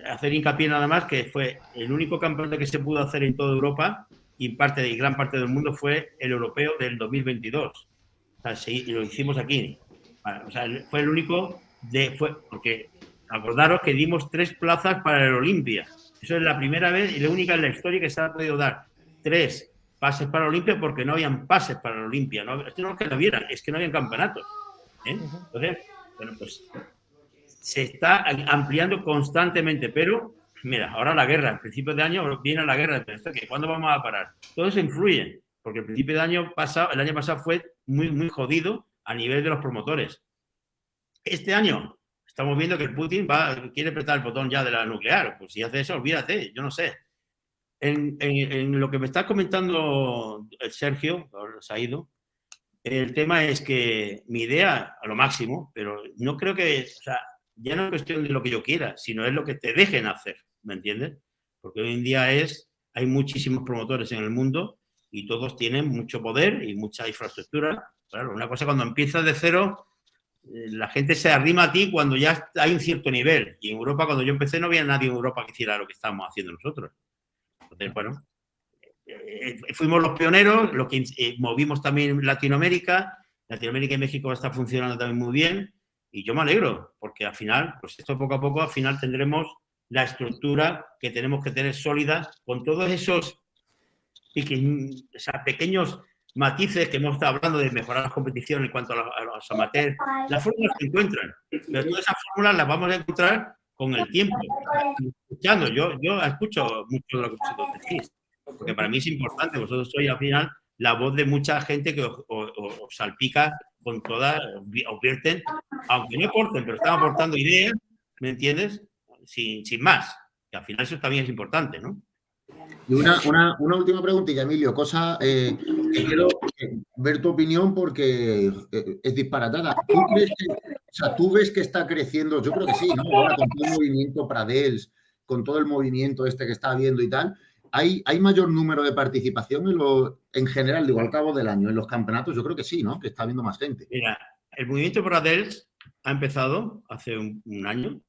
Hacer hincapié nada más que fue el único campeonato que se pudo hacer en toda Europa y parte y gran parte del mundo fue el europeo del 2022. O sea, lo hicimos aquí. O sea, fue el único de fue porque acordaros que dimos tres plazas para el Olimpia. Eso es la primera vez y la única en la historia que se ha podido dar tres pases para el Olimpia porque no habían pases para el Olimpia. No, es que no que no vieran, es que no habían campeonatos. ¿eh? Entonces, bueno, pues se está ampliando constantemente, pero mira, ahora la guerra, al principio de año viene la guerra, ¿cuándo vamos a parar? Todo eso influye, porque el principio de año pasado, el año pasado fue muy, muy jodido a nivel de los promotores. Este año estamos viendo que Putin va, quiere apretar el botón ya de la nuclear, pues si hace eso, olvídate, yo no sé. En, en, lo que me está comentando Sergio, se ha ido, el tema es que mi idea, a lo máximo, pero no creo que, o sea, ya no es cuestión de lo que yo quiera, sino es lo que te dejen hacer, ¿me entiendes? Porque hoy en día es, hay muchísimos promotores en el mundo y todos tienen mucho poder y mucha infraestructura. Claro, una cosa cuando empiezas de cero, eh, la gente se arrima a ti cuando ya hay un cierto nivel. Y en Europa, cuando yo empecé, no había nadie en Europa que hiciera lo que estábamos haciendo nosotros. Entonces, bueno, eh, eh, fuimos los pioneros, los que movimos también Latinoamérica. Latinoamérica y México está funcionando también muy bien. Y yo me alegro, porque al final, pues esto poco a poco, al final tendremos la estructura que tenemos que tener sólida con todos esos pequeños matices que hemos estado hablando de mejorar las competiciones en cuanto a los, amateurs. Las fórmulas se encuentran, pero todas esas fórmulas las vamos a encontrar con el tiempo. Escuchando, yo, yo escucho mucho de lo que vosotros decís, porque para mí es importante. Vosotros sois al final la voz de mucha gente que os, salpica con todas, os vierten, aunque no aporten, pero están aportando ideas, ¿me entiendes? Sin, sin más. Que al final eso también es importante, ¿no? Y una, última preguntilla, Emilio, cosa eh, que quiero ver tu opinión porque eh, es disparatada. ¿Tú, o sea, ¿Tú ves que está creciendo? Yo creo que sí, ¿no? Ahora con todo el movimiento Pradels, con todo el movimiento este que está habiendo y tal, ¿hay, hay mayor número de participación en, lo, en general, digo, al cabo del año, en los campeonatos? Yo creo que sí, ¿no? Que está habiendo más gente. Mira, el movimiento Pradels ha empezado hace un, un año.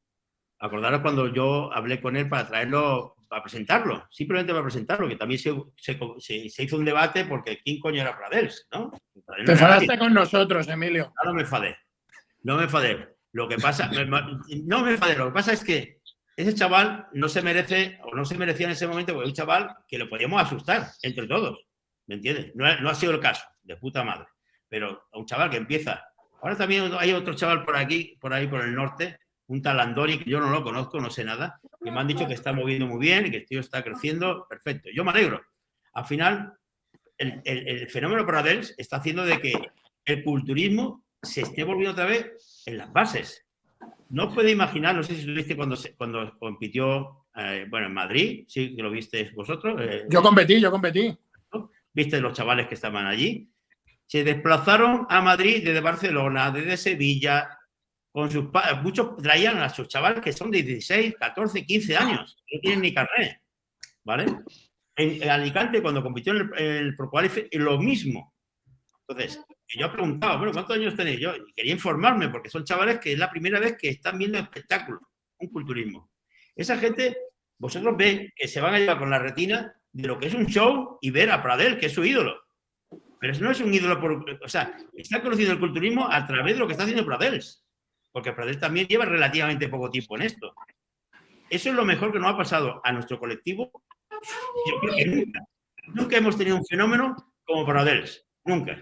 Acordaros cuando yo hablé con él para traerlo para presentarlo, simplemente para presentarlo, que también se, se, hizo un debate porque ¿quién coño era Pradels? ¿no? Te enfadaste con nosotros, Emilio. No, me enfadé, no me enfadé. Lo que pasa, no me enfadé, lo que pasa es que ese chaval no se merece, o no se merecía en ese momento, porque es un chaval que lo podíamos asustar entre todos, ¿me entiendes? No, ha sido el caso, de puta madre. Pero un chaval que empieza, ahora también hay otro chaval por aquí, por ahí, por el norte, un talandori que yo no lo conozco, no sé nada, que me han dicho que está moviendo muy bien y que el tío está creciendo, perfecto. Yo me alegro. Al final, el, el, fenómeno Pradels está haciendo de que el culturismo se esté volviendo otra vez en las bases. No puede imaginar, no sé si lo viste cuando, cuando compitió, eh, bueno, en Madrid, sí que lo viste vosotros. Eh, yo competí, yo competí. Viste los chavales que estaban allí. Se desplazaron a Madrid desde Barcelona, desde Sevilla, con sus muchos traían a sus chavales que son de 16, 14, 15 años, no tienen ni carnet, ¿vale? En, Alicante, cuando compitió en el, Pro lo mismo. Entonces, yo preguntaba, bueno, ¿cuántos años tenéis? Yo quería informarme, porque son chavales que es la primera vez que están viendo espectáculos, un culturismo. Esa gente, vosotros veis que se van a llevar con la retina de lo que es un show y ver a Pradel, que es su ídolo. Pero eso no es un ídolo por... O sea, está conociendo el culturismo a través de lo que está haciendo Pradels porque Pradel también lleva relativamente poco tiempo en esto. Eso es lo mejor que nos ha pasado a nuestro colectivo. Yo creo que nunca. Nunca hemos tenido un fenómeno como Pradels. Nunca.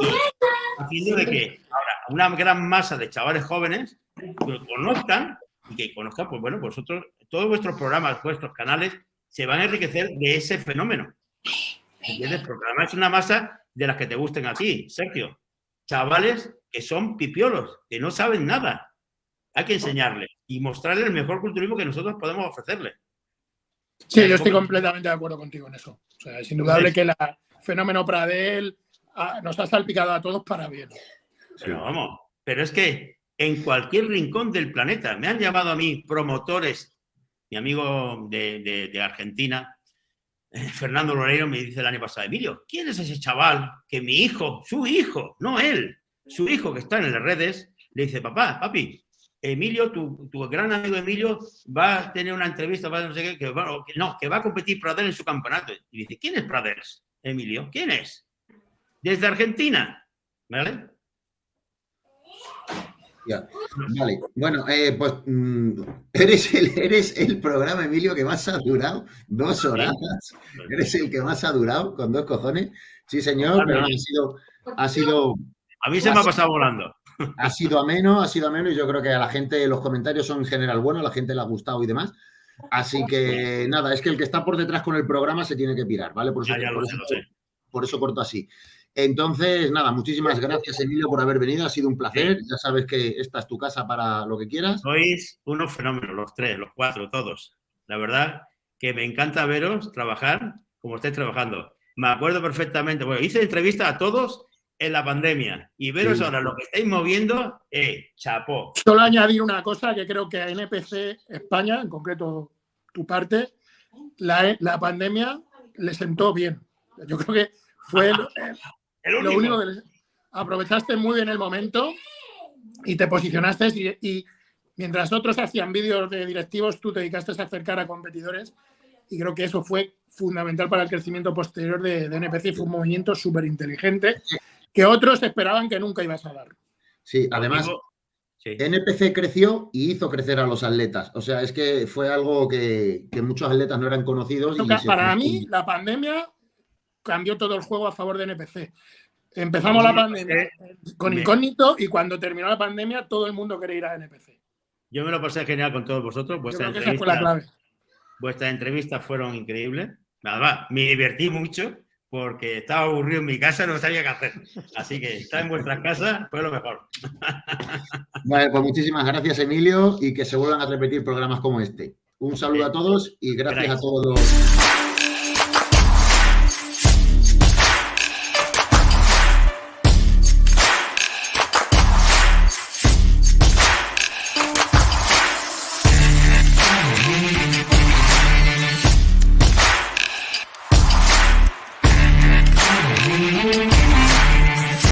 Y haciendo de que ahora una gran masa de chavales jóvenes lo conozcan y que conozcan, pues bueno, vosotros, todos vuestros programas, vuestros canales, se van a enriquecer de ese fenómeno. ¿Entiendes? Porque además es una masa de las que te gusten a ti, Sergio. Chavales que son pipiolos, que no saben nada. Hay que enseñarles y mostrarles el mejor culturismo que nosotros podemos ofrecerles. Sí, yo estoy completamente de acuerdo contigo en eso. O sea, es indudable que el fenómeno Pradel ah, nos ha salpicado a todos para bien. Pero vamos, pero es que en cualquier rincón del planeta me han llamado a mí promotores, mi amigo de, Argentina, Fernando Loreiro, me dice el año pasado, Emilio, ¿quién es ese chaval que mi hijo, su hijo, no él, su hijo que está en las redes le dice, papá, papi, Emilio, tu, gran amigo Emilio va a tener una entrevista, va a no sé qué, que no, que va a competir Pradel en su campeonato. Y dice, ¿quién es Pradels? Emilio, ¿quién es? Desde Argentina, ¿vale? Ya. Vale, bueno, eh, pues mm, eres, el, eres el programa, Emilio, que más ha durado, dos horas. Eres el que más ha durado, con dos cojones. Sí, señor, pero ha sido, ha sido a mí se me ha pasado volando. Ha sido ameno, ha sido ameno y yo creo que a la gente los comentarios son en general buenos, a la gente le ha gustado y demás. Así que nada, es que el que está por detrás con el programa se tiene que pirar, ¿vale? Por eso, por, eso, corto así. Entonces, nada, muchísimas gracias, Emilio, por haber venido. Ha sido un placer. Ya sabes que esta es tu casa para lo que quieras. Sois unos fenómenos, los tres, los cuatro, todos. La verdad que me encanta veros trabajar como estáis trabajando. Me acuerdo perfectamente. Bueno, hice entrevista a todos en la pandemia y veros ahora lo que estáis moviendo, eh, chapó. Solo añadir una cosa que creo que a NPC España, en concreto tu parte, la, la pandemia le sentó bien. Yo creo que fue lo único que aprovechaste muy bien el momento y te posicionaste y, mientras otros hacían vídeos de directivos, tú te dedicaste a acercar a competidores y creo que eso fue fundamental para el crecimiento posterior de, de NPC. Fue un movimiento súper inteligente que otros esperaban que nunca ibas a dar. Sí, además, NPC creció y hizo crecer a los atletas. O sea, es que fue algo que, muchos atletas no eran conocidos. para mí, la pandemia cambió todo el juego a favor de NPC. Empezamos la pandemia con incógnito y cuando terminó la pandemia todo el mundo quería ir a NPC. Yo me lo pasé genial con todos vosotros. Vuestra entrevista, la clave. Vuestras entrevistas fueron increíbles. Nada más, me divertí mucho porque estaba aburrido en mi casa, no sabía qué hacer. Así que estar en vuestras casas fue lo mejor. Vale, pues muchísimas gracias, Emilio, y que se vuelvan a repetir programas como este. Un saludo a todos y gracias. a todos los...